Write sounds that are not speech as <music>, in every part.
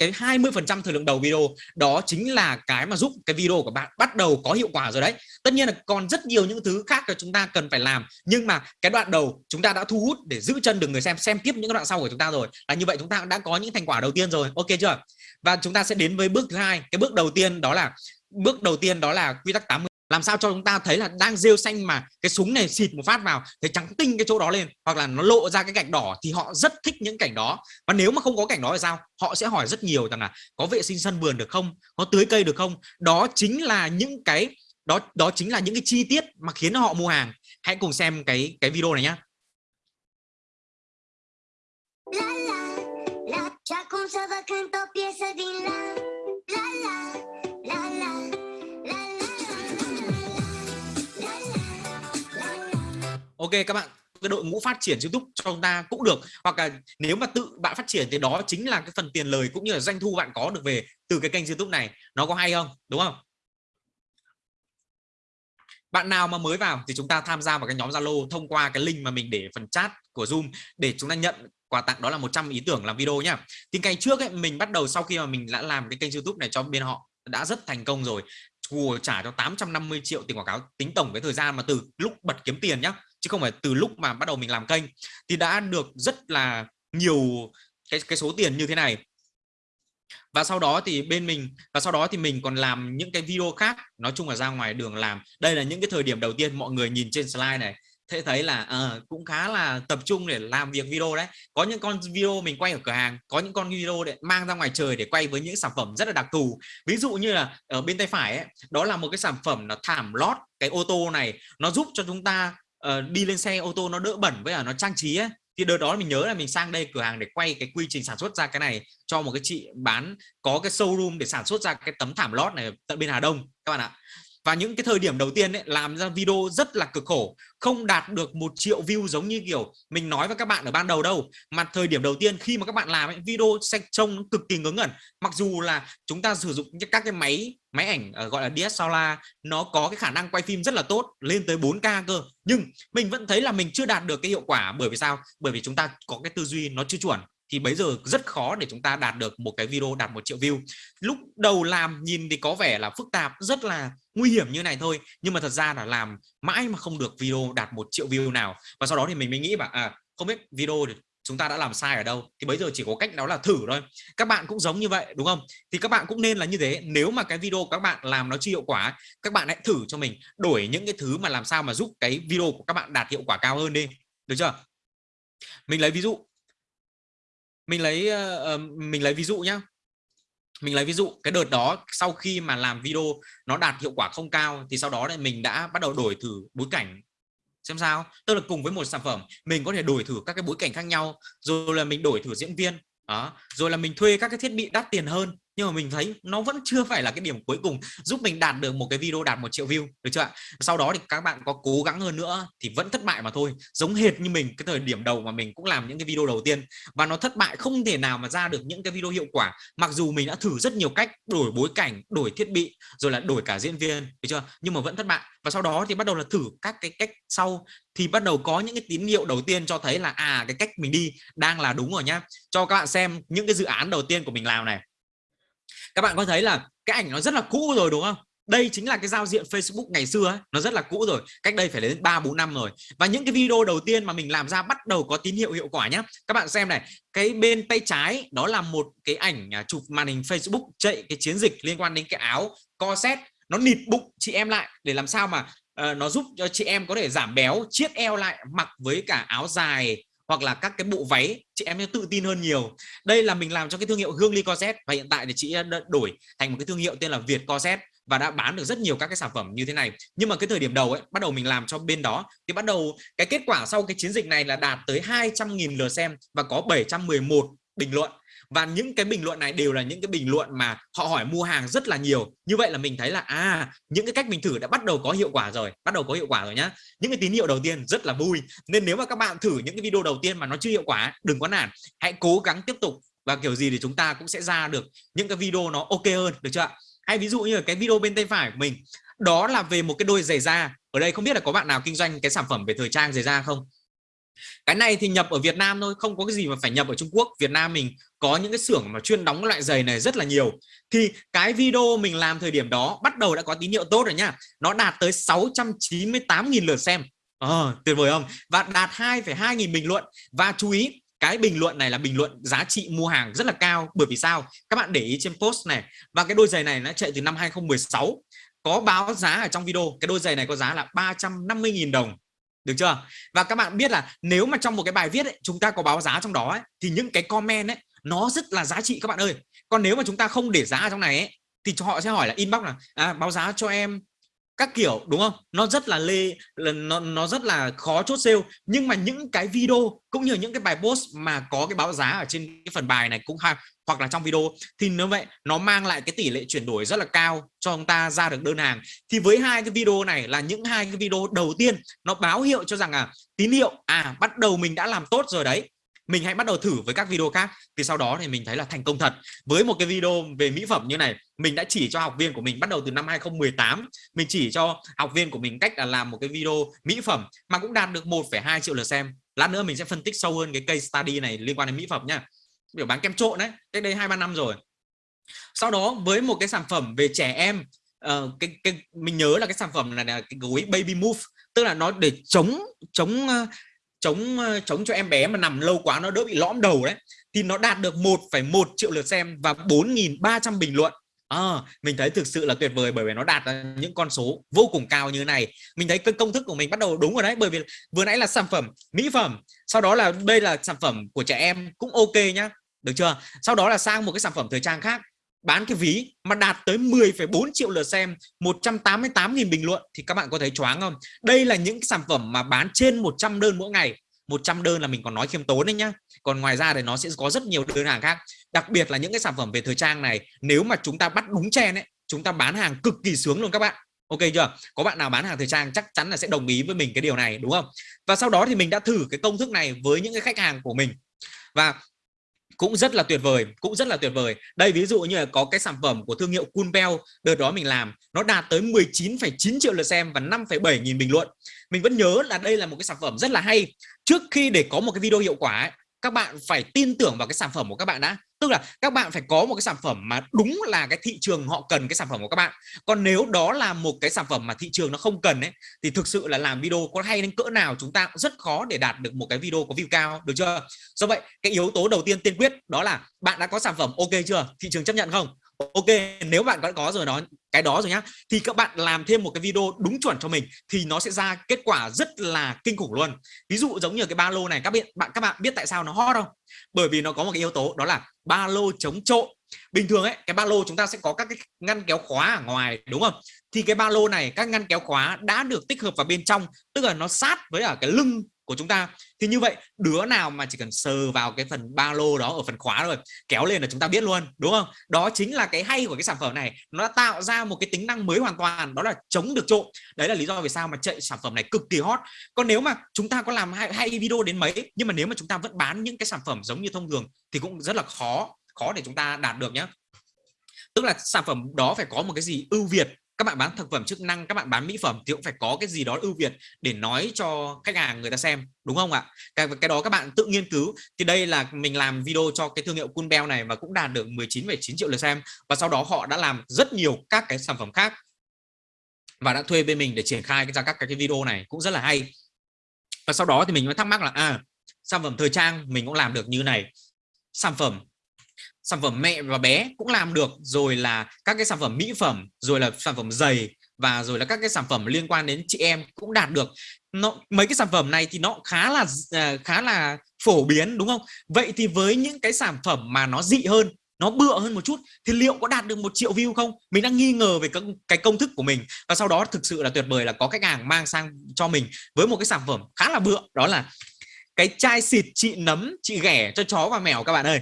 cái 20 phần trăm thời lượng đầu video. Đó chính là cái mà giúp cái video của bạn bắt đầu có hiệu quả rồi đấy. Tất nhiên là còn rất nhiều những thứ khác là chúng ta cần phải làm, nhưng mà cái đoạn đầu chúng ta đã thu hút để giữ chân được người xem xem tiếp những đoạn sau của chúng ta rồi. Là như vậy chúng ta đã có những thành quả đầu tiên rồi. Ok chưa? Và chúng ta sẽ đến với bước thứ hai. Cái bước đầu tiên đó là, bước đầu tiên đó là quy tắc 80 làm sao cho chúng ta thấy là đang rêu xanh mà cái súng này xịt một phát vào thấy trắng tinh cái chỗ đó lên hoặc là nó lộ ra cái gạch đỏ thì họ rất thích những cảnh đó và nếu mà không có cảnh đó thì sao họ sẽ hỏi rất nhiều rằng là có vệ sinh sân vườn được không có tưới cây được không đó chính là những cái đó đó chính là những cái chi tiết mà khiến họ mua hàng hãy cùng xem cái cái video này nhá ok các bạn. Cái đội ngũ phát triển YouTube cho chúng ta cũng được. Hoặc là nếu mà tự bạn phát triển thì đó chính là cái phần tiền lời cũng như là doanh thu bạn có được về từ cái kênh YouTube này. Nó có hay không? Đúng không? Bạn nào mà mới vào thì chúng ta tham gia vào cái nhóm Zalo thông qua cái link mà mình để phần chat của Zoom để chúng ta nhận quà tặng đó là 100 ý tưởng làm video nhá. Thì ngày trước ấy, mình bắt đầu sau khi mà mình đã làm cái kênh YouTube này cho bên họ đã rất thành công rồi. Google trả cho 850 triệu tiền quảng cáo tính tổng cái thời gian mà từ lúc bật kiếm tiền nhá chứ không phải từ lúc mà bắt đầu mình làm kênh thì đã được rất là nhiều cái cái số tiền như thế này. Và sau đó thì bên mình và sau đó thì mình còn làm những cái video khác nói chung là ra ngoài đường làm. Đây là những cái thời điểm đầu tiên mọi người nhìn trên slide này thế thấy là à, cũng khá là tập trung để làm việc video đấy. Có những con video mình quay ở cửa hàng có những con video để mang ra ngoài trời để quay với những sản phẩm rất là đặc thù. Ví dụ như là ở bên tay phải ấy, đó là một cái sản phẩm là thảm lót cái ô tô này. Nó giúp cho chúng ta uh, đi lên xe ô tô nó đỡ bẩn với là nó trang trí ấy. Thì đợt đó mình nhớ là mình sang đây cửa hàng để quay cái quy trình sản xuất ra cái này cho một cái chị bán có cái showroom để sản xuất ra cái tấm thảm lót này tận bên Hà Đông các bạn ạ và những cái thời điểm đầu tiên ấy, làm ra video rất là cực khổ không đạt được một triệu view giống như kiểu mình nói với các bạn ở ban đầu đâu. Mà thời điểm đầu tiên khi mà các bạn làm ấy, video sẽ trông cực kỳ ngớ ngẩn. Mặc dù là chúng ta sử dụng các cái máy máy ảnh ờ, gọi là DSLR nó có cái khả năng quay phim rất là tốt lên tới 4K cơ. Nhưng mình vẫn thấy là mình chưa đạt được cái hiệu quả. Bởi vì sao? Bởi vì chúng ta có cái tư duy nó chưa chuẩn thì bây giờ rất khó để chúng ta đạt được một cái video đạt một triệu view. Lúc đầu làm nhìn thì có vẻ là phức tạp, rất là nguy hiểm như này thôi, nhưng mà thật ra là làm mãi mà không được video đạt một triệu view nào. Và sau đó thì mình mới nghĩ bảo à không biết video thì chúng ta đã làm sai ở đâu. Thì bây giờ chỉ có cách đó là thử thôi. Các bạn cũng giống như vậy, đúng không? Thì các bạn cũng nên là như thế. Nếu mà cái video các bạn làm nó chưa hiệu quả các bạn hãy thử cho mình đổi những cái thứ mà làm sao mà giúp cái video của các bạn đạt hiệu quả cao hơn đi. Được chưa? Mình lấy ví dụ mình lấy uh, mình lấy ví dụ nhá. Mình lấy ví dụ cái đợt đó sau khi mà làm video nó đạt hiệu quả không cao thì sau đó thì mình đã bắt đầu đổi thử bối cảnh. Xem sao? Tức là cùng với một sản phẩm mình có thể đổi thử các cái bối cảnh khác nhau rồi là mình đổi thử diễn viên đó. Rồi là mình thuê các cái thiết bị đắt tiền hơn nhưng mà mình thấy nó vẫn chưa phải là cái điểm cuối cùng giúp mình đạt được một cái video đạt một triệu view, được chưa ạ? Sau đó thì các bạn có cố gắng hơn nữa thì vẫn thất bại mà thôi, giống hệt như mình cái thời điểm đầu mà mình cũng làm những cái video đầu tiên. Và nó thất bại không thể nào mà ra được những cái video hiệu quả, mặc dù mình đã thử rất nhiều cách đổi bối cảnh, đổi thiết bị, rồi là đổi cả diễn viên, được chưa? Nhưng mà vẫn thất bại. Và sau đó thì bắt đầu là thử các cái cách sau. Thì bắt đầu có những cái tín hiệu đầu tiên cho thấy là à cái cách mình đi đang là đúng rồi nhá. Cho các bạn xem những cái dự án đầu tiên của mình làm này các bạn có thấy là cái ảnh nó rất là cũ rồi đúng không? Đây chính là cái giao diện Facebook ngày xưa ấy, nó rất là cũ rồi cách đây phải đến 3 4 năm rồi. Và những cái video đầu tiên mà mình làm ra bắt đầu có tín hiệu hiệu quả nhé các bạn xem này cái bên tay trái đó là một cái ảnh à, chụp màn hình Facebook chạy cái chiến dịch liên quan đến cái áo co set nó nịt bụng chị em lại để làm sao mà uh, nó giúp cho chị em có thể giảm béo chiết eo lại mặc với cả áo dài hoặc là các cái bộ váy, chị em sẽ tự tin hơn nhiều. Đây là mình làm cho cái thương hiệu Hương Ly Corset và hiện tại thì chị đã đổi thành một cái thương hiệu tên là Việt Corset và đã bán được rất nhiều các cái sản phẩm như thế này. Nhưng mà cái thời điểm đầu ấy, bắt đầu mình làm cho bên đó, thì bắt đầu cái kết quả sau cái chiến dịch này là đạt tới 200.000 lượt xem và có 711 bình luận và những cái bình luận này đều là những cái bình luận mà họ hỏi mua hàng rất là nhiều. Như vậy là mình thấy là à những cái cách mình thử đã bắt đầu có hiệu quả rồi, bắt đầu có hiệu quả rồi nhá. Những cái tín hiệu đầu tiên rất là vui. Nên nếu mà các bạn thử những cái video đầu tiên mà nó chưa hiệu quả, đừng có nản. Hãy cố gắng tiếp tục. Và kiểu gì thì chúng ta cũng sẽ ra được những cái video nó ok hơn, được chưa hay ví dụ như là cái video bên tay phải của mình, đó là về một cái đôi giày da. Ở đây không biết là có bạn nào kinh doanh cái sản phẩm về thời trang giày da không? Cái này thì nhập ở Việt Nam thôi không có cái gì mà phải nhập ở Trung Quốc. Việt Nam mình có những cái xưởng mà chuyên đóng loại giày này rất là nhiều. Thì cái video mình làm thời điểm đó bắt đầu đã có tín hiệu tốt rồi nhá nó đạt tới 698.000 lượt xem. À, tuyệt vời không? Và đạt 2,2 nghìn bình luận. Và chú ý cái bình luận này là bình luận giá trị mua hàng rất là cao. Bởi vì sao? Các bạn để ý trên post này. Và cái đôi giày này nó chạy từ năm 2016 có báo giá ở trong video cái đôi giày này có giá là 350.000 đồng được chưa? Và các bạn biết là nếu mà trong một cái bài viết ấy, chúng ta có báo giá trong đó ấy, thì những cái comment ấy nó rất là giá trị các bạn ơi. Còn nếu mà chúng ta không để giá ở trong này ấy, thì họ sẽ hỏi là inbox là à, báo giá cho em các kiểu đúng không? Nó rất là lê nó nó rất là khó chốt sale. Nhưng mà những cái video cũng như những cái bài post mà có cái báo giá ở trên cái phần bài này cũng hoặc là trong video thì nếu vậy nó mang lại cái tỷ lệ chuyển đổi rất là cao cho chúng ta ra được đơn hàng. Thì với hai cái video này là những hai cái video đầu tiên nó báo hiệu cho rằng à tín hiệu à bắt đầu mình đã làm tốt rồi đấy. Mình hãy bắt đầu thử với các video khác. Thì sau đó thì mình thấy là thành công thật. Với một cái video về mỹ phẩm như này mình đã chỉ cho học viên của mình bắt đầu từ năm 2018 mình chỉ cho học viên của mình cách là làm một cái video mỹ phẩm mà cũng đạt được 1,2 triệu lượt xem. Lát nữa mình sẽ phân tích sâu hơn cái case study này liên quan đến mỹ phẩm nha biểu bán kem trộn đấy cách đây hai ba năm rồi. Sau đó với một cái sản phẩm về trẻ em uh, cái, cái mình nhớ là cái sản phẩm này là cái gối baby move tức là nó để chống chống uh, chống uh, chống cho em bé mà nằm lâu quá nó đỡ bị lõm đầu đấy thì nó đạt được 1,1 triệu lượt xem và 4.300 bình luận. À, mình thấy thực sự là tuyệt vời bởi vì nó đạt những con số vô cùng cao như thế này. Mình thấy cái công thức của mình bắt đầu đúng rồi đấy bởi vì vừa nãy là sản phẩm mỹ phẩm sau đó là đây là sản phẩm của trẻ em cũng ok nhá được chưa? Sau đó là sang một cái sản phẩm thời trang khác. Bán cái ví mà đạt tới 10,4 triệu lượt xem 188.000 bình luận thì các bạn có thấy choáng không? Đây là những sản phẩm mà bán trên 100 đơn mỗi ngày. 100 đơn là mình còn nói khiêm tốn đấy nhá. Còn ngoài ra thì nó sẽ có rất nhiều đơn hàng khác. Đặc biệt là những cái sản phẩm về thời trang này nếu mà chúng ta bắt đúng chen ấy chúng ta bán hàng cực kỳ sướng luôn các bạn. Ok chưa? Có bạn nào bán hàng thời trang chắc chắn là sẽ đồng ý với mình cái điều này đúng không? Và sau đó thì mình đã thử cái công thức này với những cái khách hàng của mình. Và cũng rất là tuyệt vời cũng rất là tuyệt vời. Đây ví dụ như là có cái sản phẩm của thương hiệu Kunpel đợt đó mình làm nó đạt tới 19,9 triệu lượt xem và 5,7 nghìn bình luận. Mình vẫn nhớ là đây là một cái sản phẩm rất là hay. Trước khi để có một cái video hiệu quả ấy, các bạn phải tin tưởng vào cái sản phẩm của các bạn đã. Tức là các bạn phải có một cái sản phẩm mà đúng là cái thị trường họ cần cái sản phẩm của các bạn. Còn nếu đó là một cái sản phẩm mà thị trường nó không cần ấy, thì thực sự là làm video có hay đến cỡ nào chúng ta cũng rất khó để đạt được một cái video có view cao, được chưa? Do vậy, cái yếu tố đầu tiên tiên quyết đó là bạn đã có sản phẩm ok chưa? Thị trường chấp nhận không? Ok, nếu bạn đã có rồi đó, cái đó rồi nhá. Thì các bạn làm thêm một cái video đúng chuẩn cho mình thì nó sẽ ra kết quả rất là kinh khủng luôn. Ví dụ giống như cái ba lô này, các bạn bạn, các bạn biết tại sao nó hot không? Bởi vì nó có một cái yếu tố đó là ba lô chống trộm. Bình thường ấy, cái ba lô chúng ta sẽ có các cái ngăn kéo khóa ở ngoài, đúng không? Thì cái ba lô này, các ngăn kéo khóa đã được tích hợp vào bên trong, tức là nó sát với ở cái lưng của chúng ta. Thì như vậy đứa nào mà chỉ cần sờ vào cái phần ba lô đó ở phần khóa rồi kéo lên là chúng ta biết luôn đúng không? Đó chính là cái hay của cái sản phẩm này. Nó đã tạo ra một cái tính năng mới hoàn toàn đó là chống được trộm. Đấy là lý do vì sao mà chạy sản phẩm này cực kỳ hot. Còn nếu mà chúng ta có làm hay, hay video đến mấy nhưng mà nếu mà chúng ta vẫn bán những cái sản phẩm giống như thông thường thì cũng rất là khó khó để chúng ta đạt được nhé tức là sản phẩm đó phải có một cái gì ưu việt các bạn bán thực phẩm chức năng các bạn bán mỹ phẩm thì cũng phải có cái gì đó ưu việt để nói cho khách hàng người ta xem đúng không ạ? Cái, cái đó các bạn tự nghiên cứu. Thì đây là mình làm video cho cái thương hiệu Kunbel này và cũng đạt được 19,9 triệu lượt xem và sau đó họ đã làm rất nhiều các cái sản phẩm khác và đã thuê bên mình để triển khai ra các cái video này cũng rất là hay. Và sau đó thì mình mới thắc mắc là à sản phẩm thời trang mình cũng làm được như này. Sản phẩm sản phẩm mẹ và bé cũng làm được, rồi là các cái sản phẩm mỹ phẩm, rồi là sản phẩm giày và rồi là các cái sản phẩm liên quan đến chị em cũng đạt được. Nó, mấy cái sản phẩm này thì nó khá là à, khá là phổ biến, đúng không? Vậy thì với những cái sản phẩm mà nó dị hơn, nó bựa hơn một chút, thì liệu có đạt được một triệu view không? Mình đang nghi ngờ về các, cái công thức của mình. Và sau đó thực sự là tuyệt vời là có khách hàng mang sang cho mình với một cái sản phẩm khá là bựa, đó là cái chai xịt chị nấm, chị ghẻ cho chó và mèo các bạn ơi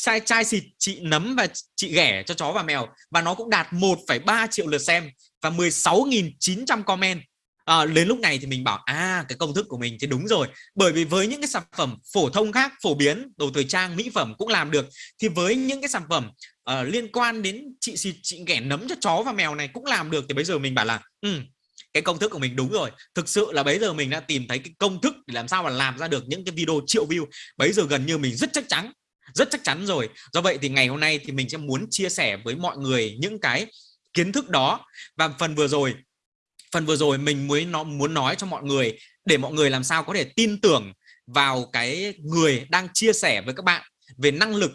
chai chai xịt chị nấm và chị ghẻ cho chó và mèo. Và nó cũng đạt 1,3 triệu lượt xem và 16.900 comment. À, đến lúc này thì mình bảo à cái công thức của mình thì đúng rồi. Bởi vì với những cái sản phẩm phổ thông khác phổ biến đồ thời trang mỹ phẩm cũng làm được thì với những cái sản phẩm uh, liên quan đến chị xịt chị ghẻ nấm cho chó và mèo này cũng làm được thì bây giờ mình bảo là ừ, cái công thức của mình đúng rồi. Thực sự là bây giờ mình đã tìm thấy cái công thức để làm sao mà làm ra được những cái video triệu view. Bây giờ gần như mình rất chắc chắn rất chắc chắn rồi. Do vậy thì ngày hôm nay thì mình sẽ muốn chia sẻ với mọi người những cái kiến thức đó. Và phần vừa rồi, phần vừa rồi mình mới nó, muốn nói cho mọi người, để mọi người làm sao có thể tin tưởng vào cái người đang chia sẻ với các bạn về năng lực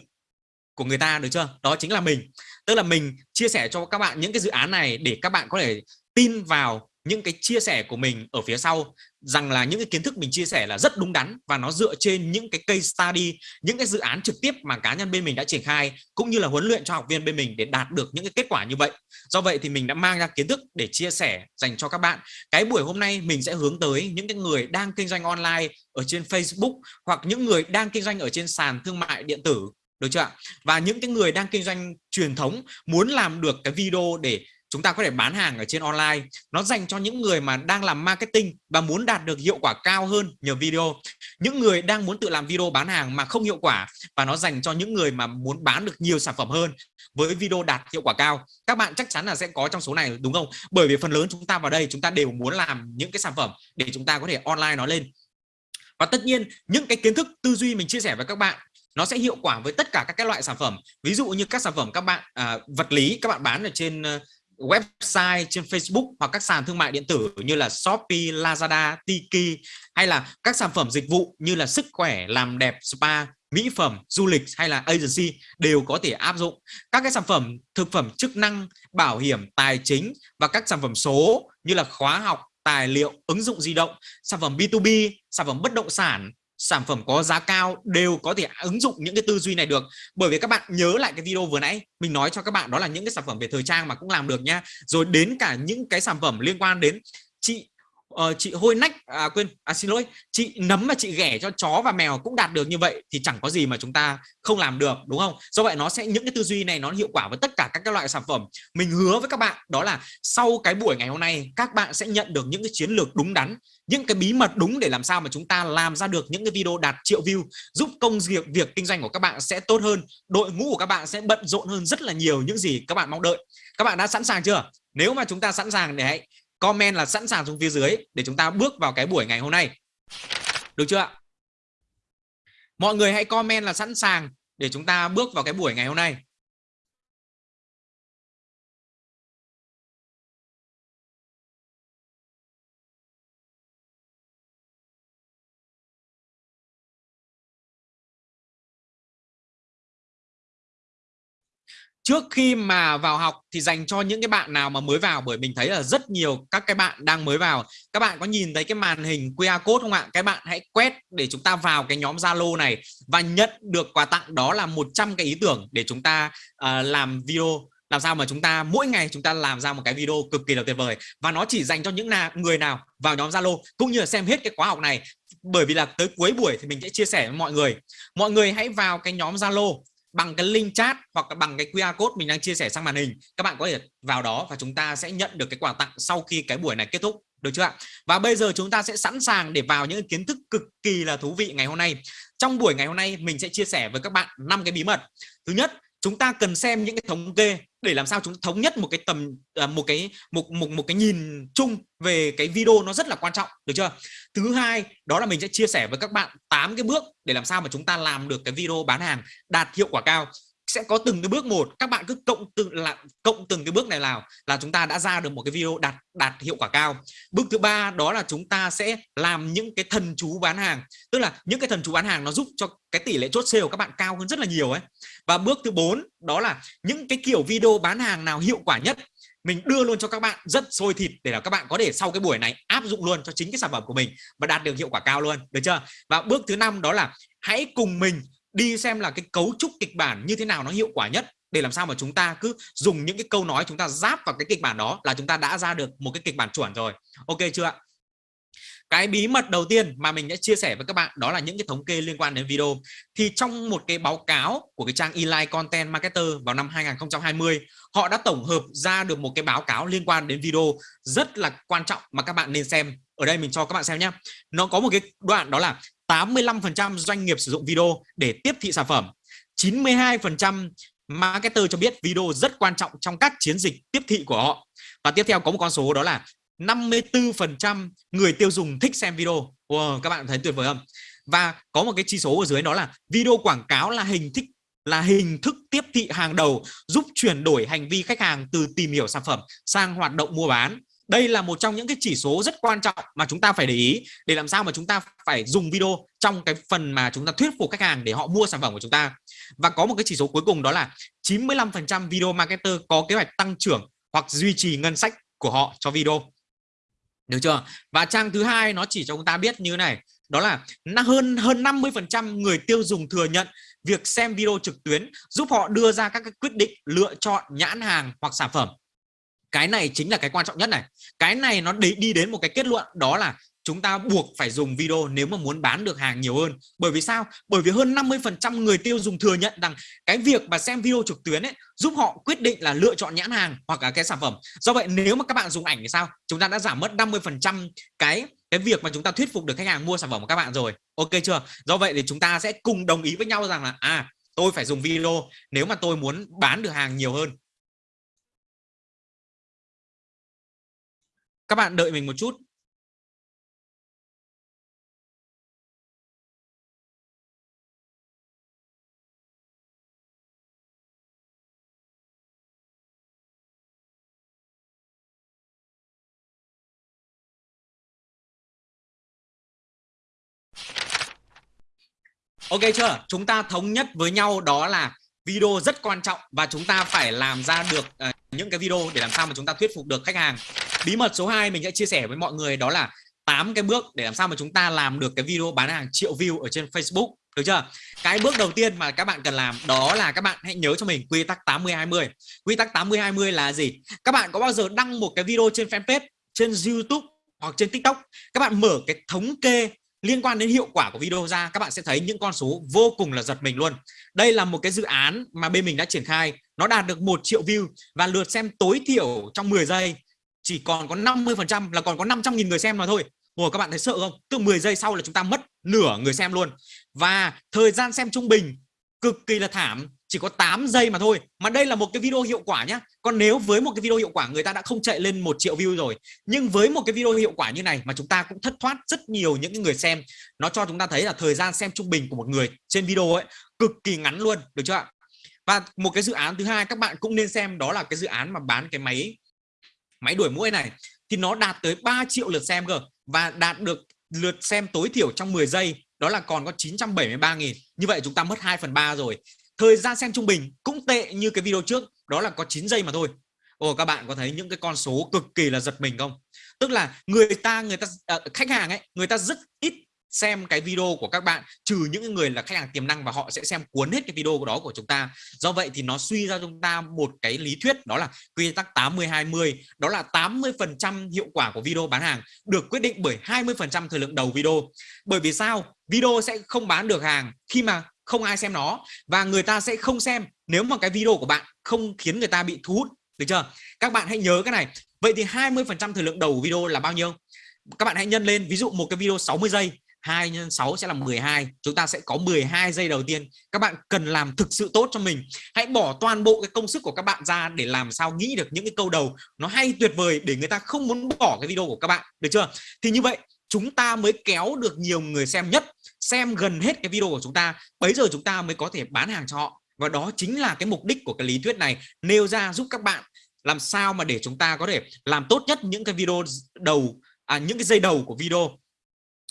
của người ta được chưa? Đó chính là mình. Tức là mình chia sẻ cho các bạn những cái dự án này để các bạn có thể tin vào những cái chia sẻ của mình ở phía sau rằng là những cái kiến thức mình chia sẻ là rất đúng đắn và nó dựa trên những cái case study, những cái dự án trực tiếp mà cá nhân bên mình đã triển khai cũng như là huấn luyện cho học viên bên mình để đạt được những cái kết quả như vậy do vậy thì mình đã mang ra kiến thức để chia sẻ dành cho các bạn cái buổi hôm nay mình sẽ hướng tới những cái người đang kinh doanh online ở trên Facebook hoặc những người đang kinh doanh ở trên sàn thương mại điện tử, được chưa ạ? và những cái người đang kinh doanh truyền thống muốn làm được cái video để chúng ta có thể bán hàng ở trên online. Nó dành cho những người mà đang làm marketing và muốn đạt được hiệu quả cao hơn nhờ video. Những người đang muốn tự làm video bán hàng mà không hiệu quả và nó dành cho những người mà muốn bán được nhiều sản phẩm hơn với video đạt hiệu quả cao. Các bạn chắc chắn là sẽ có trong số này đúng không? Bởi vì phần lớn chúng ta vào đây chúng ta đều muốn làm những cái sản phẩm để chúng ta có thể online nó lên. Và tất nhiên những cái kiến thức tư duy mình chia sẻ với các bạn nó sẽ hiệu quả với tất cả các cái loại sản phẩm. Ví dụ như các sản phẩm các bạn à, vật lý các bạn bán ở trên ờ, website trên Facebook hoặc các sàn thương mại điện tử như là Shopee, Lazada, Tiki hay là các sản phẩm dịch vụ như là sức khỏe, làm đẹp, spa, mỹ phẩm, du lịch hay là agency đều có thể áp dụng. Các cái sản phẩm thực phẩm chức năng, bảo hiểm, tài chính và các sản phẩm số như là khóa học, tài liệu, ứng dụng di động, sản phẩm B2B, sản phẩm bất động sản, sản phẩm có giá cao đều có thể ứng dụng những cái tư duy này được. Bởi vì các bạn nhớ lại cái video vừa nãy, mình nói cho các bạn đó là những cái sản phẩm về thời trang mà cũng làm được nha. Rồi đến cả những cái sản phẩm liên quan đến chị uh, chị hôi nách à, quên à, xin lỗi chị nấm mà chị ghẻ cho chó và mèo cũng đạt được như vậy thì chẳng có gì mà chúng ta không làm được đúng không? Do vậy nó sẽ những cái tư duy này nó hiệu quả với tất cả các cái loại sản phẩm. Mình hứa với các bạn đó là sau cái buổi ngày hôm nay các bạn sẽ nhận được những cái chiến lược đúng đắn những cái bí mật đúng để làm sao mà chúng ta làm ra được những cái video đạt triệu view giúp công việc việc kinh doanh của các bạn sẽ tốt hơn đội ngũ của các bạn sẽ bận rộn hơn rất là nhiều những gì các bạn mong đợi. Các bạn đã sẵn sàng chưa? Nếu mà chúng ta sẵn sàng để hãy comment là sẵn sàng xuống phía dưới để chúng ta bước vào cái buổi ngày hôm nay. Được chưa ạ? Mọi người hãy comment là sẵn sàng để chúng ta bước vào cái buổi ngày hôm nay. Trước khi mà vào học thì dành cho những cái bạn nào mà mới vào bởi mình thấy là rất nhiều các cái bạn đang mới vào. Các bạn có nhìn thấy cái màn hình QR code không ạ? Các bạn hãy quét để chúng ta vào cái nhóm Zalo này và nhận được quà tặng đó là 100 cái ý tưởng để chúng ta uh, làm video làm sao mà chúng ta mỗi ngày chúng ta làm ra một cái video cực kỳ là tuyệt vời. Và nó chỉ dành cho những nào người nào vào nhóm Zalo cũng như là xem hết cái khóa học này. Bởi vì là tới cuối buổi thì mình sẽ chia sẻ với mọi người. Mọi người hãy vào cái nhóm Zalo bằng cái link chat hoặc là bằng cái QR code mình đang chia sẻ sang màn hình, các bạn có thể vào đó và chúng ta sẽ nhận được cái quà tặng sau khi cái buổi này kết thúc. Được chưa ạ? Và bây giờ chúng ta sẽ sẵn sàng để vào những kiến thức cực kỳ là thú vị ngày hôm nay. Trong buổi ngày hôm nay, mình sẽ chia sẻ với các bạn năm cái bí mật. Thứ nhất chúng ta cần xem những cái thống kê để làm sao chúng thống nhất một cái tầm à, một cái, một một một cái nhìn chung về cái video nó rất là quan trọng, được chưa? Thứ hai, đó là mình sẽ chia sẻ với các bạn 8 cái bước để làm sao mà chúng ta làm được cái video bán hàng đạt hiệu quả cao sẽ có từng cái bước một. Các bạn cứ cộng từng là, cộng từng cái bước này nào là chúng ta đã ra được một cái video đạt đạt hiệu quả cao. Bước thứ ba đó là chúng ta sẽ làm những cái thần chú bán hàng. Tức là những cái thần chú bán hàng nó giúp cho cái tỷ lệ chốt sale của các bạn cao hơn rất là nhiều ấy. Và bước thứ bốn đó là những cái kiểu video bán hàng nào hiệu quả nhất, mình đưa luôn cho các bạn rất sôi thịt để là các bạn có thể sau cái buổi này áp dụng luôn cho chính cái sản phẩm của mình và đạt được hiệu quả cao luôn. Được chưa? Và bước thứ năm đó là hãy cùng mình đi xem là cái cấu trúc kịch bản như thế nào nó hiệu quả nhất để làm sao mà chúng ta cứ dùng những cái câu nói chúng ta giáp vào cái kịch bản đó là chúng ta đã ra được một cái kịch bản chuẩn rồi. Ok chưa ạ? Cái bí mật đầu tiên mà mình đã chia sẻ với các bạn đó là những cái thống kê liên quan đến video. Thì trong một cái báo cáo của cái trang Eli Content Marketer vào năm 2020 họ đã tổng hợp ra được một cái báo cáo liên quan đến video rất là quan trọng mà các bạn nên xem. Ở đây mình cho các bạn xem nhé nó có một cái đoạn đó là 85% doanh nghiệp sử dụng video để tiếp thị sản phẩm. 92% marketer cho biết video rất quan trọng trong các chiến dịch tiếp thị của họ. Và tiếp theo có một con số đó là 54% người tiêu dùng thích xem video. Wow, các bạn thấy tuyệt vời không? Và có một cái chỉ số ở dưới đó là video quảng cáo là hình thức là hình thức tiếp thị hàng đầu giúp chuyển đổi hành vi khách hàng từ tìm hiểu sản phẩm sang hoạt động mua bán đây là một trong những cái chỉ số rất quan trọng mà chúng ta phải để ý để làm sao mà chúng ta phải dùng video trong cái phần mà chúng ta thuyết phục khách hàng để họ mua sản phẩm của chúng ta. Và có một cái chỉ số cuối cùng đó là 95% video marketer có kế hoạch tăng trưởng hoặc duy trì ngân sách của họ cho video. Được chưa? Và trang thứ hai nó chỉ cho chúng ta biết như thế này, đó là hơn hơn 50 phần người tiêu dùng thừa nhận việc xem video trực tuyến giúp họ đưa ra các quyết định lựa chọn nhãn hàng hoặc sản phẩm cái này chính là cái quan trọng nhất này. Cái này nó đi, đi đến một cái kết luận đó là chúng ta buộc phải dùng video nếu mà muốn bán được hàng nhiều hơn. Bởi vì sao? Bởi vì hơn 50 phần trăm người tiêu dùng thừa nhận rằng cái việc mà xem video trực tuyến ấy giúp họ quyết định là lựa chọn nhãn hàng hoặc là cái sản phẩm. Do vậy nếu mà các bạn dùng ảnh thì sao? Chúng ta đã giảm mất 50 phần trăm cái cái việc mà chúng ta thuyết phục được khách hàng mua sản phẩm của các bạn rồi. Ok chưa? Do vậy thì chúng ta sẽ cùng đồng ý với nhau rằng là à tôi phải dùng video nếu mà tôi muốn bán được hàng nhiều hơn. Các bạn đợi mình một chút Ok chưa? Chúng ta thống nhất với nhau đó là video rất quan trọng và chúng ta phải làm ra được uh, những cái video để làm sao mà chúng ta thuyết phục được khách hàng. Bí mật số 2 mình sẽ chia sẻ với mọi người đó là 8 cái bước để làm sao mà chúng ta làm được cái video bán hàng triệu view ở trên Facebook. Được chưa? Cái bước đầu tiên mà các bạn cần làm đó là các bạn hãy nhớ cho mình quy tắc 80 20. Quy tắc 80 20 là gì? Các bạn có bao giờ đăng một cái video trên fanpage, trên YouTube hoặc trên TikTok, các bạn mở cái thống kê liên quan đến hiệu quả của video ra, các bạn sẽ thấy những con số vô cùng là giật mình luôn. Đây là một cái dự án mà bên mình đã triển khai. Nó đạt được một triệu view và lượt xem tối thiểu trong 10 giây. Chỉ còn có 50 phần trăm là còn có 500.000 người xem mà thôi. Ủa, các bạn thấy sợ không? Tức 10 giây sau là chúng ta mất nửa người xem luôn. Và thời gian xem trung bình cực kỳ là thảm chỉ có 8 giây mà thôi. Mà đây là một cái video hiệu quả nhá. Còn nếu với một cái video hiệu quả, người ta đã không chạy lên một triệu view rồi. Nhưng với một cái video hiệu quả như này mà chúng ta cũng thất thoát rất nhiều những người xem, nó cho chúng ta thấy là thời gian xem trung bình của một người trên video ấy cực kỳ ngắn luôn, được chưa ạ? Và một cái dự án thứ hai các bạn cũng nên xem, đó là cái dự án mà bán cái máy máy đuổi mũi này. Thì nó đạt tới 3 triệu lượt xem cơ. Và đạt được lượt xem tối thiểu trong 10 giây, đó là còn có 973.000 như vậy chúng ta mất 2 phần 3 rồi thời gian xem trung bình cũng tệ như cái video trước đó là có 9 giây mà thôi. Ồ các bạn có thấy những cái con số cực kỳ là giật mình không? Tức là người ta người ta à, khách hàng ấy người ta rất ít xem cái video của các bạn trừ những người là khách hàng tiềm năng và họ sẽ xem cuốn hết cái video của đó của chúng ta. Do vậy thì nó suy ra chúng ta một cái lý thuyết đó là quy tắc 80 20 đó là 80 phần trăm hiệu quả của video bán hàng được quyết định bởi 20 phần trăm thời lượng đầu video. Bởi vì sao? Video sẽ không bán được hàng khi mà không ai xem nó. Và người ta sẽ không xem nếu mà cái video của bạn không khiến người ta bị thu hút, được chưa? Các bạn hãy nhớ cái này. Vậy thì 20 phần trăm thời lượng đầu video là bao nhiêu? Các bạn hãy nhân lên, ví dụ một cái video 60 giây 2 nhân 6 sẽ là 12 chúng ta sẽ có 12 giây đầu tiên. Các bạn cần làm thực sự tốt cho mình. Hãy bỏ toàn bộ cái công sức của các bạn ra để làm sao nghĩ được những cái câu đầu nó hay tuyệt vời để người ta không muốn bỏ cái video của các bạn, được chưa? Thì như vậy, chúng ta mới kéo được nhiều người xem nhất xem gần hết cái video của chúng ta bấy giờ chúng ta mới có thể bán hàng cho họ. Và đó chính là cái mục đích của cái lý thuyết này nêu ra giúp các bạn làm sao mà để chúng ta có thể làm tốt nhất những cái video đầu à, những cái dây đầu của video.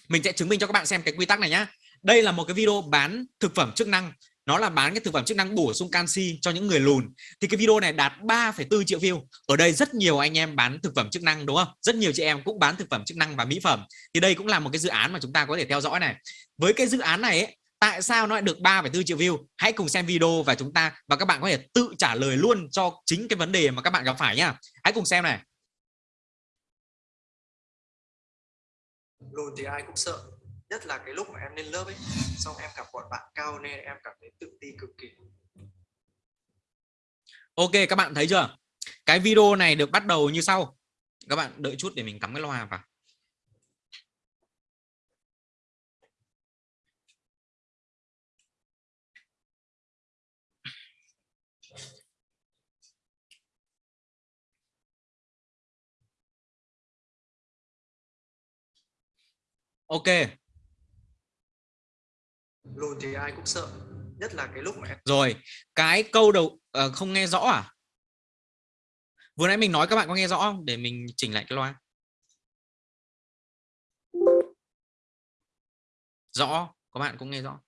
Mình sẽ chứng minh cho các bạn xem cái quy tắc này nhá. Đây là một cái video bán thực phẩm chức năng nó là bán cái thực phẩm chức năng bổ sung canxi cho những người lùn. Thì cái video này đạt 3,4 triệu view. Ở đây rất nhiều anh em bán thực phẩm chức năng đúng không? Rất nhiều chị em cũng bán thực phẩm chức năng và mỹ phẩm. Thì đây cũng là một cái dự án mà chúng ta có thể theo dõi này. Với cái dự án này ấy, tại sao nó lại được 3,4 triệu view? Hãy cùng xem video và chúng ta và các bạn có thể tự trả lời luôn cho chính cái vấn đề mà các bạn gặp phải nhá. Hãy cùng xem này. Lùn thì ai cũng sợ nhất là cái lúc mà em lên lớp ấy, xong em gặp bọn bạn cao nên em cảm thấy tự ti cực kỳ. Ok, các bạn thấy chưa? Cái video này được bắt đầu như sau. Các bạn đợi chút để mình cắm cái loa vào. Ok lùn thì ai cũng sợ nhất là cái lúc mà em rồi cái câu đầu uh, không nghe rõ à? Vừa nãy mình nói các bạn có nghe rõ không? Để mình chỉnh lại cái loa. Rõ các bạn cũng nghe rõ.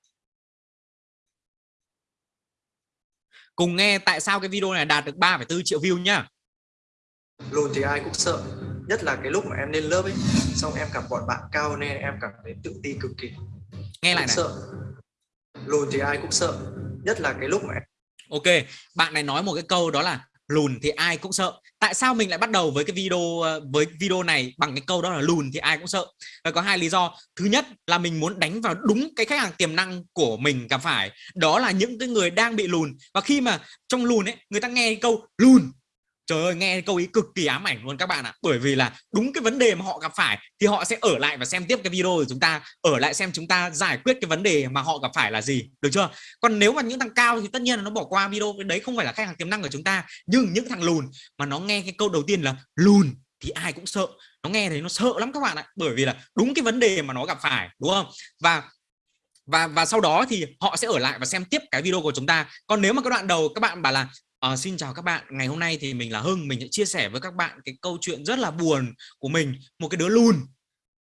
Cùng nghe tại sao cái video này đạt được 3,4 triệu view nhá. Lùn thì ai cũng sợ nhất là cái lúc mà em lên lớp ấy xong em gặp bọn bạn cao nên em cảm thấy tự ti cực kỳ nghe lại này. sợ. Lùn thì ai cũng sợ nhất là cái lúc mà ok bạn này nói một cái câu đó là lùn thì ai cũng sợ. Tại sao mình lại bắt đầu với cái video với video này bằng cái câu đó là lùn thì ai cũng sợ? Và có hai lý do. Thứ nhất là mình muốn đánh vào đúng cái khách hàng tiềm năng của mình gặp phải. Đó là những cái người đang bị lùn. Và khi mà trong lùn ấy người ta nghe câu lùn trời ơi, nghe câu ý cực kỳ ám ảnh luôn các bạn ạ. Bởi vì là đúng cái vấn đề mà họ gặp phải thì họ sẽ ở lại và xem tiếp cái video của chúng ta, ở lại xem chúng ta giải quyết cái vấn đề mà họ gặp phải là gì, được chưa? Còn nếu mà những thằng cao thì tất nhiên là nó bỏ qua video, cái đấy không phải là khách hàng tiềm năng của chúng ta, nhưng những thằng lùn mà nó nghe cái câu đầu tiên là lùn thì ai cũng sợ. Nó nghe thấy nó sợ lắm các bạn ạ, bởi vì là đúng cái vấn đề mà nó gặp phải, đúng không? Và và và sau đó thì họ sẽ ở lại và xem tiếp cái video của chúng ta. Còn nếu mà cái đoạn đầu các bạn bảo là À, xin chào các bạn, ngày hôm nay thì mình là Hưng, mình sẽ chia sẻ với các bạn cái câu chuyện rất là buồn của mình, một cái đứa lùn.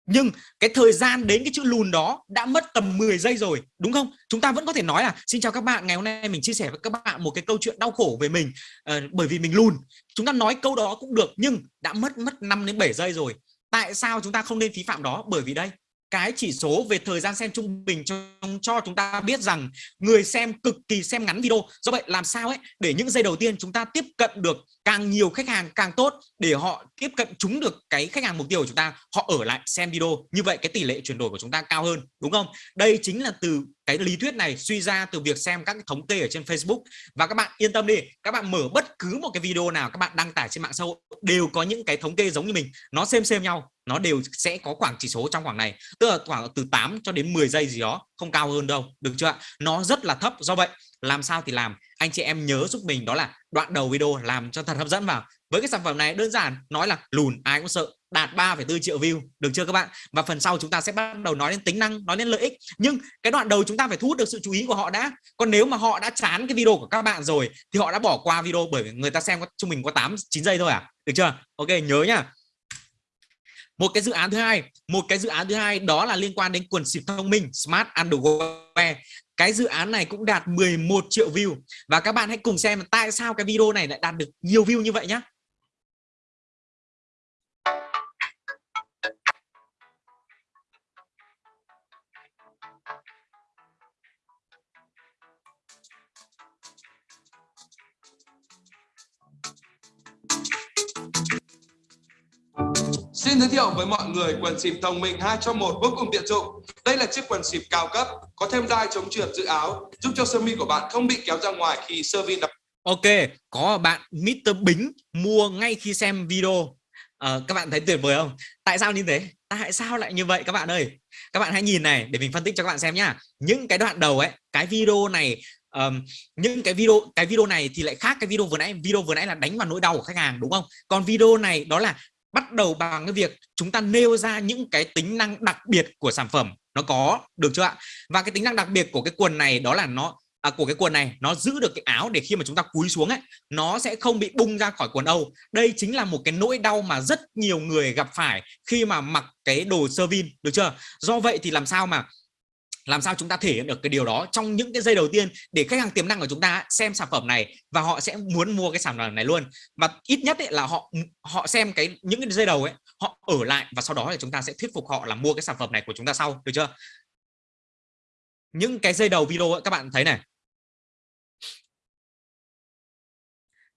Nhưng cái thời gian đến cái chữ lùn đó đã mất tầm 10 giây rồi, đúng không? Chúng ta vẫn có thể nói là xin chào các bạn, ngày hôm nay mình chia sẻ với các bạn một cái câu chuyện đau khổ về mình à, bởi vì mình lùn. Chúng ta nói câu đó cũng được nhưng đã mất mất 5 đến 7 giây rồi. Tại sao chúng ta không nên phí phạm đó? Bởi vì đây, cái chỉ số về thời gian xem trung bình cho, cho chúng ta biết rằng người xem cực kỳ xem ngắn video. Do vậy làm sao ấy để những giây đầu tiên chúng ta tiếp cận được càng nhiều khách hàng càng tốt để họ tiếp cận chúng được cái khách hàng mục tiêu của chúng ta, họ ở lại xem video. Như vậy cái tỷ lệ chuyển đổi của chúng ta cao hơn, đúng không? Đây chính là từ cái lý thuyết này suy ra từ việc xem các cái thống kê ở trên Facebook. Và các bạn yên tâm đi, các bạn mở bất cứ một cái video nào các bạn đăng tải trên mạng xã hội đều có những cái thống kê giống như mình. Nó xem xem nhau, nó đều sẽ có khoảng chỉ số trong khoảng này. Tức là khoảng từ 8 cho đến 10 giây gì đó, không cao hơn đâu, được chưa nó rất là thấp. Do vậy, làm sao thì làm? Anh chị em nhớ giúp mình đó là đoạn đầu video làm cho thật hấp dẫn vào. Với cái sản phẩm này đơn giản nói là lùn ai cũng sợ đạt 3,4 triệu view được chưa các bạn? Và phần sau chúng ta sẽ bắt đầu nói đến tính năng nói đến lợi ích. Nhưng cái đoạn đầu chúng ta phải thu hút được sự chú ý của họ đã. Còn nếu mà họ đã chán cái video của các bạn rồi thì họ đã bỏ qua video bởi vì người ta xem có trung bình có 8 9 giây thôi à? Được chưa? Ok nhớ nhá. Một cái dự án thứ hai một cái dự án thứ hai đó là liên quan đến quần xịt thông minh smart underwear cái dự án này cũng đạt 11 triệu view. Và các bạn hãy cùng xem tại sao cái video này lại đạt được nhiều view như vậy nhé Xin giới thiệu với mọi người quần xịp thông minh 2 trong 1 vô cùng tiện dụng. Đây là chiếc quần xịp cao cấp, có thêm đai chống trượt giữ áo, giúp cho sơ mi của bạn không bị kéo ra ngoài khi sơ vi đập. Ok, có bạn Mr. Bính mua ngay khi xem video. À, các bạn thấy tuyệt vời không? Tại sao như thế? Tại sao lại như vậy các bạn ơi? Các bạn hãy nhìn này để mình phân tích cho các bạn xem nhá. Những cái đoạn đầu ấy, cái video này um, những cái video cái video này thì lại khác cái video vừa nãy video vừa nãy là đánh vào nỗi đau của khách hàng đúng không còn video này đó là bắt đầu bằng cái việc chúng ta nêu ra những cái tính năng đặc biệt của sản phẩm. Nó có được chưa ạ? Và cái tính năng đặc biệt của cái quần này đó là nó à, của cái quần này nó giữ được cái áo để khi mà chúng ta cúi xuống ấy nó sẽ không bị bung ra khỏi quần Âu. Đây chính là một cái nỗi đau mà rất nhiều người gặp phải khi mà mặc cái đồ sơ vin được chưa? Do vậy thì làm sao mà làm sao chúng ta thể hiện được cái điều đó trong những cái giây đầu tiên để khách hàng tiềm năng của chúng ta xem sản phẩm này và họ sẽ muốn mua cái sản phẩm này luôn. Và ít nhất ấy là họ họ xem cái những cái giây đầu ấy họ ở lại và sau đó thì chúng ta sẽ thuyết phục họ là mua cái sản phẩm này của chúng ta sau được chưa? Những cái giây đầu video ấy, các bạn thấy này.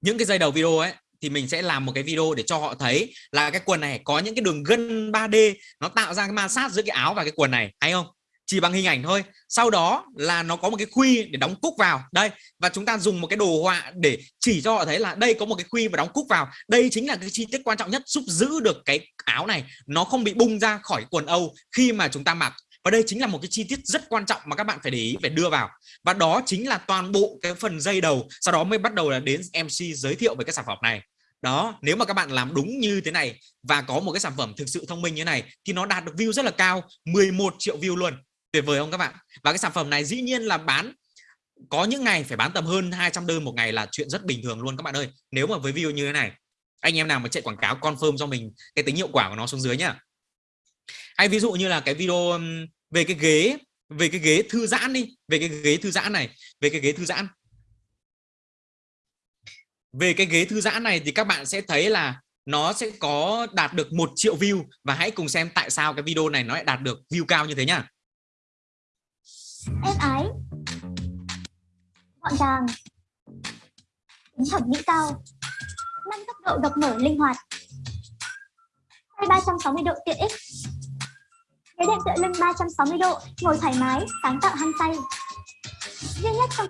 Những cái giây đầu video ấy thì mình sẽ làm một cái video để cho họ thấy là cái quần này có những cái đường gân 3D nó tạo ra cái ma sát giữa cái áo và cái quần này hay không? Chỉ bằng hình ảnh thôi. Sau đó là nó có một cái khuy để đóng cúc vào. Đây, và chúng ta dùng một cái đồ họa để chỉ cho họ thấy là đây có một cái khuy và đóng cúc vào. Đây chính là cái chi tiết quan trọng nhất giúp giữ được cái áo này. Nó không bị bung ra khỏi quần âu khi mà chúng ta mặc. Và đây chính là một cái chi tiết rất quan trọng mà các bạn phải để ý, phải đưa vào. Và đó chính là toàn bộ cái phần dây đầu. Sau đó mới bắt đầu là đến MC giới thiệu về cái sản phẩm này. Đó, nếu mà các bạn làm đúng như thế này và có một cái sản phẩm thực sự thông minh như thế này thì nó đạt được view rất là cao 11 triệu view luôn tuyệt vời không các bạn? Và cái sản phẩm này dĩ nhiên là bán, có những ngày phải bán tầm hơn 200 đơn một ngày là chuyện rất bình thường luôn các bạn ơi. Nếu mà với view như thế này, anh em nào mà chạy quảng cáo confirm cho mình cái tính hiệu quả của nó xuống dưới nhá. Hay ví dụ như là cái video về cái ghế, về cái ghế thư giãn đi, về cái ghế thư giãn này, về cái ghế thư giãn. Về cái ghế thư giãn này thì các bạn sẽ thấy là nó sẽ có đạt được một triệu view và hãy cùng xem tại sao cái video này nó lại đạt được view cao như thế nhá em ái gọn gàng. Tính thẩm mỹ cao. Năm tốc độ độc mở linh hoạt. Xoay 360 độ tiện ích. Ghế đệm tựa lưng 360 độ ngồi thoải mái sáng tạo hăng say. Duy nhất trong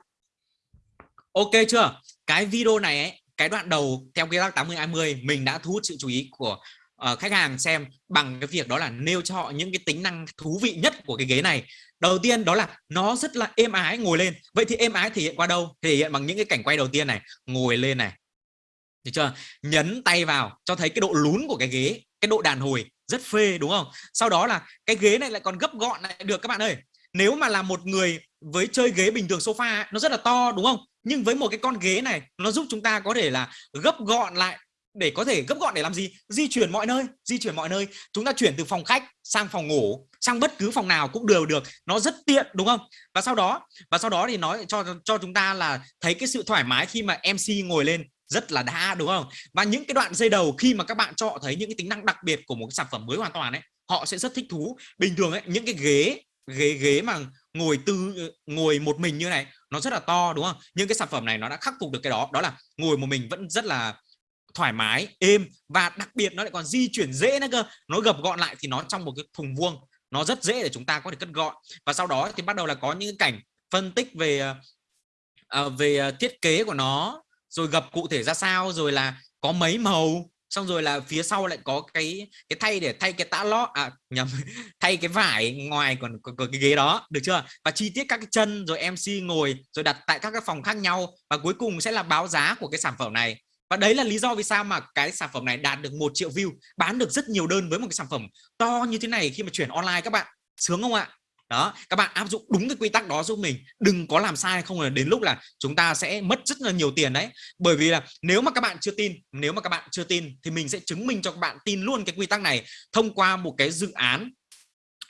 ok chưa? Cái video này ấy, cái đoạn đầu theo quy tắc 80 20 mình đã thu hút sự chú ý của uh, khách hàng xem bằng cái việc đó là nêu cho họ những cái tính năng thú vị nhất của cái ghế này. Đầu tiên đó là nó rất là êm ái ngồi lên. Vậy thì êm ái thể hiện qua đâu? Thể hiện bằng những cái cảnh quay đầu tiên này ngồi lên này. Được chưa? Nhấn tay vào cho thấy cái độ lún của cái ghế cái độ đàn hồi rất phê đúng không? Sau đó là cái ghế này lại còn gấp gọn lại được các bạn ơi nếu mà là một người với chơi ghế bình thường sofa nó rất là to đúng không? Nhưng với một cái con ghế này nó giúp chúng ta có thể là gấp gọn lại để có thể gấp gọn để làm gì? Di chuyển mọi nơi, di chuyển mọi nơi. Chúng ta chuyển từ phòng khách sang phòng ngủ, sang bất cứ phòng nào cũng đều được. Nó rất tiện, đúng không? Và sau đó, và sau đó thì nói cho cho chúng ta là thấy cái sự thoải mái khi mà MC ngồi lên rất là đã, đúng không? Và những cái đoạn dây đầu khi mà các bạn cho họ thấy những cái tính năng đặc biệt của một cái sản phẩm mới hoàn toàn ấy, họ sẽ rất thích thú. Bình thường ấy, những cái ghế ghế ghế mà ngồi tư, ngồi một mình như này, nó rất là to, đúng không? Nhưng cái sản phẩm này nó đã khắc phục được cái đó. Đó là ngồi một mình vẫn rất là thoải mái êm và đặc biệt nó lại còn di chuyển dễ nữa cơ. Nó gập gọn lại thì nó trong một cái thùng vuông nó rất dễ để chúng ta có thể cất gọn. Và sau đó thì bắt đầu là có những cảnh phân tích về uh, về ờ, thiết kế của nó rồi gập cụ thể ra sao rồi là có mấy màu xong rồi là phía sau lại có cái cái thay để thay cái tã lót à nhầm <laughs> thay cái vải ngoài còn có cái ghế đó được chưa? Và chi tiết các cái chân rồi MC ngồi rồi đặt tại các cái phòng khác nhau. Và cuối cùng sẽ là báo giá của cái sản phẩm này và đấy là lý do vì sao mà cái sản phẩm này đạt được một triệu view, bán được rất nhiều đơn với một cái sản phẩm to như thế này khi mà chuyển online các bạn. Sướng không ạ? Đó, các bạn áp dụng đúng cái quy tắc đó giúp mình. Đừng có làm sai, không là đến lúc là chúng ta sẽ mất rất là nhiều tiền đấy. Bởi vì là nếu mà các bạn chưa tin, nếu mà các bạn chưa tin thì mình sẽ chứng minh cho các bạn tin luôn cái quy tắc này thông qua một cái dự án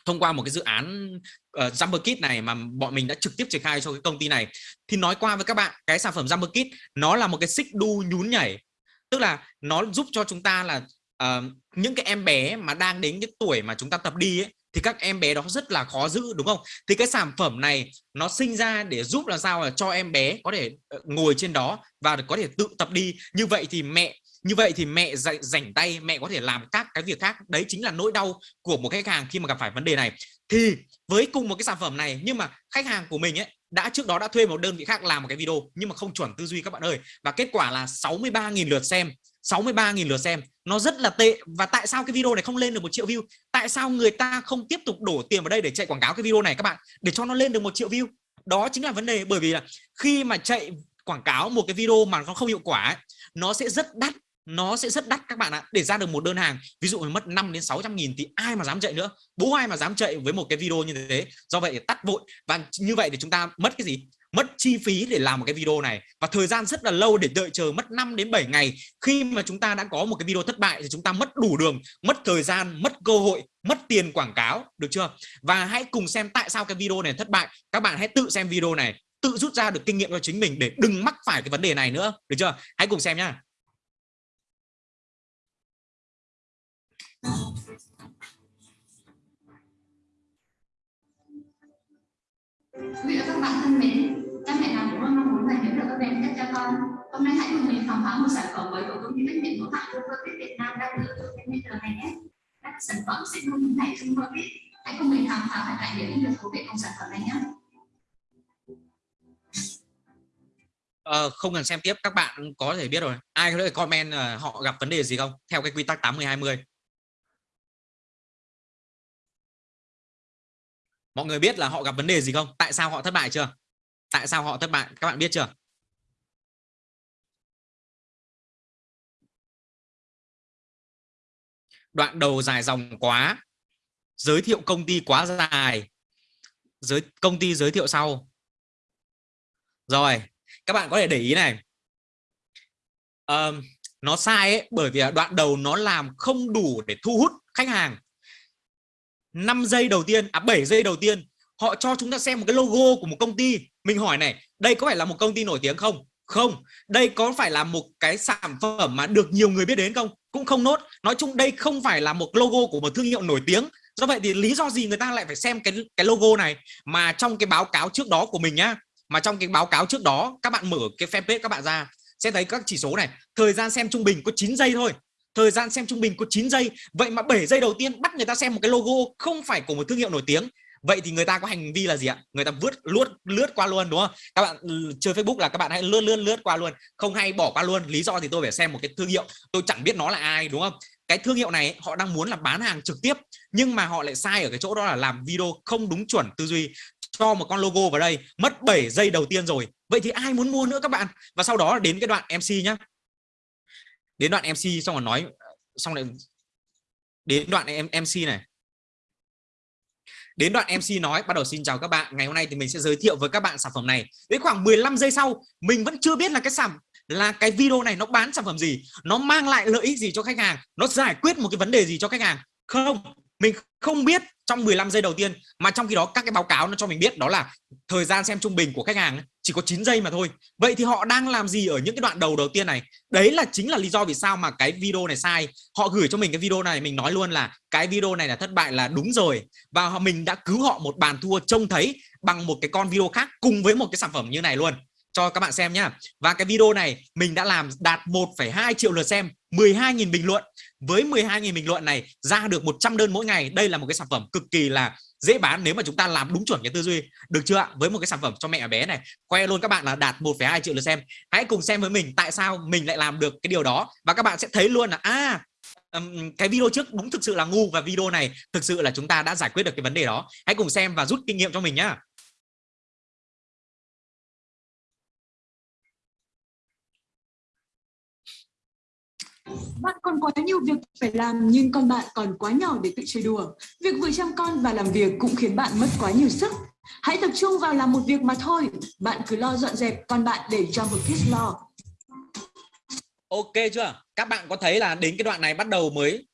thông qua một cái dự án ờ, uh, Jumper Kit này mà bọn mình đã trực tiếp triển khai cho cái công ty này. Thì nói qua với các bạn cái sản phẩm Jumper Kit nó là một cái xích đu nhún nhảy. Tức là nó giúp cho chúng ta là uh, những cái em bé mà đang đến cái tuổi mà chúng ta tập đi ấy, thì các em bé đó rất là khó giữ đúng không? Thì cái sản phẩm này nó sinh ra để giúp làm sao là cho em bé có thể ờ, ngồi trên đó và có thể tự tập đi. Như vậy thì mẹ như vậy thì mẹ rảnh tay mẹ có thể làm các cái việc khác. Đấy chính là nỗi đau của một khách hàng khi mà gặp phải vấn đề này. Thì với cùng một cái sản phẩm này nhưng mà khách hàng của mình ấy đã trước đó đã thuê một đơn vị khác làm một cái video nhưng mà không chuẩn tư duy các bạn ơi. Và kết quả là 63.000 lượt xem 63.000 lượt xem. Nó rất là tệ. Và tại sao cái video này không lên được một triệu view? Tại sao người ta không tiếp tục đổ tiền vào đây để chạy quảng cáo cái video này các bạn? Để cho nó lên được một triệu view. Đó chính là vấn đề bởi vì là khi mà chạy quảng cáo một cái video mà nó không hiệu quả ấy, nó sẽ rất đắt nó sẽ rất đắt các bạn ạ. Để ra được một đơn hàng, ví dụ mất 5 đến 600 nghìn thì ai mà dám chạy nữa? Bố ai mà dám chạy với một cái video như thế? Do vậy tắt vội. Và như vậy thì chúng ta mất cái gì? Mất chi phí để làm một cái video này. Và thời gian rất là lâu để đợi chờ mất 5 đến 7 ngày. Khi mà chúng ta đã có một cái video thất bại thì chúng ta mất đủ đường, mất thời gian, mất cơ hội, mất tiền quảng cáo, được chưa? Và hãy cùng xem tại sao cái video này thất bại. Các bạn hãy tự xem video này, tự rút ra được kinh nghiệm cho chính mình để đừng mắc phải cái vấn đề này nữa, được chưa? Hãy cùng xem nhá. Quý vị và các bạn thân mến, cha mẹ nào cũng luôn mong muốn là hiểu được các bé nhất cho con. Hôm nay hãy cùng mình khám phá một sản phẩm mới của công ty trách nhiệm hữu hạn Superfit Việt Nam đang được trên thị trường này nhé. Các sản phẩm sẽ này hình thành biết Hãy cùng mình khám phá và trải nghiệm những điều thú vị của sản phẩm này nhé. Ờ, không cần xem tiếp các bạn có thể biết rồi ai có thể comment uh, họ gặp vấn đề gì không theo cái quy tắc 80 20 mọi người biết là họ gặp vấn đề gì không? Tại sao họ thất bại chưa? Tại sao họ thất bại? Các bạn biết chưa? Đoạn đầu dài dòng quá. Giới thiệu công ty quá dài. Giới công ty giới thiệu sau. Rồi các bạn có thể để ý này. Um, nó sai ấy, bởi vì đoạn đầu nó làm không đủ để thu hút khách hàng. 5 giây đầu tiên à 7 giây đầu tiên, họ cho chúng ta xem một cái logo của một công ty. Mình hỏi này, đây có phải là một công ty nổi tiếng không? Không. Đây có phải là một cái sản phẩm mà được nhiều người biết đến không? Cũng không nốt. Nói chung đây không phải là một logo của một thương hiệu nổi tiếng. Do vậy thì lý do gì người ta lại phải xem cái cái logo này? Mà trong cái báo cáo trước đó của mình nhá, mà trong cái báo cáo trước đó, các bạn mở cái fanpage các bạn ra, sẽ thấy các chỉ số này. Thời gian xem trung bình có 9 giây thôi thời gian xem trung bình có 9 giây. Vậy mà 7 giây đầu tiên bắt người ta xem một cái logo không phải của một thương hiệu nổi tiếng. Vậy thì người ta có hành vi là gì ạ? Người ta vứt lướt lướt qua luôn, đúng không? Các bạn ừ, chơi Facebook là các bạn hãy lướt lướt lướt qua luôn. Không hay bỏ qua luôn. Lý do thì tôi phải xem một cái thương hiệu. Tôi chẳng biết nó là ai, đúng không? Cái thương hiệu này, họ đang muốn là bán hàng trực tiếp, nhưng mà họ lại sai ở cái chỗ đó là làm video không đúng chuẩn tư duy cho một con logo vào đây. Mất 7 giây đầu tiên rồi. Vậy thì ai muốn mua nữa các bạn? Và sau đó đến cái đoạn MC nhá đến đoạn MC xong rồi nói, xong lại đến đoạn em MC này. Đến đoạn MC nói, bắt đầu xin chào các bạn, ngày hôm nay thì mình sẽ giới thiệu với các bạn sản phẩm này. Đến khoảng 15 giây sau, mình vẫn chưa biết là cái sản là cái video này nó bán sản phẩm gì, nó mang lại lợi ích gì cho khách hàng, nó giải quyết một cái vấn đề gì cho khách hàng. Không, mình không biết trong 15 giây đầu tiên mà trong khi đó các cái báo cáo nó cho mình biết đó là thời gian xem trung bình của khách hàng chỉ có 9 giây mà thôi. Vậy thì họ đang làm gì ở những cái đoạn đầu đầu tiên này? Đấy là chính là lý do vì sao mà cái video này sai. Họ gửi cho mình cái video này mình nói luôn là cái video này là thất bại là đúng rồi. Và mình đã cứu họ một bàn thua trông thấy bằng một cái con video khác cùng với một cái sản phẩm như này luôn. Cho các bạn xem nhá. Và cái video này mình đã làm đạt 1,2 triệu lượt xem 12.000 bình luận với 12.000 bình luận này ra được 100 đơn mỗi ngày đây là một cái sản phẩm cực kỳ là dễ bán nếu mà chúng ta làm đúng chuẩn cái tư duy. Được chưa ạ? Với một cái sản phẩm cho mẹ bé này khoe luôn các bạn là đạt 1,2 triệu lượt xem. Hãy cùng xem với mình tại sao mình lại làm được cái điều đó và các bạn sẽ thấy luôn là à cái video trước đúng thực sự là ngu và video này thực sự là chúng ta đã giải quyết được cái vấn đề đó. Hãy cùng xem và rút kinh nghiệm cho mình nhá. Bạn còn quá nhiều việc phải làm nhưng con bạn còn quá nhỏ để tự chơi đùa. Việc vừa chăm con và làm việc cũng khiến bạn mất quá nhiều sức. Hãy tập trung vào làm một việc mà thôi. Bạn cứ lo dọn dẹp, con bạn để cho một kiss lo. Ok chưa? Các bạn có thấy là đến cái đoạn này bắt đầu mới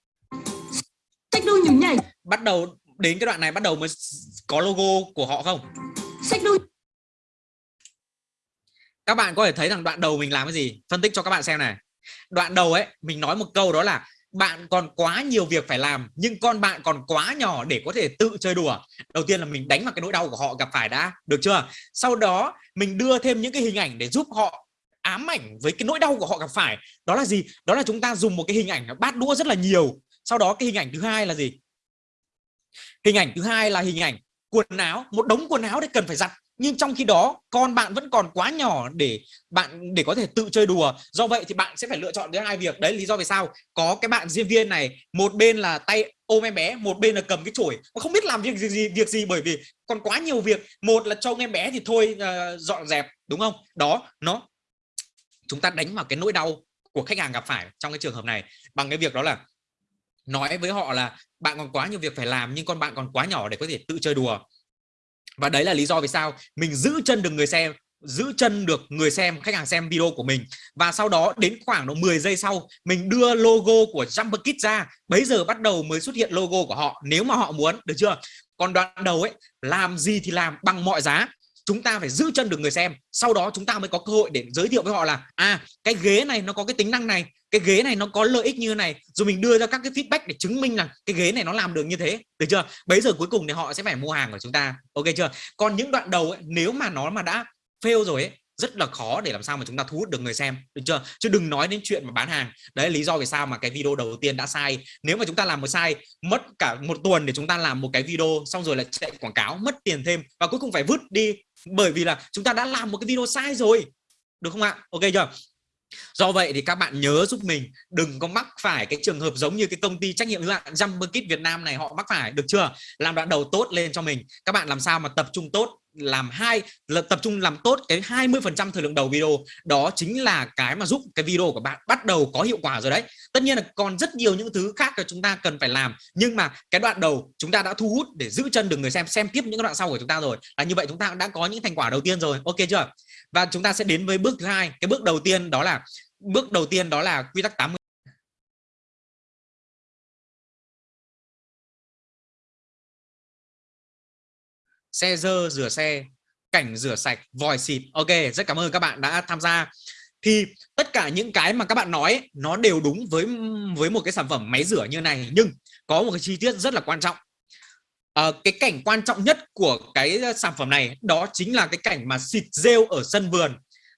Sách đu nhún nhảy. Bắt đầu đến cái đoạn này bắt đầu mới có logo của họ không? Sách đu các bạn có thể thấy rằng đoạn đầu mình làm cái gì phân tích cho các bạn xem này đoạn đầu ấy, mình nói một câu đó là bạn còn quá nhiều việc phải làm, nhưng con bạn còn quá nhỏ để có thể tự chơi đùa. Đầu tiên là mình đánh vào cái nỗi đau của họ gặp phải đã, được chưa? Sau đó, mình đưa thêm những cái hình ảnh để giúp họ ám ảnh với cái nỗi đau của họ gặp phải. Đó là gì? Đó là chúng ta dùng một cái hình ảnh bát đũa rất là nhiều. Sau đó cái hình ảnh thứ hai là gì? Hình ảnh thứ hai là hình ảnh quần áo một đống quần áo để cần phải giặt. Nhưng trong khi đó con bạn vẫn còn quá nhỏ để bạn để có thể tự chơi đùa. Do vậy thì bạn sẽ phải lựa chọn đến hai việc. Đấy lý do vì sao có cái bạn diễn viên này một bên là tay ôm em bé một bên là cầm cái chổi. Không biết làm việc gì, gì việc gì bởi vì còn quá nhiều việc. Một là trông em bé thì thôi uh, dọn dẹp đúng không? Đó nó chúng ta đánh vào cái nỗi đau của khách hàng gặp phải trong cái trường hợp này. Bằng cái việc đó là nói với họ là bạn còn quá nhiều việc phải làm, nhưng con bạn còn quá nhỏ để có thể tự chơi đùa. Và đấy là lý do vì sao mình giữ chân được người xem, giữ chân được người xem, khách hàng xem video của mình. Và sau đó đến khoảng độ 10 giây sau, mình đưa logo của Jumper Kit ra. Bấy giờ bắt đầu mới xuất hiện logo của họ, nếu mà họ muốn, được chưa? Còn đoạn đầu ấy, làm gì thì làm bằng mọi giá chúng ta phải giữ chân được người xem. Sau đó chúng ta mới có cơ hội để giới thiệu với họ là à cái ghế này nó có cái tính năng này cái ghế này nó có lợi ích như này. Rồi mình đưa ra các cái feedback để chứng minh là cái ghế này nó làm được như thế. Được chưa? Bây giờ cuối cùng thì họ sẽ phải mua hàng của chúng ta. Ok chưa? Còn những đoạn đầu ấy, nếu mà nó mà đã fail rồi ấy rất là khó để làm sao mà chúng ta thu hút được người xem, được chưa? Chứ đừng nói đến chuyện mà bán hàng. Đấy là lý do vì sao mà cái video đầu tiên đã sai. Nếu mà chúng ta làm một sai, mất cả một tuần để chúng ta làm một cái video, xong rồi là chạy quảng cáo, mất tiền thêm và cuối cùng phải vứt đi bởi vì là chúng ta đã làm một cái video sai rồi. Được không ạ? Ok chưa? Do vậy thì các bạn nhớ giúp mình, đừng có mắc phải cái trường hợp giống như cái công ty trách nhiệm hữu hạn Jumper Kit Việt Nam này, họ mắc phải, được chưa? Làm đoạn đầu tốt lên cho mình. Các bạn làm sao mà tập trung tốt làm hai là tập trung làm tốt cái 20% thời lượng đầu video. Đó chính là cái mà giúp cái video của bạn bắt đầu có hiệu quả rồi đấy. Tất nhiên là còn rất nhiều những thứ khác là chúng ta cần phải làm, nhưng mà cái đoạn đầu chúng ta đã thu hút để giữ chân được người xem xem tiếp những đoạn sau của chúng ta rồi. Là như vậy chúng ta đã có những thành quả đầu tiên rồi. Ok chưa? Và chúng ta sẽ đến với bước thứ hai. Cái bước đầu tiên đó là, bước đầu tiên đó là quy tắc 80 xe dơ rửa xe cảnh rửa sạch vòi xịt. Ok rất cảm ơn các bạn đã tham gia. Thì tất cả những cái mà các bạn nói nó đều đúng với với một cái sản phẩm máy rửa như này. Nhưng có một cái chi tiết rất là quan trọng. À, cái cảnh quan trọng nhất của cái ờ, sản phẩm này đó chính là cái cảnh mà xịt rêu ở sân vườn.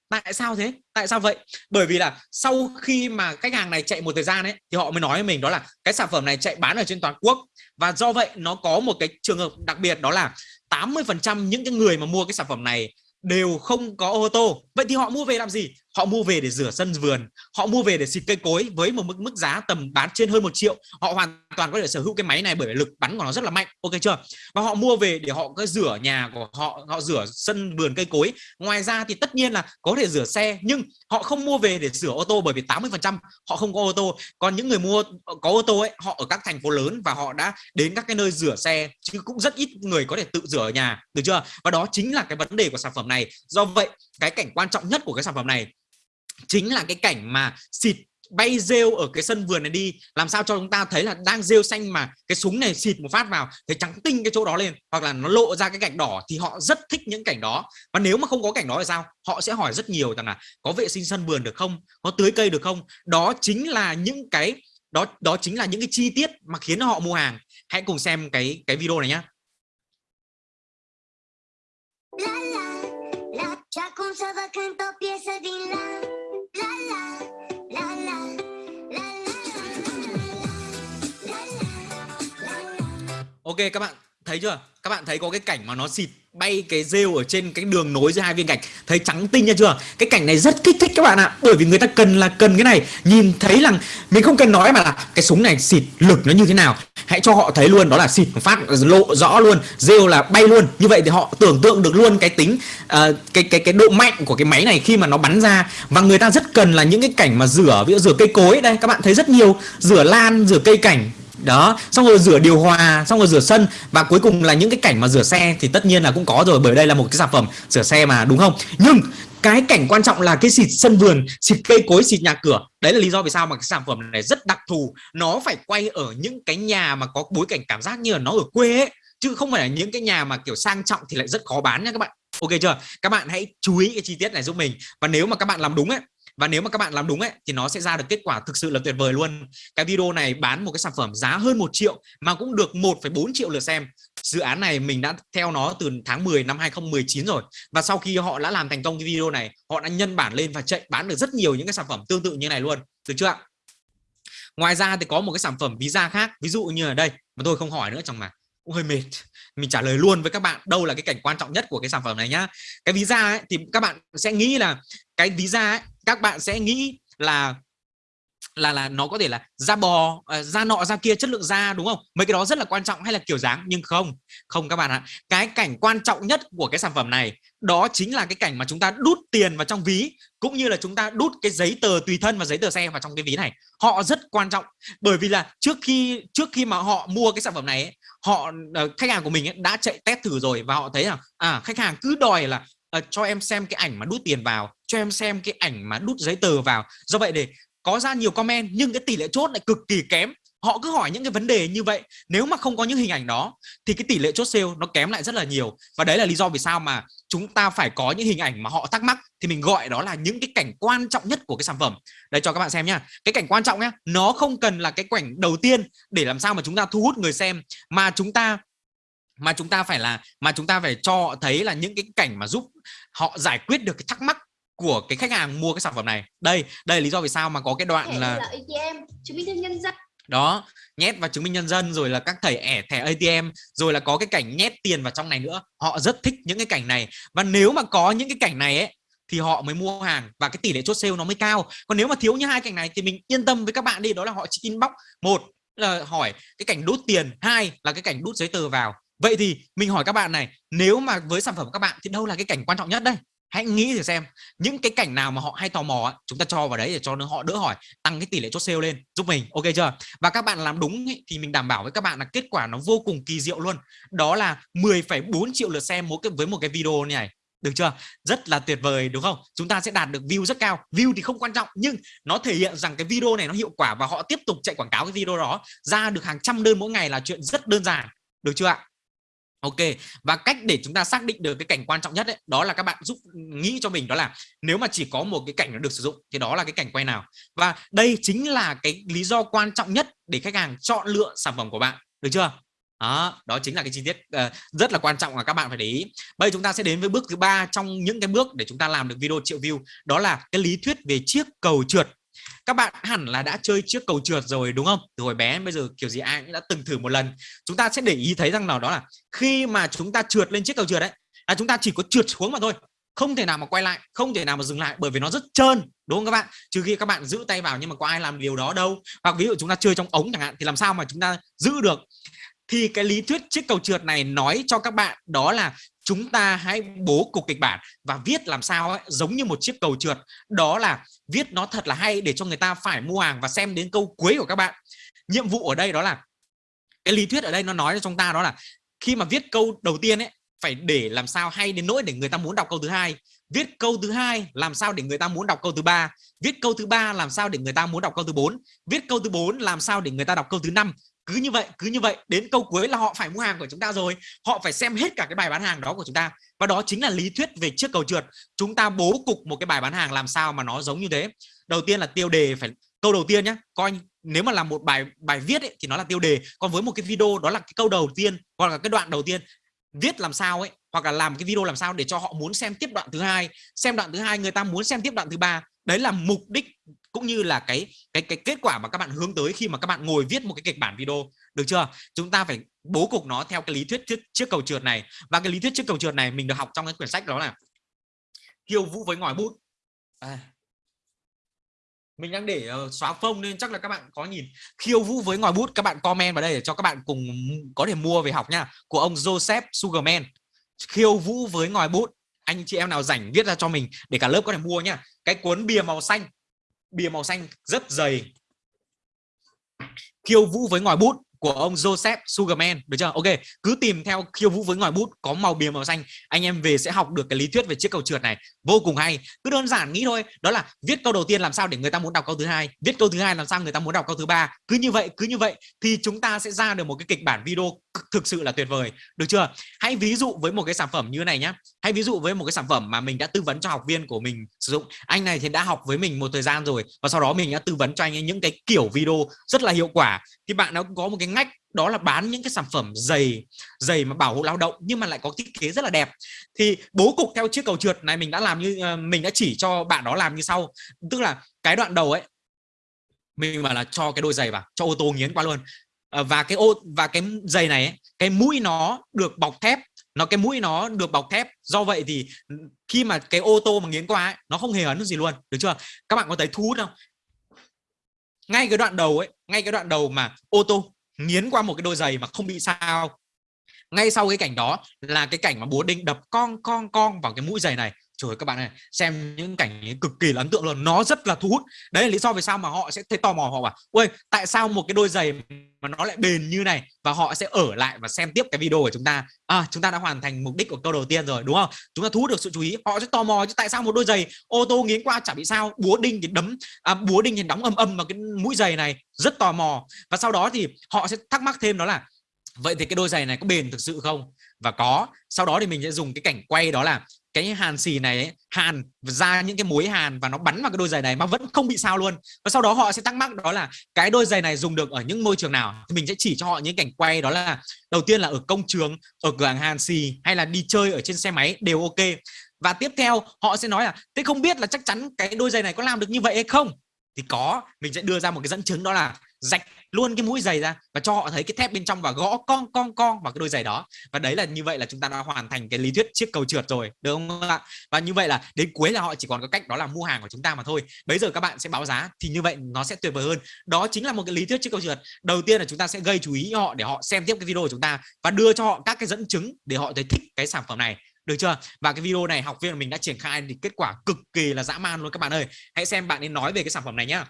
Tại sao thế? Tại sao vậy? Bởi vì là sau khi mà khách hàng này chạy một thời gian ấy thì họ mới nói với mình đó là cái sản phẩm này chạy bán ở trên toàn quốc. Và do vậy nó có một cái trường hợp đặc biệt đó là 80% những cái người mà mua cái sản phẩm này đều không có ô tô. Vậy thì họ mua về làm gì? Họ mua về để rửa sân vườn, họ mua về để xịt cây cối với một mức mức giá tầm bán trên hơn một triệu. Họ hoàn toàn có thể sở hữu cái máy này bởi vì lực bắn của nó rất là mạnh. Ok chưa? Và họ mua về để họ có rửa nhà của họ họ rửa sân vườn cây cối. Ngoài ra thì tất nhiên là có thể rửa xe, nhưng họ không mua về để rửa ô tô bởi vì 80 phần trăm họ không có ô tô. Còn những người mua, có ô tô ấy, họ ở các thành phố lớn và họ đã đến các cái nơi rửa xe, chứ cũng rất ít người có thể tự rửa ở nhà. Được chưa? Và đó chính là cái vấn đề của sản phẩm này. Do vậy, cái cảnh quan trọng nhất của cái sản phẩm này chính là cái cảnh mà xịt bay rêu ở cái sân vườn này đi làm sao cho chúng ta thấy là đang rêu xanh mà cái súng này xịt một phát vào thấy trắng tinh cái chỗ đó lên hoặc là nó lộ ra cái gạch đỏ thì họ rất thích những cảnh đó và nếu mà không có cảnh đó thì sao họ sẽ hỏi rất nhiều rằng là có vệ sinh sân vườn được không có tưới cây được không đó chính là những cái đó đó chính là những cái chi tiết mà khiến họ mua hàng hãy cùng xem cái cái video này nhé La la, la, Ok các bạn thấy chưa? Các bạn thấy có cái cảnh mà nó xịt bay cái rêu ở trên cái đường nối giữa hai viên gạch. Thấy trắng tinh nha chưa? Cái cảnh này rất kích thích các bạn ạ. Bởi vì người ta cần là cần cái này. Nhìn thấy rằng mình không cần nói mà là cái súng này xịt lực nó như thế nào. Hãy cho họ thấy luôn đó là xịt phát lộ rõ luôn. Rêu là bay luôn. Như vậy thì họ tưởng tượng được luôn cái tính uh, cái cái cái độ mạnh của cái máy này khi mà nó bắn ra. Và người ta rất cần là những cái cảnh mà rửa ví dụ rửa cây cối. Đây các bạn thấy rất nhiều. Rửa lan rửa cây cảnh đó, xong rồi rửa điều hòa, xong rồi rửa sân. Và cuối cùng là những cái cảnh mà rửa xe thì tất nhiên là cũng có rồi, bởi đây là một cái sản phẩm rửa xe mà, đúng không? Nhưng cái cảnh quan trọng là cái xịt sân vườn, xịt cây cối, xịt nhà cửa. Đấy là lý do vì sao mà cái sản phẩm này rất đặc thù. Nó phải quay ở những cái nhà mà có bối cảnh cảm giác như là nó ở quê ấy, chứ không phải là những cái nhà mà kiểu sang trọng thì lại rất khó bán nha các bạn. Ok chưa? Các bạn hãy chú ý cái chi tiết này giúp mình. Và nếu mà các bạn làm đúng ấy và nếu mà các bạn làm đúng ấy thì nó sẽ ra được kết quả thực sự là tuyệt vời luôn. Cái video này bán một cái sản phẩm giá hơn một triệu mà cũng được 1,4 triệu lượt xem. Dự án này mình đã theo nó từ tháng 10 năm 2019 rồi. Và sau khi họ đã làm thành công cái video này họ đã nhân bản lên và chạy bán được rất nhiều những cái sản phẩm tương tự như này luôn. Được chưa ạ? Ngoài ra thì có một cái sản phẩm visa khác ví dụ như ở đây. Mà tôi không hỏi nữa trong mà. Cũng hơi mệt. Mình trả lời luôn với các bạn. Đâu là cái cảnh quan trọng nhất của cái sản phẩm này nhá. Cái visa ấy, thì các bạn sẽ nghĩ là cái visa ấy, các bạn sẽ nghĩ là là là nó có thể là da bò ờ, da nọ da kia chất lượng da đúng không? Mấy cái đó rất là quan trọng hay là kiểu dáng nhưng không không các bạn ạ. Cái cảnh quan trọng nhất của cái sản phẩm này đó chính là cái cảnh mà chúng ta đút tiền vào trong ví cũng như là chúng ta đút cái giấy tờ tùy thân và giấy tờ xe vào trong cái ví này. Họ rất quan trọng bởi vì là trước khi trước khi mà họ mua cái sản phẩm này ấy, họ ờ, khách hàng của mình ấy, đã chạy test thử rồi và họ thấy là à khách hàng cứ đòi là uh, cho em xem cái ảnh mà đút tiền vào cho em xem cái ảnh mà đút giấy tờ vào. Do vậy để có ra nhiều comment, nhưng cái tỷ lệ chốt lại cực kỳ kém. Họ cứ hỏi những cái vấn đề như vậy. Nếu mà không có những hình ảnh đó, thì cái tỷ lệ chốt sale nó kém lại rất là nhiều. Và đấy là lý do vì sao mà chúng ta phải có những hình ảnh mà họ thắc mắc, thì mình gọi đó là những cái cảnh quan trọng nhất của cái sản phẩm. Đây, cho các bạn xem nhá. Cái cảnh quan trọng nhá, nó không cần là cái cảnh đầu tiên để làm sao mà chúng ta thu hút người xem, mà chúng ta, mà chúng ta phải là, mà chúng ta phải cho họ thấy là những cái cảnh mà giúp họ giải quyết được cái thắc mắc của cái khách hàng mua cái sản phẩm này. Đây đây là lý do vì sao mà có cái đoạn là ATM chứng minh nhân dân. Đó nhét vào chứng minh nhân dân rồi là các thẻ ẻ thẻ ATM rồi là có cái cảnh nhét tiền vào trong này nữa. Họ rất thích những cái cảnh này. Và nếu mà có những cái cảnh này ấy thì họ mới mua hàng và cái tỷ lệ chốt sale nó mới cao. Còn nếu mà thiếu như hai cảnh này thì mình yên tâm với các bạn đi. Đó là họ chỉ inbox. Một là hỏi cái cảnh đút tiền. Hai là cái cảnh đút giấy tờ vào. Vậy thì mình hỏi các bạn này nếu mà với sản phẩm của các bạn thì đâu là cái cảnh quan trọng nhất đây hãy nghĩ thử xem những cái cảnh nào mà họ hay tò mò chúng ta cho vào đấy để cho nó họ đỡ hỏi tăng cái tỷ lệ chốt sale lên giúp mình ok chưa? Và các bạn làm đúng ý, thì mình đảm bảo với các bạn là kết quả nó vô cùng kỳ diệu luôn. Đó là 10,4 triệu lượt xem mỗi cái với một cái video này được chưa? Rất là tuyệt vời đúng không? Chúng ta sẽ đạt được view rất cao. View thì không quan trọng nhưng nó thể hiện rằng cái video này nó hiệu quả và họ tiếp tục chạy quảng cáo cái video đó ra được hàng trăm đơn mỗi ngày là chuyện rất đơn giản được chưa ạ? Ok và cách để chúng ta xác định được cái cảnh quan trọng nhất ấy, đó là các bạn giúp nghĩ cho mình đó là nếu mà chỉ có một cái cảnh nó được sử dụng thì đó là cái cảnh quay nào. Và đây chính là cái lý do quan trọng nhất để khách hàng chọn lựa sản phẩm của bạn được chưa? Đó, đó chính là cái chi tiết uh, rất là quan trọng mà các bạn phải để ý. Bây giờ chúng ta sẽ đến với bước thứ ba trong những cái bước để chúng ta làm được video triệu view đó là cái lý thuyết về chiếc cầu trượt các bạn hẳn là đã chơi chiếc cầu trượt rồi, đúng không? Từ hồi bé bây giờ, kiểu gì ai cũng đã từng thử một lần. Chúng ta sẽ để ý thấy rằng nào đó là khi mà chúng ta trượt lên chiếc cầu trượt đấy, là chúng ta chỉ có trượt xuống mà thôi. Không thể nào mà quay lại, không thể nào mà dừng lại bởi vì nó rất trơn, đúng không các bạn? Trừ khi các bạn giữ tay vào nhưng mà có ai làm điều đó đâu. Hoặc ví dụ chúng ta chơi trong ống chẳng hạn thì làm sao mà chúng ta giữ được? Thì cái lý thuyết chiếc cầu trượt này nói cho các bạn đó là chúng ta hãy bố cục kịch bản và viết làm sao ấy, giống như một chiếc cầu trượt. Đó là viết nó thật là hay để cho người ta phải mua hàng và xem đến câu cuối của các bạn. Nhiệm vụ ở đây đó là cái lý thuyết ở đây nó nói cho chúng ta đó là khi mà viết câu đầu tiên ấy phải để làm sao hay đến nỗi để người ta muốn đọc câu thứ hai. Viết câu thứ hai làm sao để người ta muốn đọc câu thứ ba. Viết câu thứ ba làm sao để người ta muốn đọc câu thứ bốn. Viết câu thứ bốn làm sao để người ta đọc câu thứ năm cứ như vậy cứ như vậy đến câu cuối là họ phải mua hàng của chúng ta rồi. Họ phải xem hết cả cái bài bán hàng đó của chúng ta. Và đó chính là lý thuyết về chiếc cầu trượt. Chúng ta bố cục một cái bài bán hàng làm sao mà nó giống như thế. Đầu tiên là tiêu đề phải câu đầu tiên nhé coi nếu mà làm một bài bài viết ấy, thì nó là tiêu đề. Còn với một cái video đó là cái câu đầu tiên hoặc là cái đoạn đầu tiên viết làm sao ấy hoặc là làm cái video làm sao để cho họ muốn xem tiếp đoạn thứ hai. Xem đoạn thứ hai người ta muốn xem tiếp đoạn thứ ba. Đấy là mục đích cũng như là cái cái cái kết quả mà các bạn hướng tới khi mà các bạn ngồi viết một cái kịch bản video. Được chưa? Chúng ta phải bố cục nó theo cái lý thuyết trước trước cầu trượt này. Và cái lý thuyết trước cầu trượt này mình được học trong cái quyển sách đó là khiêu vũ với ngòi bút. À. mình đang để uh, xóa phông nên chắc là các bạn có nhìn. Khiêu vũ với ngòi bút các bạn comment vào đây để cho các bạn cùng có thể mua về học nha. Của ông Joseph Sugarman. Khiêu vũ với ngòi bút. Anh chị em nào rảnh viết ra cho mình để cả lớp có thể mua nha. Cái cuốn bìa màu xanh bìa màu xanh rất dày. Khiêu vũ với ngòi bút của ông Joseph Sugarman, được chưa? Ok, cứ tìm theo khiêu vũ với ngòi bút có màu bìa màu xanh, anh em về sẽ học được cái lý thuyết về chiếc cầu trượt này. Vô cùng hay. Cứ đơn giản nghĩ thôi, đó là viết câu đầu tiên làm sao để người ta muốn đọc câu thứ hai, viết câu thứ hai làm sao người ta muốn đọc câu thứ ba. Cứ như vậy, cứ như vậy thì chúng ta sẽ ra được một cái kịch bản video thực sự là tuyệt vời. Được chưa? Hãy ví dụ với một cái sản phẩm như này nhé, hãy ví dụ với một cái sản phẩm mà mình đã tư vấn cho học viên của mình sử dụng. Anh này thì đã học với mình một thời gian rồi và sau đó mình đã tư vấn cho anh ấy những cái kiểu video rất là hiệu quả. Thì bạn nó có một cái ngách đó là bán những cái sản phẩm giày giày mà bảo hộ lao động nhưng mà lại có thiết kế rất là đẹp. Thì bố cục theo chiếc cầu trượt này mình đã làm như ờ, mình đã chỉ cho bạn đó làm như sau. Tức là cái đoạn đầu ấy mình mà là cho cái đôi giày vào cho ô tô nghiến qua luôn. Ờ, và cái ô và cái giày này ấy, cái mũi nó được bọc thép nó cái mũi nó được bọc thép. Do vậy thì ừ, khi mà cái ô tô mà nghiến qua ấy, nó không hề ấn gì luôn được chưa? Các bạn có thấy thu hút không? Ngay cái đoạn đầu ấy ngay cái đoạn đầu mà ô tô nghiến qua một cái đôi giày mà không bị sao. Ngay sau cái cảnh đó là cái cảnh mà búa đinh đập con con con vào cái mũi giày này trời các bạn này xem những cảnh ấy cực kỳ là ấn tượng luôn. Nó rất là thu hút. Đấy là lý do vì sao mà họ sẽ thấy tò mò họ bảo ôi tại sao một cái đôi giày mà nó lại bền như này và họ sẽ ở lại và xem tiếp cái video của chúng ta? À chúng ta đã hoàn thành mục đích của câu đầu tiên rồi đúng không? Chúng ta thu hút được sự chú ý. Họ sẽ tò mò chứ tại sao một đôi giày ô tô nghiến qua chả bị sao. Búa đinh thì đấm à, búa đinh thì đóng âm âm vào cái mũi giày này rất tò mò. Và sau đó thì họ sẽ thắc mắc thêm đó là vậy thì cái đôi giày này có bền thực sự không? Và có. Sau đó thì mình sẽ dùng cái cảnh quay đó là cái hàn xì này ấy, hàn ra những cái mối hàn và nó bắn vào cái đôi giày này mà vẫn không bị sao luôn. Và sau đó họ sẽ thắc mắc đó là cái đôi giày này dùng được ở những môi trường nào? Thì mình sẽ chỉ cho họ những cảnh quay đó là đầu tiên là ở công trường ở cửa hàng hàn xì hay là đi chơi ở trên xe máy đều ok. Và tiếp theo họ sẽ nói là thế không biết là chắc chắn cái đôi giày này có làm được như vậy hay không? Thì có mình sẽ đưa ra một cái dẫn chứng đó là rạch luôn cái mũi giày ra và cho họ thấy cái thép bên trong và gõ con con con vào cái đôi giày đó. Và đấy là như vậy là chúng ta đã hoàn thành cái lý thuyết chiếc cầu trượt rồi, được không ạ? Và như vậy là đến cuối là họ chỉ còn có cách đó là mua hàng của chúng ta mà thôi. Bây giờ các bạn sẽ báo giá thì như vậy nó sẽ tuyệt vời hơn. Đó chính là một cái lý thuyết chiếc cầu trượt. Đầu tiên là chúng ta sẽ gây chú ý họ để họ xem tiếp cái video của chúng ta và đưa cho họ các cái dẫn chứng để họ thấy thích cái sản phẩm này. Được chưa? Và cái video này học viên của mình đã triển khai thì kết quả cực kỳ là dã man luôn các bạn ơi. Hãy xem bạn ấy nói về cái sản phẩm này nhá.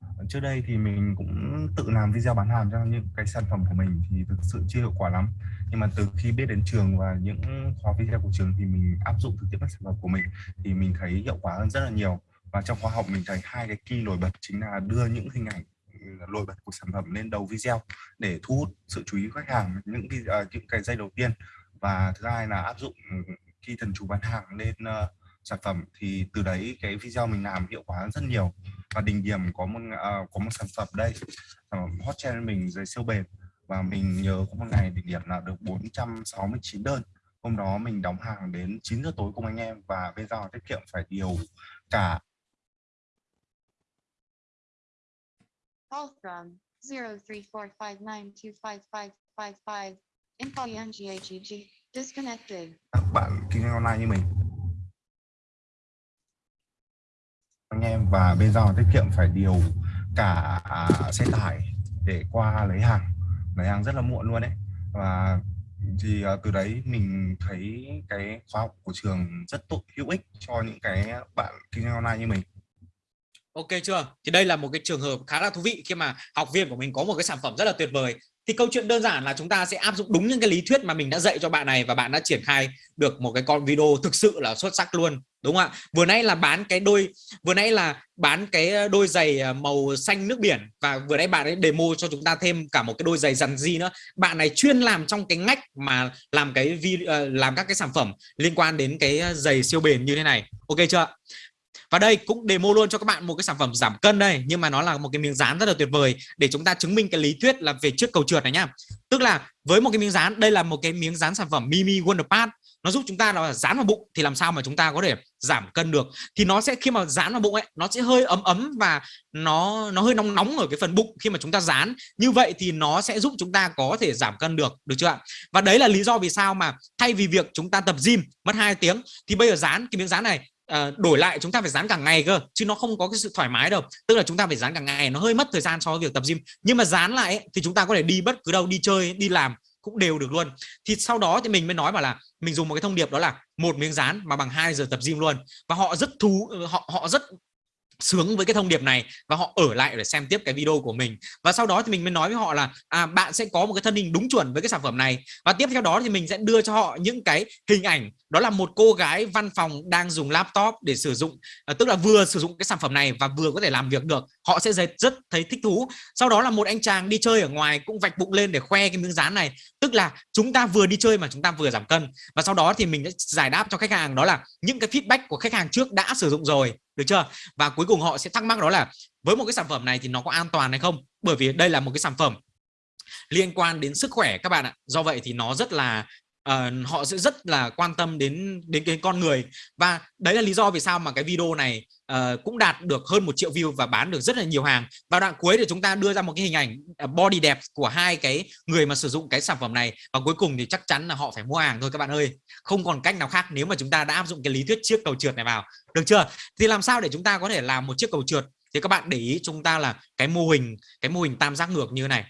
Ờ, trước đây thì mình cũng tự làm video bán hàng cho những cái sản phẩm của mình thì thực sự chưa hiệu quả lắm. Nhưng mà từ khi biết đến trường và những khóa video của trường thì mình áp dụng thực tiễn các sản phẩm của mình thì mình thấy hiệu quả hơn rất là nhiều. Và trong khóa học mình thấy hai cái key nổi bật chính là đưa những hình ảnh ừ, nổi bật của sản phẩm lên đầu video để thu hút sự chú ý của khách hàng những cái uh, à, những cái giây đầu tiên. Và thứ hai là áp dụng ừ, khi thần chú bán hàng lên uh, sản phẩm thì từ đấy cái video mình làm hiệu quả rất nhiều và đỉnh điểm có một uh, có một sản phẩm đây sản phẩm hot trend mình giày siêu bền và mình nhớ có một ngày đỉnh điểm là được 469 đơn hôm đó mình đóng hàng đến 9 giờ tối cùng anh em và bây giờ tiết kiệm phải điều cả Call from 0345925555. Info GAGG. Disconnected. các bạn kinh doanh online như mình anh em và bên giao hàng tiết kiệm phải điều cả à, xe tải để qua lấy hàng lấy hàng rất là muộn luôn đấy và thì à, từ đấy mình thấy cái khóa học của trường rất tốt hữu ích cho những cái bạn kinh doanh online như mình Ok chưa? Thì đây là một cái trường hợp khá là thú vị khi mà học viên của mình có một cái sản phẩm rất là tuyệt vời. Thì câu chuyện đơn giản là chúng ta sẽ áp dụng đúng những cái lý thuyết mà mình đã dạy cho bạn này và bạn đã triển khai được một cái con video thực sự là xuất sắc luôn. Đúng không ạ? Vừa nãy là bán cái đôi, vừa nãy là bán cái đôi giày ờ, màu xanh nước biển và vừa nãy bạn ấy demo cho chúng ta thêm cả một cái đôi giày dằn di nữa. Bạn này chuyên làm trong cái ngách mà làm cái video ờ, làm các cái sản phẩm liên quan đến cái ờ, giày siêu bền như thế này. Ok chưa? Và đây cũng demo luôn cho các bạn một cái sản phẩm giảm cân đây, nhưng mà nó là một cái miếng dán rất là tuyệt vời để chúng ta chứng minh cái lý thuyết là về trước cầu trượt này nhá. Tức là với một cái miếng dán, đây là một cái miếng dán sản phẩm Mimi Wonder Pad nó giúp chúng ta là dán vào bụng thì làm sao mà chúng ta có thể giảm cân được. Thì nó sẽ, khi mà dán vào bụng ấy, nó sẽ hơi ấm ấm và nó nó hơi nóng nóng ở cái phần bụng khi mà chúng ta dán. Như vậy thì nó sẽ giúp chúng ta có thể giảm cân được được chưa ạ? Và đấy là lý do vì sao mà thay vì việc chúng ta tập gym mất hai tiếng, thì bây giờ dán cái miếng dán này uh, đổi lại chúng ta phải dán cả ngày cơ chứ nó không có cái sự thoải mái đâu. Tức là chúng ta phải dán cả ngày nó hơi mất thời gian so với việc tập gym. Nhưng mà dán lại ấy, thì chúng ta có thể đi bất cứ đâu đi chơi đi làm cũng đều được luôn. Thì sau đó thì mình mới nói bảo là mình dùng một cái thông điệp đó là một miếng dán mà bằng 2 giờ tập gym luôn. Và họ rất thú ờ, họ họ rất sướng với cái thông điệp này và họ ở lại để xem tiếp cái video của mình. Và sau đó thì mình mới nói với họ là à, bạn sẽ có một cái thân hình đúng chuẩn với cái sản phẩm này. Và tiếp theo đó thì mình sẽ đưa cho họ những cái hình ảnh đó là một cô gái văn phòng đang dùng laptop để sử dụng à, tức là vừa sử dụng cái sản phẩm này và vừa có thể làm việc được. Họ sẽ rất, rất thấy thích thú. Sau đó là một anh chàng đi chơi ở ngoài cũng vạch bụng lên để khoe cái miếng dán này. Tức là chúng ta vừa đi chơi mà chúng ta vừa giảm cân. Và sau đó thì mình sẽ giải đáp cho khách hàng đó là những cái feedback của khách hàng trước đã sử dụng rồi được chưa? Và cuối cùng họ sẽ thắc mắc đó là, với một cái sản phẩm này thì nó có an toàn hay không? Bởi vì đây là một cái sản phẩm liên quan đến sức khỏe các bạn ạ. Do vậy thì nó rất là uh, họ sẽ rất là quan tâm đến đến cái con người. Và đấy là lý do vì sao mà cái video này uh, cũng đạt được hơn một triệu view và bán được rất là nhiều hàng. Và đoạn cuối thì chúng ta đưa ra một cái hình ảnh ờ, body đẹp của hai cái người mà sử dụng cái sản phẩm này. Và cuối cùng thì chắc chắn là họ phải mua hàng thôi các bạn ơi. Không còn cách nào khác nếu mà chúng ta đã áp dụng cái lý thuyết chiếc cầu trượt này vào. Được chưa? Thì làm sao để chúng ta có thể làm một chiếc cầu trượt? Thì các bạn để ý chúng ta là cái mô hình cái mô hình tam giác ngược như thế này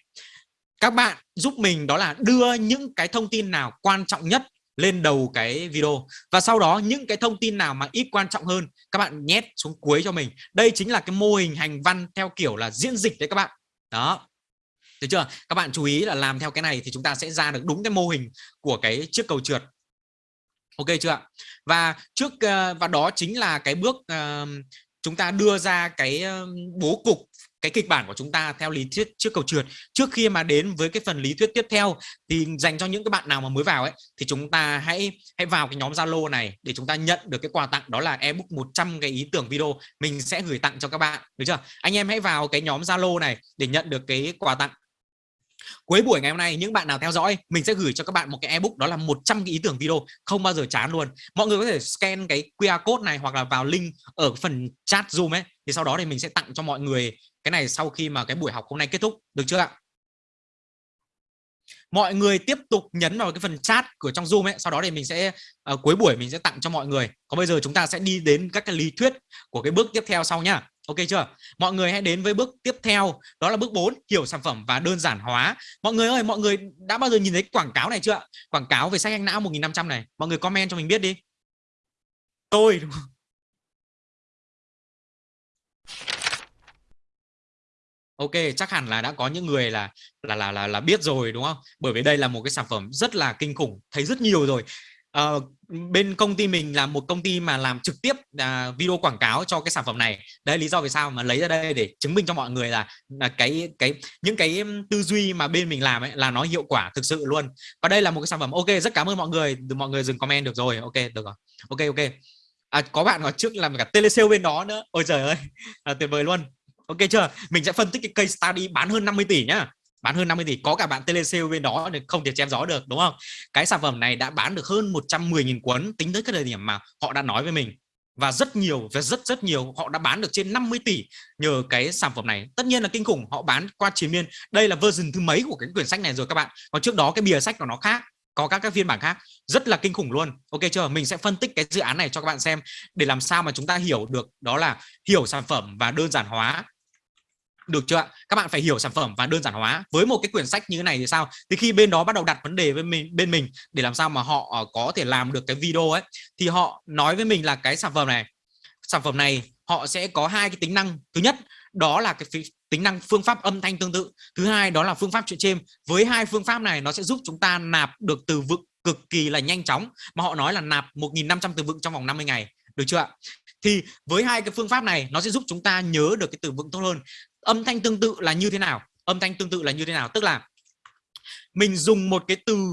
các bạn giúp mình đó là đưa những cái thông tin nào quan trọng nhất lên đầu cái video. Và sau đó những cái thông tin nào mà ít quan trọng hơn, các bạn nhét xuống cuối cho mình. Đây chính là cái mô hình hành văn theo kiểu là diễn dịch đấy các bạn. Đó. Được chưa? Các bạn chú ý là làm theo cái này thì chúng ta sẽ ra được đúng cái mô hình của cái chiếc cầu trượt. Ok chưa ạ? Và trước ờ, và đó chính là cái bước ờ, chúng ta đưa ra cái bố cục cái kịch bản của chúng ta theo lý thuyết trước cầu trượt. Trước khi mà đến với cái phần lý thuyết tiếp theo, thì dành cho những các bạn nào mà mới vào ấy, thì chúng ta hãy hãy vào cái nhóm Zalo này để chúng ta nhận được cái quà tặng, đó là ebook 100 cái ý tưởng video. Mình sẽ gửi tặng cho các bạn, được chưa? Anh em hãy vào cái nhóm Zalo này để nhận được cái quà tặng. Cuối buổi ngày hôm nay, những bạn nào theo dõi, mình sẽ gửi cho các bạn một cái ebook, đó là 100 cái ý tưởng video. Không bao giờ chán luôn. Mọi người có thể scan cái QR code này hoặc là vào link ở phần chat zoom ấy. Thì sau đó thì mình sẽ tặng cho mọi người cái này sau khi mà cái buổi học hôm nay kết thúc được chưa ạ? Mọi người tiếp tục nhấn vào cái phần chat của trong zoom ấy sau đó thì mình sẽ uh, cuối buổi mình sẽ tặng cho mọi người. Còn bây giờ chúng ta sẽ đi đến các cái lý thuyết của cái bước tiếp theo sau nhá. Ok chưa? Mọi người hãy đến với bước tiếp theo đó là bước 4 hiểu sản phẩm và đơn giản hóa. Mọi người ơi mọi người đã bao giờ nhìn thấy quảng cáo này chưa quảng cáo về sách anh não 1500 này mọi người comment cho mình biết đi. Tôi đúng không? Ok chắc hẳn là đã có những người là là là là là biết rồi đúng không? Bởi vì đây là một cái sản phẩm rất là kinh khủng thấy rất nhiều rồi. À, bên công ty mình là một công ty mà làm trực tiếp à, video quảng cáo cho cái sản phẩm này. Đây lý do vì sao mà lấy ra đây để chứng minh cho mọi người là là cái cái những cái tư duy mà bên mình làm ấy là nó hiệu quả thực sự luôn. Và đây là một cái sản phẩm ok rất cảm ơn mọi người. Mọi người dừng comment được rồi. Ok được rồi. Ok ok. À, có bạn nói trước làm cả telesale bên đó nữa. Ôi trời ơi <laughs> à, tuyệt vời luôn ok chưa? Mình sẽ phân tích cái case study bán hơn 50 tỷ nhá. Bán hơn 50 tỷ, có cả bạn tele sale bên đó thì không thể chém gió được, đúng không? Cái sản phẩm này đã bán được hơn 110.000 cuốn, tính tới cái thời điểm mà họ đã nói với mình. Và rất nhiều, và rất rất nhiều, họ đã bán được trên 50 tỷ nhờ cái sản phẩm này. Tất nhiên là kinh khủng, họ bán qua chiến miên. Đây là version thứ mấy của cái quyển sách này rồi các bạn? Còn trước đó cái bìa sách của nó khác, có các các phiên bản khác. Rất là kinh khủng luôn. Ok chưa? Mình sẽ phân tích cái dự án này cho các bạn xem để làm sao mà chúng ta hiểu được đó là hiểu sản phẩm và đơn giản hóa được chưa ạ? Các bạn phải hiểu sản phẩm và đơn giản hóa. Với một cái quyển sách như thế này thì sao? Thì khi bên đó bắt đầu đặt vấn đề với mình, bên mình để làm sao mà họ ờ, có thể làm được cái video ấy, thì họ nói với mình là cái sản phẩm này, sản phẩm này họ sẽ có hai cái tính năng. Thứ nhất, đó là cái tính năng phương pháp âm thanh tương tự. Thứ hai, đó là phương pháp chuyện chêm với hai phương pháp này, nó sẽ giúp chúng ta nạp được từ vựng cực kỳ là nhanh chóng, mà họ nói là nạp 1.500 từ vựng trong vòng 50 ngày. Được chưa ạ? Thì với hai cái phương pháp này, nó sẽ giúp chúng ta nhớ được cái từ vựng tốt hơn âm thanh tương tự là như thế nào? Âm thanh tương tự là như thế nào? Tức là mình dùng một cái từ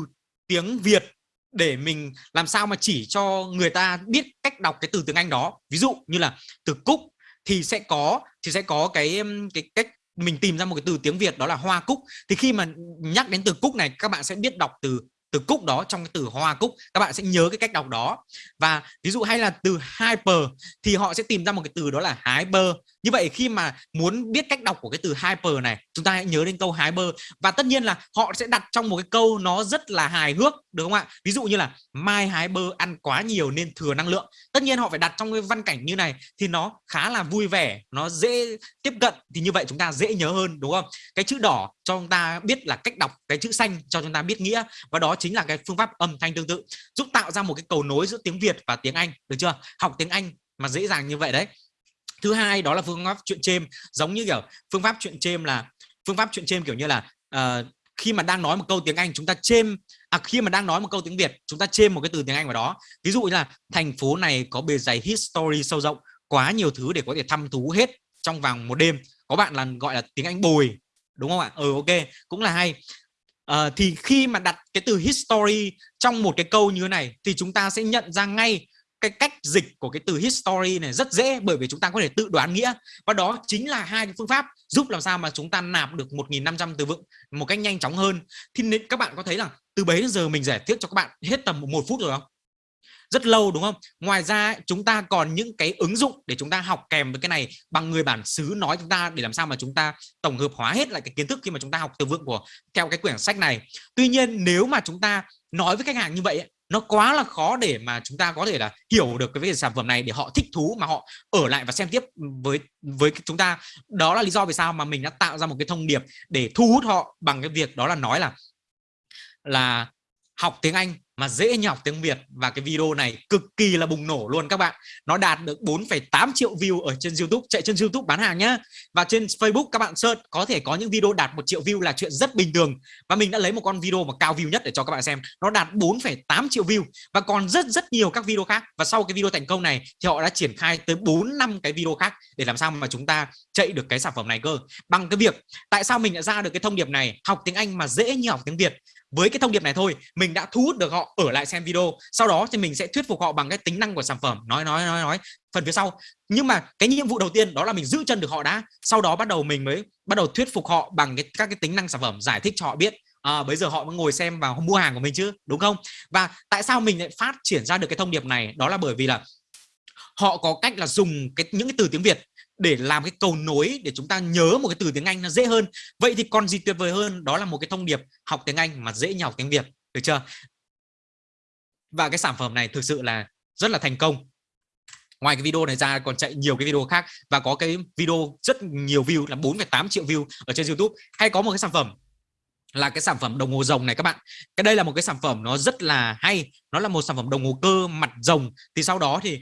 tiếng Việt để mình làm sao mà chỉ cho người ta biết cách đọc cái từ tiếng Anh đó. Ví dụ như là từ cúc thì sẽ có, thì sẽ có cái cái cách mình tìm ra một cái từ tiếng Việt đó là hoa cúc. Thì khi mà nhắc đến từ cúc này, các bạn sẽ biết đọc từ từ cúc đó trong cái từ hoa cúc. Các bạn sẽ nhớ cái cách đọc đó. Và ví dụ hay là từ hyper thì họ sẽ tìm ra một cái từ đó là hyper như vậy khi mà muốn biết cách đọc của cái từ hyper này, chúng ta hãy nhớ đến câu hyper. Và tất nhiên là họ sẽ đặt trong một cái câu nó rất là hài hước, được không ạ? Ví dụ như là mai hyper ăn quá nhiều nên thừa năng lượng. Tất nhiên họ phải đặt trong cái văn cảnh như này thì nó khá là vui vẻ, nó dễ tiếp cận, thì như vậy chúng ta dễ nhớ hơn, đúng không? Cái chữ đỏ cho chúng ta biết là cách đọc, cái chữ xanh cho chúng ta biết nghĩa, và đó chính là cái phương pháp âm thanh tương tự, giúp tạo ra một cái cầu nối giữa tiếng Việt và tiếng Anh, được chưa? Học tiếng Anh mà dễ dàng như vậy đấy thứ hai đó là phương pháp chuyện chêm. Giống như kiểu phương pháp chuyện chêm là phương pháp chuyện chêm kiểu như là uh, khi mà đang nói một câu tiếng Anh chúng ta chêm à khi mà đang nói một câu tiếng Việt chúng ta chêm một cái từ tiếng Anh vào đó. Ví dụ như là thành phố này có bề dày history sâu rộng quá nhiều thứ để có thể thăm thú hết trong vòng một đêm. Có bạn là gọi là tiếng Anh bồi đúng không ạ? Ừ ok cũng là hay. À, thì khi mà đặt cái từ history trong một cái câu như thế này thì chúng ta sẽ nhận ra ngay cái cách dịch của cái từ history này rất dễ bởi vì chúng ta có thể tự đoán nghĩa. Và đó chính là hai cái phương pháp giúp làm sao mà chúng ta nạp được 1.500 từ vựng một cách nhanh chóng hơn. Thì nên, các bạn có thấy là từ bấy đến giờ mình giải thích cho các bạn hết tầm một phút rồi không? Rất lâu đúng không? Ngoài ra chúng ta còn những cái ứng dụng để chúng ta học kèm với cái này bằng người bản xứ nói chúng ta để làm sao mà chúng ta tổng hợp hóa hết lại cái kiến thức khi mà chúng ta học từ vựng của, theo cái quyển sách này. Tuy nhiên nếu mà chúng ta nói với khách hàng như vậy nó quá là khó để mà chúng ta có thể là hiểu được cái về sản phẩm này để họ thích thú mà họ ở lại và xem tiếp với với chúng ta. Đó là lý do vì sao mà mình đã tạo ra một cái thông điệp để thu hút họ bằng cái việc đó là nói là là học tiếng Anh mà dễ như học tiếng Việt. Và cái video này cực kỳ là bùng nổ luôn các bạn. Nó đạt được 4,8 triệu view ở trên YouTube. Chạy trên YouTube bán hàng nhá. Và trên Facebook các bạn search có thể có những video đạt một triệu view là chuyện rất bình thường. Và mình đã lấy một con video mà cao view nhất để cho các bạn xem. Nó đạt 4,8 triệu view. Và còn rất rất nhiều các video khác. Và sau cái video thành công này thì họ đã triển khai tới 4 năm cái video khác để làm sao mà chúng ta chạy được cái sản phẩm này cơ. Bằng cái việc tại sao mình đã ra được cái thông điệp này? Học tiếng Anh mà dễ như học tiếng Việt với cái thông điệp này thôi mình đã thu hút được họ ở lại xem video. Sau đó thì mình sẽ thuyết phục họ bằng cái tính năng của sản phẩm. Nói nói nói nói phần phía sau. Nhưng mà cái nhiệm vụ đầu tiên đó là mình giữ chân được họ đã. Sau đó bắt đầu mình mới bắt đầu thuyết phục họ bằng cái các cái tính năng sản phẩm giải thích cho họ biết à, bây giờ họ mới ngồi xem và mua hàng của mình chứ đúng không? Và tại sao mình lại phát triển ra được cái thông điệp này? Đó là bởi vì là họ có cách là dùng cái những cái từ tiếng Việt để làm cái cầu nối để chúng ta nhớ một cái từ tiếng Anh nó dễ hơn. Vậy thì còn gì tuyệt vời hơn? Đó là một cái thông điệp học tiếng Anh mà dễ nhào tiếng Việt. Được chưa? Và cái sản phẩm này thực sự là rất là thành công. Ngoài cái video này ra còn chạy nhiều cái video khác và có cái video rất nhiều view là 4,8 triệu view ở trên YouTube. Hay có một cái sản phẩm là cái sản phẩm đồng hồ rồng này các bạn. Cái đây là một cái sản phẩm nó rất là hay nó là một sản phẩm đồng hồ cơ mặt rồng. Thì sau đó thì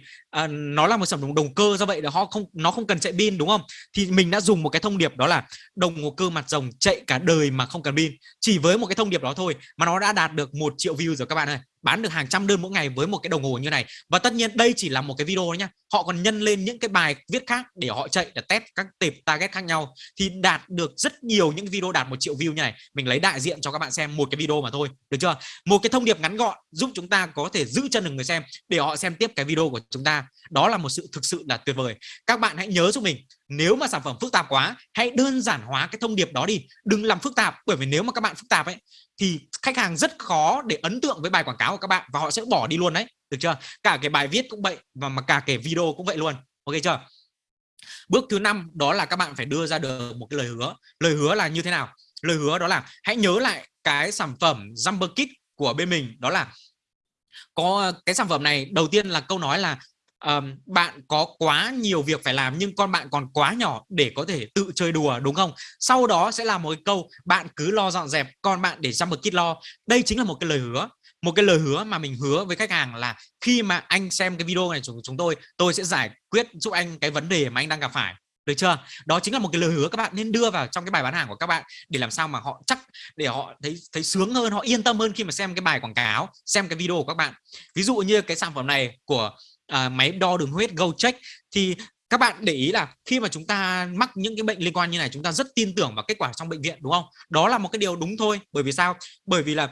uh, nó là một sản phẩm đồng cơ do vậy là họ không nó không cần chạy pin đúng không? Thì mình đã dùng một cái thông điệp đó là đồng hồ cơ mặt rồng chạy cả đời mà không cần pin. Chỉ với một cái thông điệp đó thôi mà nó đã đạt được một triệu view rồi các bạn ơi bán được hàng trăm đơn mỗi ngày với một cái đồng hồ như này. Và tất nhiên đây chỉ là một cái video nhá. Họ còn nhân lên những cái bài viết khác để họ chạy, để test các tệp target khác nhau. Thì đạt được rất nhiều những video đạt một triệu view như này. Mình lấy đại diện cho các bạn xem một cái video mà thôi, được chưa? Một cái thông điệp ngắn gọn giúp chúng ta có thể giữ chân được người xem để họ xem tiếp cái video của chúng ta. Đó là một sự thực sự là tuyệt vời. Các bạn hãy nhớ giúp mình, nếu mà sản phẩm phức tạp quá, hãy đơn giản hóa cái thông điệp đó đi. Đừng làm phức tạp, bởi vì nếu mà các bạn phức tạp ấy thì khách hàng rất khó để ấn tượng với bài quảng cáo của các bạn và họ sẽ bỏ đi luôn đấy. Được chưa? Cả cái bài viết cũng vậy và mà cả cái video cũng vậy luôn. Ok chưa? Bước thứ năm đó là các bạn phải đưa ra được một cái lời hứa. Lời hứa là như thế nào? Lời hứa đó là hãy nhớ lại cái sản phẩm Jumper Kit của bên mình. Đó là có cái sản phẩm này, đầu tiên là câu nói là um, bạn có quá nhiều việc phải làm nhưng con bạn còn quá nhỏ để có thể tự chơi đùa đúng không? Sau đó sẽ là một cái câu bạn cứ lo dọn dẹp con bạn để Summer Kid lo. Đây chính là một cái lời hứa. Một cái lời hứa mà mình hứa với khách hàng là khi mà anh xem cái video này của chúng tôi tôi sẽ giải quyết giúp anh cái vấn đề mà anh đang gặp phải. Được chưa? Đó chính là một cái lời hứa các bạn nên đưa vào trong cái bài bán hàng của các bạn để làm sao mà họ chắc để họ thấy thấy sướng hơn họ yên tâm hơn khi mà xem cái bài quảng cáo xem cái video của các bạn. Ví dụ như cái sản phẩm này của à, máy đo đường huyết Go Check thì các bạn để ý là khi mà chúng ta mắc những cái bệnh liên quan như này chúng ta rất tin tưởng vào kết quả trong bệnh viện đúng không? Đó là một cái điều đúng thôi. Bởi vì sao? Bởi vì là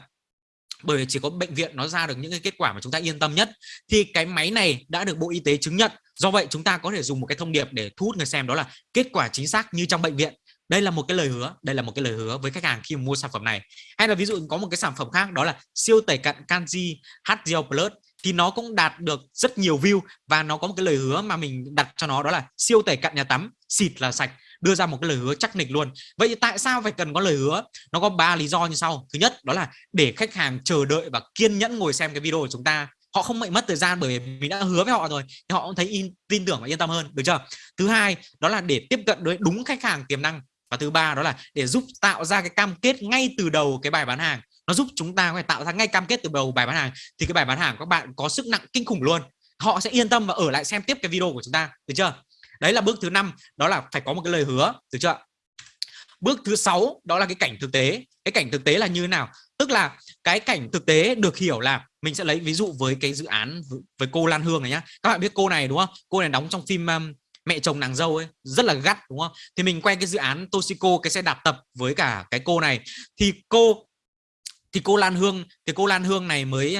bởi vì chỉ có bệnh viện nó ra được những cái kết quả mà chúng ta yên tâm nhất. Thì cái máy này đã được Bộ Y tế chứng nhận. Do vậy chúng ta có thể dùng một cái thông điệp để thu hút người xem đó là kết quả chính xác như trong bệnh viện. Đây là một cái lời hứa đây là một cái lời hứa với khách hàng khi mua sản phẩm này. Hay là ví dụ có một cái sản phẩm khác đó là siêu tẩy cặn canxi HGL Plus thì nó cũng đạt được rất nhiều view và nó có một cái lời hứa mà mình đặt cho nó đó là siêu tẩy cặn nhà tắm xịt là sạch đưa ra một cái lời hứa chắc nịch luôn. Vậy thì tại sao phải cần có lời hứa? Nó có ba lý do như sau. Thứ nhất đó là để khách hàng chờ đợi và kiên nhẫn ngồi xem cái video của chúng ta. Họ không bị mất thời gian bởi vì mình đã hứa với họ rồi thì họ cũng thấy in, tin tưởng và yên tâm hơn được chưa? Thứ hai đó là để tiếp cận đối đúng khách hàng tiềm năng. Và thứ ba đó là để giúp tạo ra cái cam kết ngay từ đầu cái bài bán hàng nó giúp chúng ta có thể tạo ra ngay cam kết từ đầu bài bán hàng. Thì cái bài bán hàng các bạn có sức nặng kinh khủng luôn. Họ sẽ yên tâm và ở lại xem tiếp cái video của chúng ta được chưa? Đấy là bước thứ năm đó là phải có một cái lời hứa được chưa? Bước thứ sáu đó là cái cảnh thực tế. Cái cảnh thực tế là như thế nào? Tức là cái cảnh thực tế được hiểu là mình sẽ lấy ví dụ với cái dự án với cô Lan Hương này nhá. Các bạn biết cô này đúng không? Cô này đóng trong phim um, mẹ chồng nàng dâu ấy rất là gắt đúng không? Thì mình quay cái dự án Toshiko cái xe đạp tập với cả cái cô này. Thì cô thì cô Lan Hương thì cô Lan Hương này mới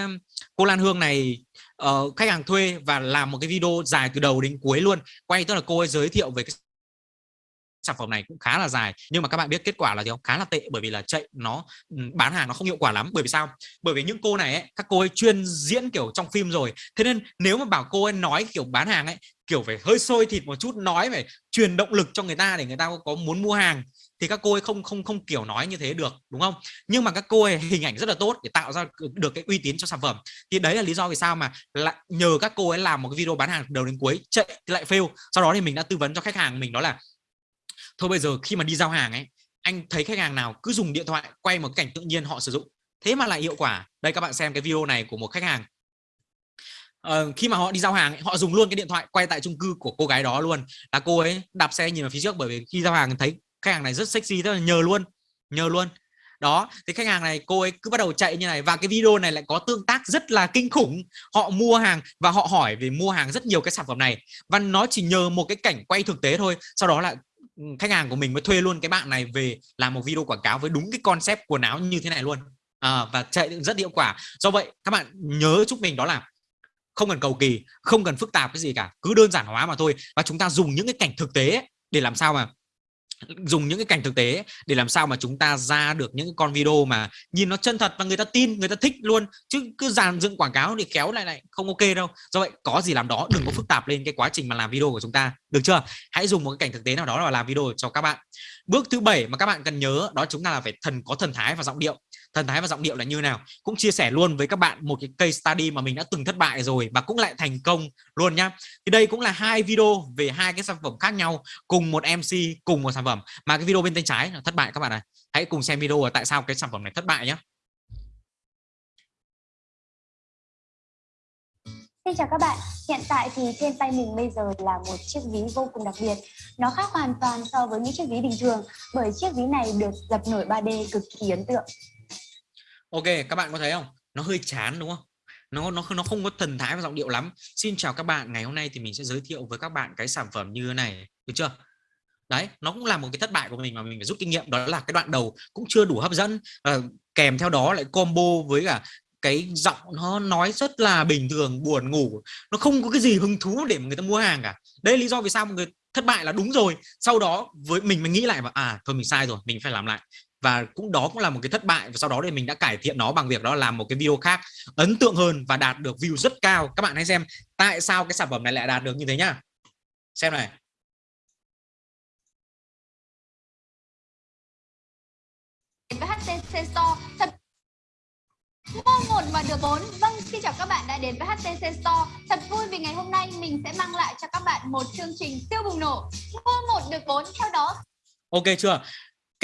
cô Lan Hương này uh, khách hàng thuê và làm một cái video dài từ đầu đến cuối luôn. Quay tức là cô ấy giới thiệu về cái sản phẩm này cũng khá là dài nhưng mà các bạn biết kết quả là gì không? Khá là tệ bởi vì là chạy nó ừ, bán hàng nó không hiệu quả lắm. Bởi vì sao? Bởi vì những cô này ấy, các cô ấy chuyên diễn kiểu trong phim rồi. Thế nên nếu mà bảo cô ấy nói kiểu bán hàng ấy kiểu phải hơi sôi thịt một chút nói phải truyền động lực cho người ta để người ta có muốn mua hàng thì các cô ấy không không không kiểu nói như thế được đúng không? Nhưng mà các cô ấy hình ảnh rất là tốt để tạo ra được cái uy tín cho sản phẩm. Thì đấy là lý do vì sao mà lại nhờ các cô ấy làm một cái video bán hàng đầu đến cuối chạy lại fail. Sau đó thì mình đã tư vấn cho khách hàng mình đó là thôi bây giờ khi mà đi giao hàng ấy anh thấy khách hàng nào cứ dùng điện thoại quay một cảnh tự nhiên họ sử dụng. Thế mà lại hiệu quả. Đây các bạn xem cái video này của một khách hàng. Ờ, khi mà họ đi giao hàng họ dùng luôn cái điện thoại quay tại chung cư của cô gái đó luôn. Là cô ấy đạp xe nhìn vào phía trước bởi vì khi giao hàng thấy khách hàng này rất sexy tức là nhờ luôn nhờ luôn. Đó thì khách hàng này cô ấy cứ bắt đầu chạy như này và cái video này lại có tương tác rất là kinh khủng. Họ mua hàng và họ hỏi về mua hàng rất nhiều cái sản phẩm này. Và nó chỉ nhờ một cái cảnh quay thực tế thôi sau đó là khách hàng của mình mới thuê luôn cái bạn này về làm một video quảng cáo với đúng cái concept quần áo như thế này luôn. À, và chạy rất hiệu quả. Do vậy các bạn nhớ chúc mình đó là không cần cầu kỳ không cần phức tạp cái gì cả cứ đơn giản hóa mà thôi. Và chúng ta dùng những cái cảnh thực tế để làm sao mà dùng những cái cảnh thực tế để làm sao mà chúng ta ra được những con video mà nhìn nó chân thật và người ta tin người ta thích luôn. Chứ cứ dàn dựng quảng cáo thì kéo lại lại không ok đâu. Do vậy có gì làm đó đừng có phức tạp lên cái quá trình mà làm video của chúng ta. Được chưa? Hãy dùng một cái cảnh thực tế nào đó là làm video cho các bạn. Bước thứ bảy mà các bạn cần nhớ đó chúng ta là phải thần có thần thái và giọng điệu thần thái và giọng điệu là như nào. Cũng chia sẻ luôn với các bạn một cái case study mà mình đã từng thất bại rồi và cũng lại thành công luôn nhá. Thì đây cũng là hai video về hai cái sản phẩm khác nhau cùng một MC cùng một sản phẩm. Mà cái video bên tay trái là thất bại các bạn này hãy cùng xem video tại sao cái sản phẩm này thất bại nhé Xin chào các bạn, hiện tại thì trên tay mình bây giờ là một chiếc ví vô cùng đặc biệt. Nó khác hoàn toàn so với những chiếc ví bình thường bởi chiếc ví này được dập nổi 3D cực kỳ ấn tượng. Ok, các bạn có thấy không? Nó hơi chán đúng không? Nó nó nó không có thần thái và giọng điệu lắm. Xin chào các bạn, ngày hôm nay thì mình sẽ giới thiệu với các bạn cái sản phẩm như thế này, được chưa? Đấy, nó cũng là một cái thất bại của mình mà mình phải rút kinh nghiệm đó là cái đoạn đầu cũng chưa đủ hấp dẫn à, kèm theo đó lại combo với cả cái giọng nó nói rất là bình thường buồn ngủ nó không có cái gì hứng thú để mà người ta mua hàng cả đây lý do vì sao mọi người thất bại là đúng rồi sau đó với mình mình nghĩ lại và à thôi mình sai rồi mình phải làm lại và cũng đó cũng là một cái thất bại và sau đó thì mình đã cải thiện nó bằng việc đó làm một cái video khác ấn tượng hơn và đạt được view rất cao. Các bạn hãy xem tại sao cái sản phẩm này lại đạt được như thế nhá. Xem này. Với HTC Store. Thật mua một mà được bốn. Vâng xin chào các bạn đã đến với HTC Store. Thật vui vì ngày hôm nay mình sẽ mang lại cho các bạn một chương trình siêu bùng nổ. Mua một được bốn. Theo đó ok chưa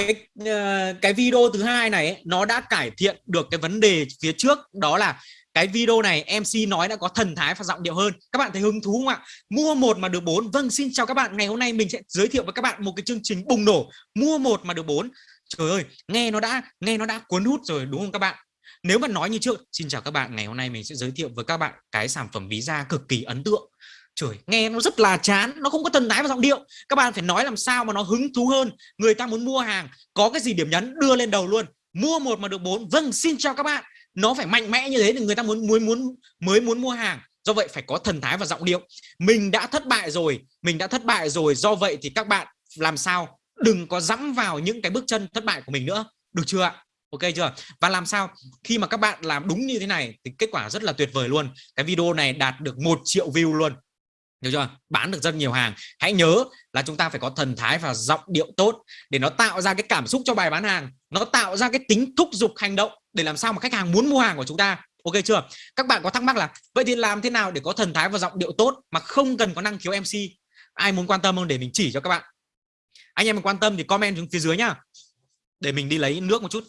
cái ờ, cái video thứ hai này ấy, nó đã cải thiện được cái vấn đề phía trước đó là cái video này MC nói đã có thần thái và giọng điệu hơn. Các bạn thấy hứng thú không ạ? Mua một mà được bốn. Vâng xin chào các bạn. Ngày hôm nay mình sẽ giới thiệu với các bạn một cái chương trình bùng nổ. Mua một mà được bốn. Trời ơi nghe nó đã nghe nó đã cuốn hút rồi đúng không các bạn? Nếu mà nói như trước xin chào các bạn. Ngày hôm nay mình sẽ giới thiệu với các bạn cái sản phẩm ví da cực kỳ ấn tượng trời, nghe nó rất là chán, nó không có thần thái và giọng điệu. Các bạn phải nói làm sao mà nó hứng thú hơn. Người ta muốn mua hàng, có cái gì điểm nhấn, đưa lên đầu luôn. Mua một mà được bốn vâng xin chào các bạn. Nó phải mạnh mẽ như thế thì người ta muốn muốn muốn, mới muốn mua hàng. Do vậy phải có thần thái và giọng điệu. Mình đã thất bại rồi, mình đã thất bại rồi. Do vậy thì các bạn làm sao? Đừng có dẫm vào những cái bước chân thất bại của mình nữa. Được chưa ạ? Ok chưa? Và làm sao? Khi mà các bạn làm đúng như thế này thì kết quả rất là tuyệt vời luôn. Cái video này đạt được một triệu view luôn được chưa? Bán được rất nhiều hàng. Hãy nhớ là chúng ta phải có thần thái và giọng điệu tốt để nó tạo ra cái cảm xúc cho bài bán hàng. Nó tạo ra cái tính thúc giục hành động để làm sao mà khách hàng muốn mua hàng của chúng ta. Ok chưa? Các bạn có thắc mắc là, vậy thì làm thế nào để có thần thái và giọng điệu tốt mà không cần có năng khiếu MC ai muốn quan tâm không? Để mình chỉ cho các bạn. Anh em quan tâm thì comment xuống phía dưới nhá. Để mình đi lấy nước một chút.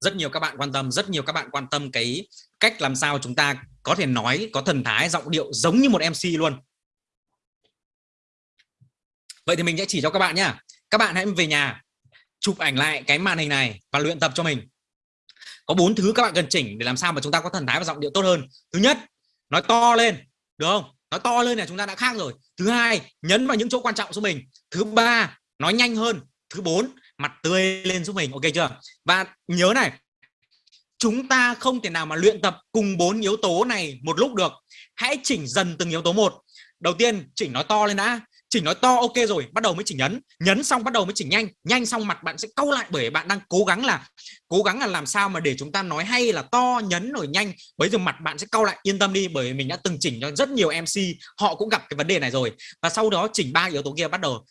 Rất nhiều các bạn quan tâm, rất nhiều các bạn quan tâm cái cách làm sao chúng ta có thể nói, có thần thái, giọng điệu giống như một MC luôn. Vậy thì mình sẽ chỉ cho các bạn nhá. Các bạn hãy về nhà, chụp ảnh lại cái màn hình này và luyện tập cho mình. Có bốn thứ các bạn cần chỉnh để làm sao mà chúng ta có thần thái và giọng điệu tốt hơn. Thứ nhất, nói to lên, được không? Nói to lên là chúng ta đã khác rồi. Thứ hai, nhấn vào những chỗ quan trọng của mình. Thứ ba, nói nhanh hơn. Thứ bốn mặt tươi lên giúp mình. Ok chưa? Và nhớ này, chúng ta không thể nào mà luyện tập cùng bốn yếu tố này một lúc được. Hãy chỉnh dần từng yếu tố một. Đầu tiên, chỉnh nói to lên đã. Chỉnh nói to, ok rồi, bắt đầu mới chỉnh nhấn. Nhấn xong bắt đầu mới chỉnh nhanh. Nhanh xong mặt bạn sẽ câu lại bởi bạn đang cố gắng là, cố gắng là làm sao mà để chúng ta nói hay là to, nhấn rồi nhanh. Bây giờ mặt bạn sẽ câu lại, yên tâm đi, bởi mình đã từng chỉnh cho rất nhiều MC họ cũng gặp cái vấn đề này rồi. Và sau đó chỉnh ba yếu tố kia bắt đầu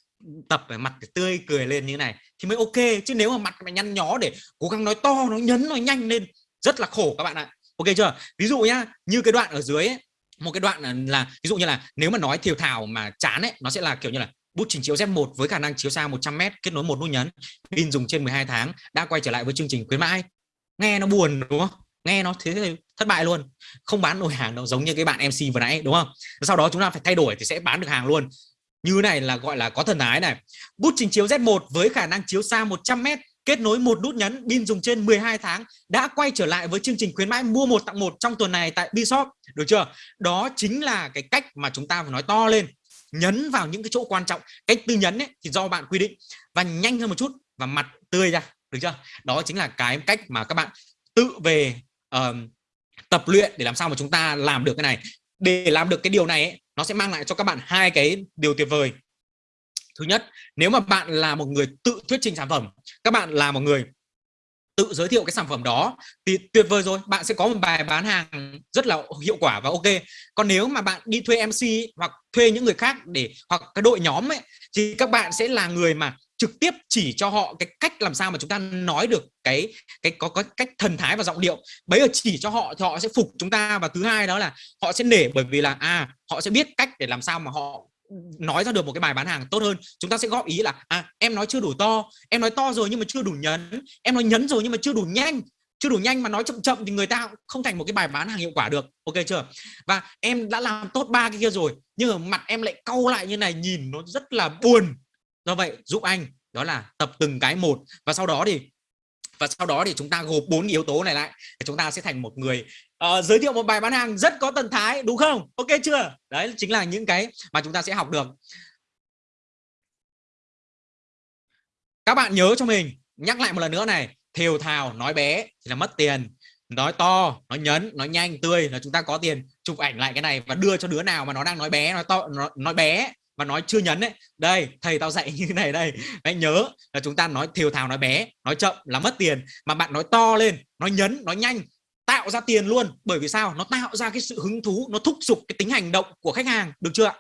tập về mặt tươi cười lên như thế này thì mới ok. Chứ nếu mà mặt mày nhăn nhó để cố gắng nói to nó nhấn nói nhanh lên rất là khổ các bạn ạ. Ok chưa? Ví dụ nhá như cái đoạn ở dưới ấy, một cái đoạn là, là ví dụ như là nếu mà nói thiều thảo mà chán ấy nó sẽ là kiểu như là bút trình chiếu Z1 với khả năng chiếu xa 100m kết nối một nút nhấn pin dùng trên 12 tháng đã quay trở lại với chương trình khuyến mãi. Nghe nó buồn đúng không? Nghe nó thế thì thất bại luôn. Không bán nổi hàng đâu giống như cái bạn MC vừa nãy đúng không? Sau đó chúng ta phải thay đổi thì sẽ bán được hàng luôn như này là gọi là có thần ái này. Bút trình chiếu Z1 với khả năng chiếu xa 100m kết nối một nút nhấn pin dùng trên 12 tháng đã quay trở lại với chương trình khuyến mãi mua một tặng một trong tuần này tại Bishop. Được chưa? Đó chính là cái cách mà chúng ta phải nói to lên. Nhấn vào những cái chỗ quan trọng. Cách tư nhấn ấy thì do bạn quy định. Và nhanh hơn một chút và mặt tươi ra. Được chưa? Đó chính là cái cách mà các bạn tự về uh, tập luyện để làm sao mà chúng ta làm được cái này. Để làm được cái điều này ấy, nó sẽ mang lại cho các bạn hai cái điều tuyệt vời. Thứ nhất, nếu mà bạn là một người tự thuyết trình sản phẩm, các bạn là một người tự giới thiệu cái sản phẩm đó thì tuyệt vời rồi, bạn sẽ có một bài bán hàng rất là hiệu quả và ok. Còn nếu mà bạn đi thuê MC hoặc thuê những người khác để, hoặc cái đội nhóm ấy, thì các bạn sẽ là người mà trực tiếp chỉ cho họ cái cách làm sao mà chúng ta nói được cái cái có có cách thần thái và giọng điệu. Bấy giờ chỉ cho họ thì họ sẽ phục chúng ta và thứ hai đó là họ sẽ nể bởi vì là à họ sẽ biết cách để làm sao mà họ nói ra được một cái bài bán hàng tốt hơn. Chúng ta sẽ góp ý là à em nói chưa đủ to, em nói to rồi nhưng mà chưa đủ nhấn, em nói nhấn rồi nhưng mà chưa đủ nhanh, chưa đủ nhanh mà nói chậm chậm thì người ta không thành một cái bài bán hàng hiệu quả được. Ok chưa? Và em đã làm tốt ba cái kia rồi, nhưng mà mặt em lại cau lại như này, nhìn nó rất là buồn do vậy giúp anh đó là tập từng cái một. Và sau đó thì và sau đó thì chúng ta gộp bốn yếu tố này lại thì chúng ta sẽ thành một người uh, giới thiệu một bài bán hàng rất có thần thái đúng không? Ok chưa? Đấy chính là những cái mà chúng ta sẽ học được. Các bạn nhớ cho mình nhắc lại một lần nữa này thều thào nói bé thì là mất tiền nói to nói nhấn nói nhanh tươi là chúng ta có tiền chụp ảnh lại cái này và đưa cho đứa nào mà nó đang nói bé nói to nói, nói bé và nói chưa nhấn đấy đây, thầy tao dạy <laughs> như thế này đây. Hãy nhớ là chúng ta nói thiều thào nói bé, nói chậm là mất tiền. Mà bạn nói to lên, nói nhấn, nói nhanh, tạo ra tiền luôn. Bởi vì sao? Nó tạo ra cái sự hứng thú, nó thúc giục cái tính hành động của khách hàng, được chưa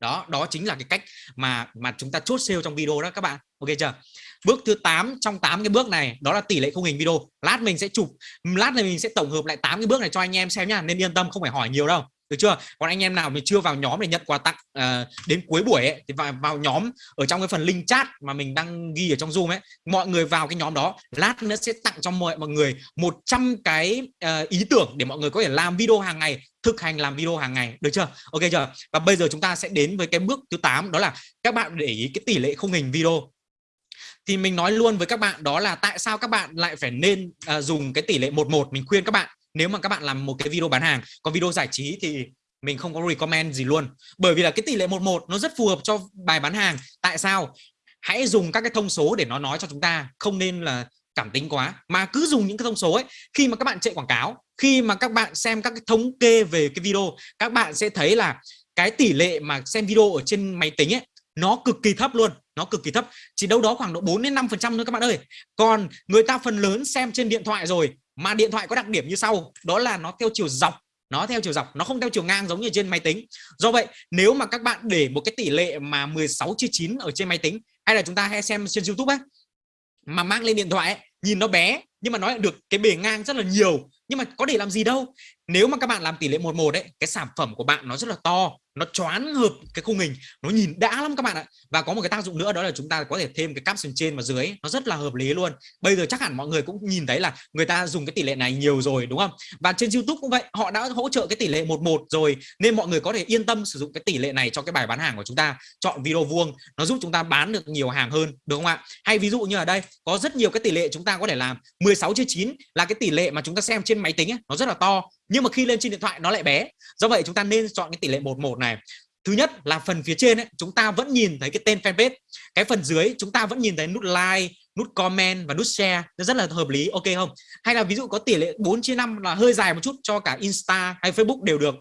đó đó chính là cái cách mà mà chúng ta chốt sale trong video đó các bạn. Ok chưa? Bước thứ 8 trong 8 cái bước này, đó là tỷ lệ khung hình video. Lát mình sẽ chụp, lát này mình sẽ tổng hợp lại 8 cái bước này cho anh em xem nhá. Nên yên tâm, không phải hỏi nhiều đâu được chưa? Còn anh em nào mình chưa vào nhóm để nhận quà tặng à, đến cuối buổi ấy, thì vào, vào nhóm ở trong cái phần link chat mà mình đang ghi ở trong zoom ấy mọi người vào cái nhóm đó lát nữa sẽ tặng cho mọi mọi người 100 cái uh, ý tưởng để mọi người có thể làm video hàng ngày thực hành làm video hàng ngày. Được chưa? Ok chưa? Và bây giờ chúng ta sẽ đến với cái bước thứ 8 đó là các bạn để ý cái tỷ lệ không hình video. Thì mình nói luôn với các bạn đó là tại sao các bạn lại phải nên uh, dùng cái tỷ lệ 11 mình khuyên các bạn nếu mà các bạn làm một cái video bán hàng, còn video giải trí thì mình không có recommend gì luôn. Bởi vì là cái tỷ lệ 11 nó rất phù hợp cho bài bán hàng. Tại sao? Hãy dùng các cái thông số để nó nói cho chúng ta, không nên là cảm tính quá. Mà cứ dùng những cái thông số ấy, khi mà các bạn chạy quảng cáo, khi mà các bạn xem các cái thống kê về cái video, các bạn sẽ thấy là cái tỷ lệ mà xem video ở trên máy tính ấy, nó cực kỳ thấp luôn, nó cực kỳ thấp. Chỉ đâu đó khoảng độ 4 đến 5 phần trăm thôi các bạn ơi. Còn người ta phần lớn xem trên điện thoại rồi mà điện thoại có đặc điểm như sau đó là nó theo chiều dọc nó theo chiều dọc nó không theo chiều ngang giống như trên máy tính. Do vậy nếu mà các bạn để một cái tỷ lệ mà 16 chia 9 ở trên máy tính hay là chúng ta hay xem trên YouTube ấy mà mang lên điện thoại ấy, nhìn nó bé nhưng mà nó lại được cái bề ngang rất là nhiều nhưng mà có để làm gì đâu. Nếu mà các bạn làm tỷ lệ 11 đấy cái sản phẩm của bạn nó rất là to, nó choán hợp cái khung hình, nó nhìn đã lắm các bạn ạ. Và có một cái tác dụng nữa, đó là chúng ta có thể thêm cái caption trên và dưới nó rất là hợp lý luôn. Bây giờ chắc hẳn mọi người cũng nhìn thấy là người ta dùng cái tỷ lệ này nhiều rồi, đúng không? Và trên YouTube cũng vậy, họ đã hỗ trợ cái tỷ lệ 11 rồi, nên mọi người có thể yên tâm sử dụng cái tỷ lệ này cho cái bài bán hàng của chúng ta. Chọn video vuông, nó giúp chúng ta bán được nhiều hàng hơn, đúng không ạ? Hay ví dụ như ở đây, có rất nhiều cái tỷ lệ chúng ta có thể làm 16 chia 9 là cái tỷ lệ mà chúng ta xem trên máy tính ấy, nó rất là to. Nhưng mà khi lên trên điện thoại nó lại bé. Do vậy chúng ta nên chọn cái tỷ lệ 11 này. Thứ nhất là phần phía trên ấy, chúng ta vẫn nhìn thấy cái tên fanpage. Cái phần dưới chúng ta vẫn nhìn thấy nút like nút comment và nút share. Nó rất là hợp lý ok không? Hay là ví dụ có tỷ lệ 4 chia 5 là hơi dài một chút cho cả Insta hay Facebook đều được.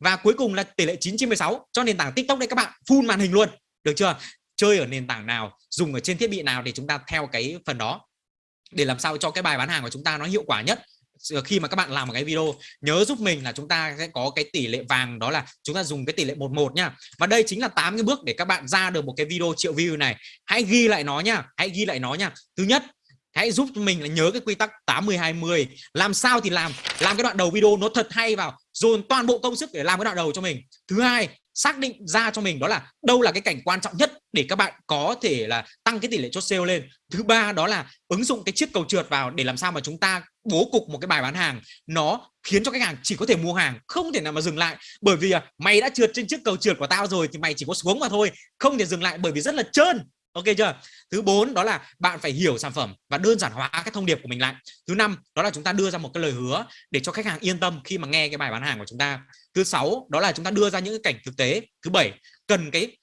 Và cuối cùng là tỷ lệ 9 chia 16 cho nền tảng TikTok đây các bạn. Full màn hình luôn. Được chưa? Chơi ở nền tảng nào dùng ở trên thiết bị nào thì chúng ta theo cái phần đó. Để làm sao cho cái bài bán hàng của chúng ta nó hiệu quả nhất khi mà các bạn làm một cái video, nhớ giúp mình là chúng ta sẽ có cái tỷ lệ vàng, đó là chúng ta dùng cái tỷ lệ 11 nhá và đây chính là 8 cái bước để các bạn ra được một cái video triệu view này. Hãy ghi lại nó nhá hãy ghi lại nó nhá thứ nhất, hãy giúp mình là nhớ cái quy tắc 80 20 làm sao thì làm làm cái đoạn đầu video nó thật hay vào, dồn toàn bộ công sức để làm cái đoạn đầu cho mình. Thứ hai xác định ra cho mình đó là đâu là cái cảnh quan trọng nhất để các bạn có thể là tăng cái tỷ lệ chốt sale lên. Thứ ba đó là ứng dụng cái chiếc cầu trượt vào để làm sao mà chúng ta bố cục một cái bài bán hàng. Nó khiến cho khách hàng chỉ có thể mua hàng, không thể nào mà dừng lại. Bởi vì à, mày đã trượt trên chiếc cầu trượt của tao rồi thì mày chỉ có xuống mà thôi, không thể dừng lại bởi vì rất là trơn ok chưa? Thứ bốn đó là bạn phải hiểu sản phẩm và đơn giản hóa cái thông điệp của mình lại. Thứ năm đó là chúng ta đưa ra một cái lời hứa để cho khách hàng yên tâm khi mà nghe cái bài bán hàng của chúng ta. Thứ sáu đó là chúng ta đưa ra những cái cảnh thực tế. Thứ bảy cần cái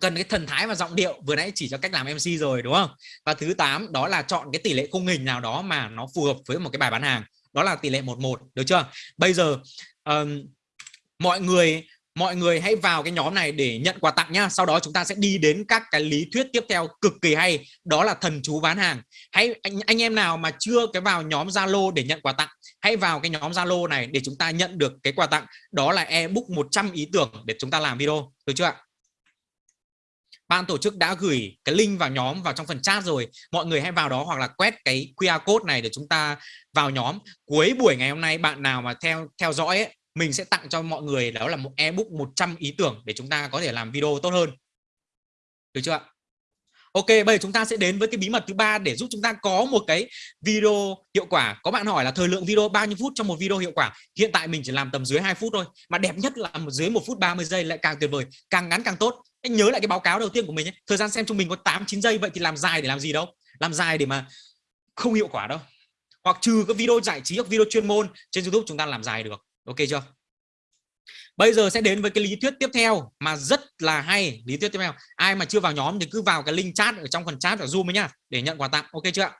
cần cái thần thái và giọng điệu. Vừa nãy chỉ cho cách làm MC rồi đúng không? Và thứ 8 đó là chọn cái tỷ lệ khung hình nào đó mà nó phù hợp với một cái bài bán hàng. Đó là tỷ lệ 11 được chưa? Bây giờ um, mọi người mọi người hãy vào cái nhóm này để nhận quà tặng nhá. Sau đó chúng ta sẽ đi đến các cái lý thuyết tiếp theo cực kỳ hay. Đó là thần chú bán hàng. Hãy anh, anh em nào mà chưa cái vào nhóm Zalo để nhận quà tặng hãy vào cái nhóm Zalo này để chúng ta nhận được cái quà tặng. Đó là ebook 100 ý tưởng để chúng ta làm video. Được chưa ạ? Ban tổ chức đã gửi cái link vào nhóm vào trong phần chat rồi. Mọi người hãy vào đó hoặc là quét cái QR code này để chúng ta vào nhóm. Cuối buổi ngày hôm nay bạn nào mà theo theo dõi ấy, mình sẽ tặng cho mọi người đó là một ebook 100 ý tưởng để chúng ta có thể làm video tốt hơn. Được chưa ạ? Ok bây giờ chúng ta sẽ đến với cái bí mật thứ ba để giúp chúng ta có một cái video hiệu quả. Có bạn hỏi là thời lượng video bao nhiêu phút trong một video hiệu quả? Hiện tại mình chỉ làm tầm dưới 2 phút thôi mà đẹp nhất là dưới một phút 30 giây lại càng tuyệt vời càng ngắn càng tốt. Anh nhớ lại cái báo cáo đầu tiên của mình ấy. thời gian xem trung bình có 8 9 giây vậy thì làm dài để làm gì đâu? Làm dài để mà không hiệu quả đâu. Hoặc trừ cái video giải trí hoặc video chuyên môn trên YouTube chúng ta làm dài được ok chưa? Bây giờ sẽ đến với cái lý thuyết tiếp theo mà rất là hay. Lý thuyết tiếp theo. Ai mà chưa vào nhóm thì cứ vào cái link chat ở trong phần chat ở zoom ấy nhá, để nhận quà tặng. Ok chưa ạ?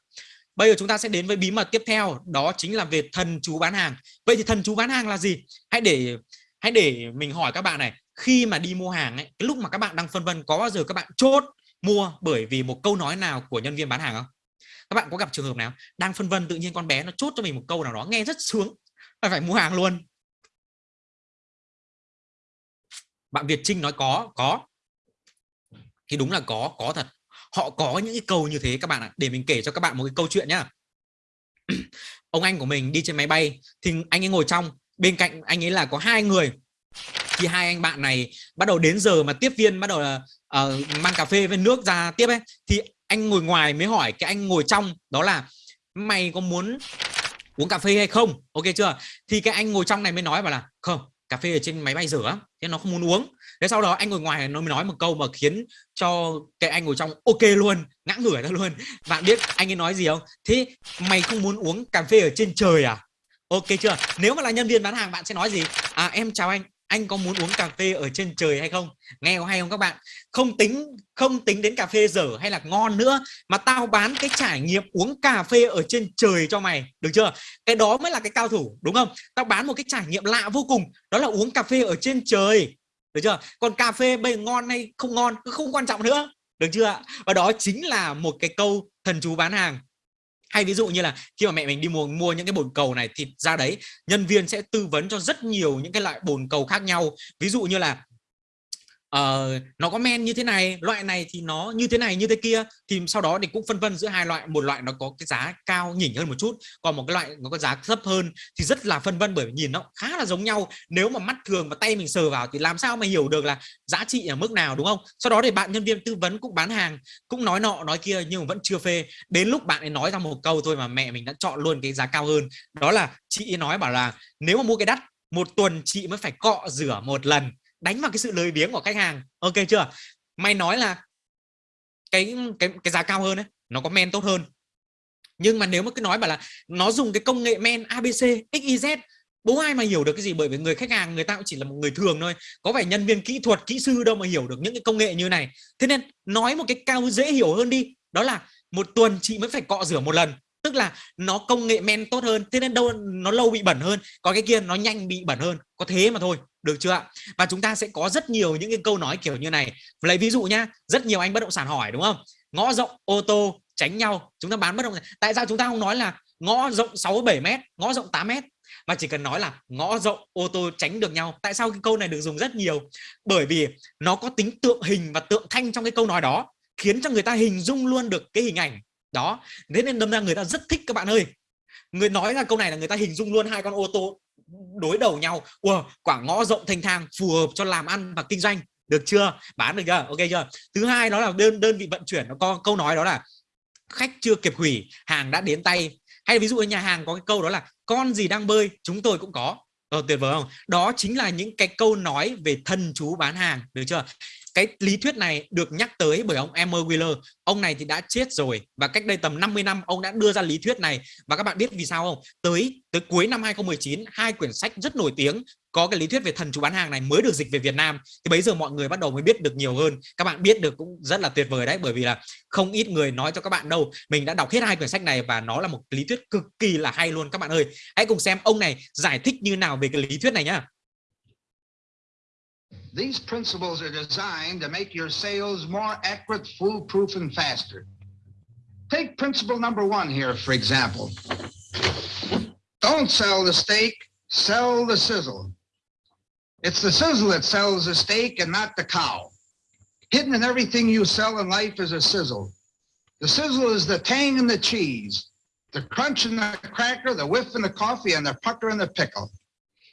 Bây giờ chúng ta sẽ đến với bí mật tiếp theo, đó chính là về thần chú bán hàng. Vậy thì thần chú bán hàng là gì? Hãy để hãy để mình hỏi các bạn này. Khi mà đi mua hàng ấy, cái lúc mà các bạn đang phân vân, có bao giờ các bạn chốt mua bởi vì một câu nói nào của nhân viên bán hàng không? Các bạn có gặp trường hợp nào đang phân vân tự nhiên con bé nó chốt cho mình một câu nào đó, nghe rất sướng phải phải mua hàng luôn. Bạn Việt Trinh nói có có. Thì đúng là có có thật. Họ có những cái câu như thế các bạn ạ để mình kể cho các bạn một cái câu chuyện nhá. <clears throat> Ông anh của mình đi trên máy bay thì anh ấy ngồi trong bên cạnh anh ấy là có hai người. Thì hai anh bạn này bắt đầu đến giờ mà tiếp viên bắt đầu là uh, mang cà phê với nước ra tiếp ấy thì anh ngồi ngoài mới hỏi cái anh ngồi trong đó là mày có muốn uống cà phê hay không? Ok chưa? Thì cái anh ngồi trong này mới nói bảo là không cà phê ở trên máy bay rửa thế nó không muốn uống. Thế sau đó anh ngồi ngoài nó mới nói một câu mà khiến cho cái anh ngồi trong ok luôn, ngã ngửa ra luôn. Bạn biết anh ấy nói gì không? Thế mày không muốn uống cà phê ở trên trời à? Ok chưa? Nếu mà là nhân viên bán hàng bạn sẽ nói gì? À em chào anh anh có muốn uống cà phê ở trên trời hay không? Nghe có hay không các bạn? Không tính không tính đến cà phê dở hay là ngon nữa, mà tao bán cái trải nghiệm uống cà phê ở trên trời cho mày, được chưa? Cái đó mới là cái cao thủ, đúng không? Tao bán một cái trải nghiệm lạ vô cùng, đó là uống cà phê ở trên trời, được chưa? Còn cà phê bây ngon hay không ngon không quan trọng nữa, được chưa và đó chính là một cái câu thần chú bán hàng hay ví dụ như là khi mà mẹ mình đi mua mua những cái bồn cầu này thì ra đấy, nhân viên sẽ tư vấn cho rất nhiều những cái loại bồn cầu khác nhau. Ví dụ như là uh, nó có men như thế này loại này thì nó như thế này như thế kia. Thì sau đó thì cũng phân vân giữa hai loại. Một loại nó có cái giá cao nhỉnh hơn một chút còn một cái loại nó có giá thấp hơn thì rất là phân vân bởi vì nhìn nó khá là giống nhau. Nếu mà mắt thường và tay mình sờ vào thì làm sao mà hiểu được là giá trị ở mức nào đúng không? Sau đó thì bạn nhân viên tư vấn cũng bán hàng cũng nói nọ nói kia nhưng mà vẫn chưa phê. Đến lúc bạn ấy nói ra một câu thôi mà mẹ mình đã chọn luôn cái giá cao hơn. Đó là chị ấy nói bảo là nếu mà mua cái đắt một tuần chị mới phải cọ rửa một lần đánh vào cái sự lười biếng của khách hàng. Ok chưa? Mày nói là cái cái cái giá cao hơn ấy, nó có men tốt hơn. Nhưng mà nếu mà cứ nói bảo là nó dùng cái công nghệ men ABC XYZ bố ai mà hiểu được cái gì? Bởi vì người khách hàng người ta cũng chỉ là một người thường thôi. Có phải nhân viên kỹ thuật, kỹ sư đâu mà hiểu được những cái công nghệ như này. Thế nên nói một cái cao dễ hiểu hơn đi. Đó là một tuần chị mới phải cọ rửa một lần. Tức là nó công nghệ men tốt hơn. Thế nên đâu, nó lâu bị bẩn hơn. Có cái kia nó nhanh bị bẩn hơn. Có thế mà thôi được chưa ạ? Và chúng ta sẽ có rất nhiều những cái câu nói kiểu như này. Lấy ví dụ nhá, rất nhiều anh bất động sản hỏi, đúng không? Ngõ rộng, ô tô, tránh nhau, chúng ta bán bất động sản. Tại sao chúng ta không nói là ngõ rộng 6 7 mét, ngõ rộng 8 mét? Mà chỉ cần nói là ngõ rộng, ô tô tránh được nhau. Tại sao cái câu này được dùng rất nhiều? Bởi vì nó có tính tượng hình và tượng thanh trong cái câu nói đó, khiến cho người ta hình dung luôn được cái hình ảnh đó. Thế nên đâm ra người ta rất thích các bạn ơi. Người nói ra câu này là người ta hình dung luôn hai con ô tô đối đầu nhau. Wow, quả ngõ rộng thanh thang phù hợp cho làm ăn và kinh doanh. Được chưa? Bán được chưa? Ok chưa? Thứ hai đó là đơn đơn vị vận chuyển. Nó có câu nói đó là khách chưa kịp hủy hàng đã đến tay. Hay ví dụ ở nhà hàng có cái câu đó là con gì đang bơi chúng tôi cũng có. Ờ, tuyệt vời không? Đó chính là những cái câu nói về thần chú bán hàng. Được chưa? Cái lý thuyết này được nhắc tới bởi ông Emmer Wheeler. Ông này thì đã chết rồi và cách đây tầm 50 năm, ông đã đưa ra lý thuyết này. Và các bạn biết vì sao không? Tới tới cuối năm 2019 hai quyển sách rất nổi tiếng có cái lý thuyết về thần chú bán hàng này mới được dịch về Việt Nam. Thì bây giờ mọi người bắt đầu mới biết được nhiều hơn. Các bạn biết được cũng rất là tuyệt vời đấy, bởi vì là không ít người nói cho các bạn đâu, mình đã đọc hết hai quyển sách này và nó là một lý thuyết cực kỳ là hay luôn. Các bạn ơi, hãy cùng xem ông này giải thích như nào về cái lý thuyết này nhá. These principles are designed to make your sales more accurate, foolproof, and faster. Take principle number one here, for example. Don't sell the steak, sell the sizzle. It's the sizzle that sells the steak and not the cow. Hidden in everything you sell in life is a sizzle. The sizzle is the tang in the cheese, the crunch in the cracker, the whiff in the coffee, and the pucker in the pickle.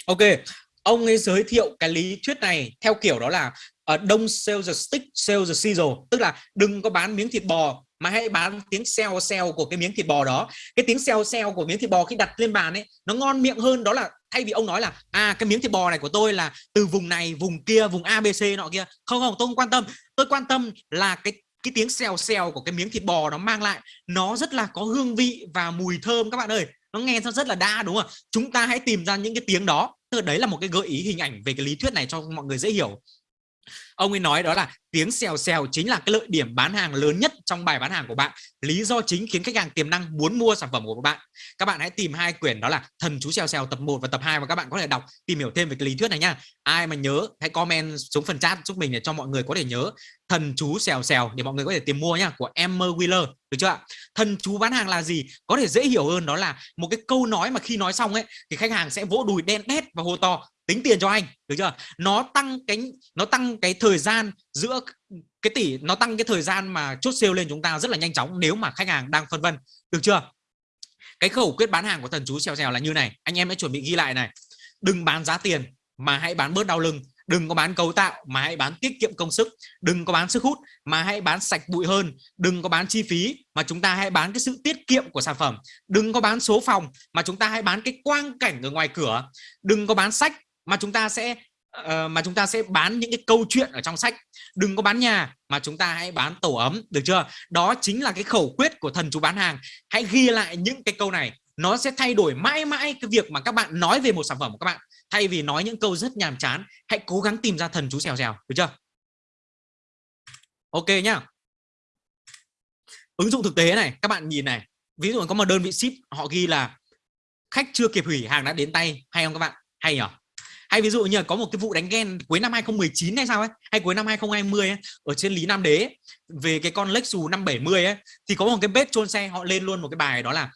Ok, ông ấy giới thiệu cái lý thuyết này theo kiểu đó là uh, don't sell the stick, sell the sizzle, tức là đừng có bán miếng thịt bò mà hãy bán tiếng xèo xèo của cái miếng thịt bò đó. Cái tiếng xèo xèo của miếng thịt bò khi đặt lên bàn ấy nó ngon miệng hơn đó là thay vì ông nói là à cái miếng thịt bò này của tôi là từ vùng này, vùng kia, vùng ABC nọ kia. Không không, tôi không quan tâm. Tôi quan tâm là cái cái tiếng xèo xèo của cái miếng thịt bò nó mang lại nó rất là có hương vị và mùi thơm các bạn ơi nó nghe rất là đa đúng không chúng ta hãy tìm ra những cái tiếng đó đấy là một cái gợi ý hình ảnh về cái lý thuyết này cho mọi người dễ hiểu ông ấy nói đó là tiếng xèo xèo chính là cái lợi điểm bán hàng lớn nhất trong bài bán hàng của bạn. Lý do chính khiến khách hàng tiềm năng muốn mua sản phẩm của các bạn. Các bạn hãy tìm hai quyển đó là thần chú xèo xèo tập 1 và tập 2 và các bạn có thể đọc, tìm hiểu thêm về cái lý thuyết này nha. Ai mà nhớ, hãy comment xuống phần chat giúp mình để cho mọi người có thể nhớ thần chú xèo xèo để mọi người có thể tìm mua nha, của Emmer Wheeler, được chưa ạ? Thần chú bán hàng là gì? Có thể dễ hiểu hơn đó là một cái câu nói mà khi nói xong ấy, thì khách hàng sẽ vỗ đùi đen đét và hô to tính tiền cho anh, được chưa? Nó tăng cái nó tăng cái thời gian giữa cái tỷ, nó tăng cái thời gian mà chốt sale lên chúng ta rất là nhanh chóng nếu mà khách hàng đang phân vân, được chưa? Cái khẩu quyết bán hàng của thần chú xèo xèo là như này, anh em hãy chuẩn bị ghi lại này. Đừng bán giá tiền mà hãy bán bớt đau lưng, đừng có bán cấu tạo mà hãy bán tiết kiệm công sức, đừng có bán sức hút mà hãy bán sạch bụi hơn, đừng có bán chi phí mà chúng ta hãy bán cái sự tiết kiệm của sản phẩm, đừng có bán số phòng mà chúng ta hãy bán cái quang cảnh ở ngoài cửa, đừng có bán sách mà chúng ta sẽ uh, mà chúng ta sẽ bán những cái câu chuyện ở trong sách. Đừng có bán nhà mà chúng ta hãy bán tổ ấm được chưa? Đó chính là cái khẩu quyết của thần chú bán hàng. Hãy ghi lại những cái câu này. Nó sẽ thay đổi mãi mãi cái việc mà các bạn nói về một sản phẩm của các bạn. Thay vì nói những câu rất nhàm chán hãy cố gắng tìm ra thần chú xèo xèo được chưa? Ok nhá. Ứng dụng thực tế này các bạn nhìn này. Ví dụ có một đơn vị ship họ ghi là khách chưa kịp hủy hàng đã đến tay. Hay không các bạn? Hay nhỉ hay ví dụ như là có một cái vụ đánh ghen cuối năm 2019 hay sao ấy hay cuối năm 2020 ấy, ở trên Lý Nam Đế về cái con Lexus 570 ấy thì có một cái bếp trôn xe họ lên luôn một cái bài đó là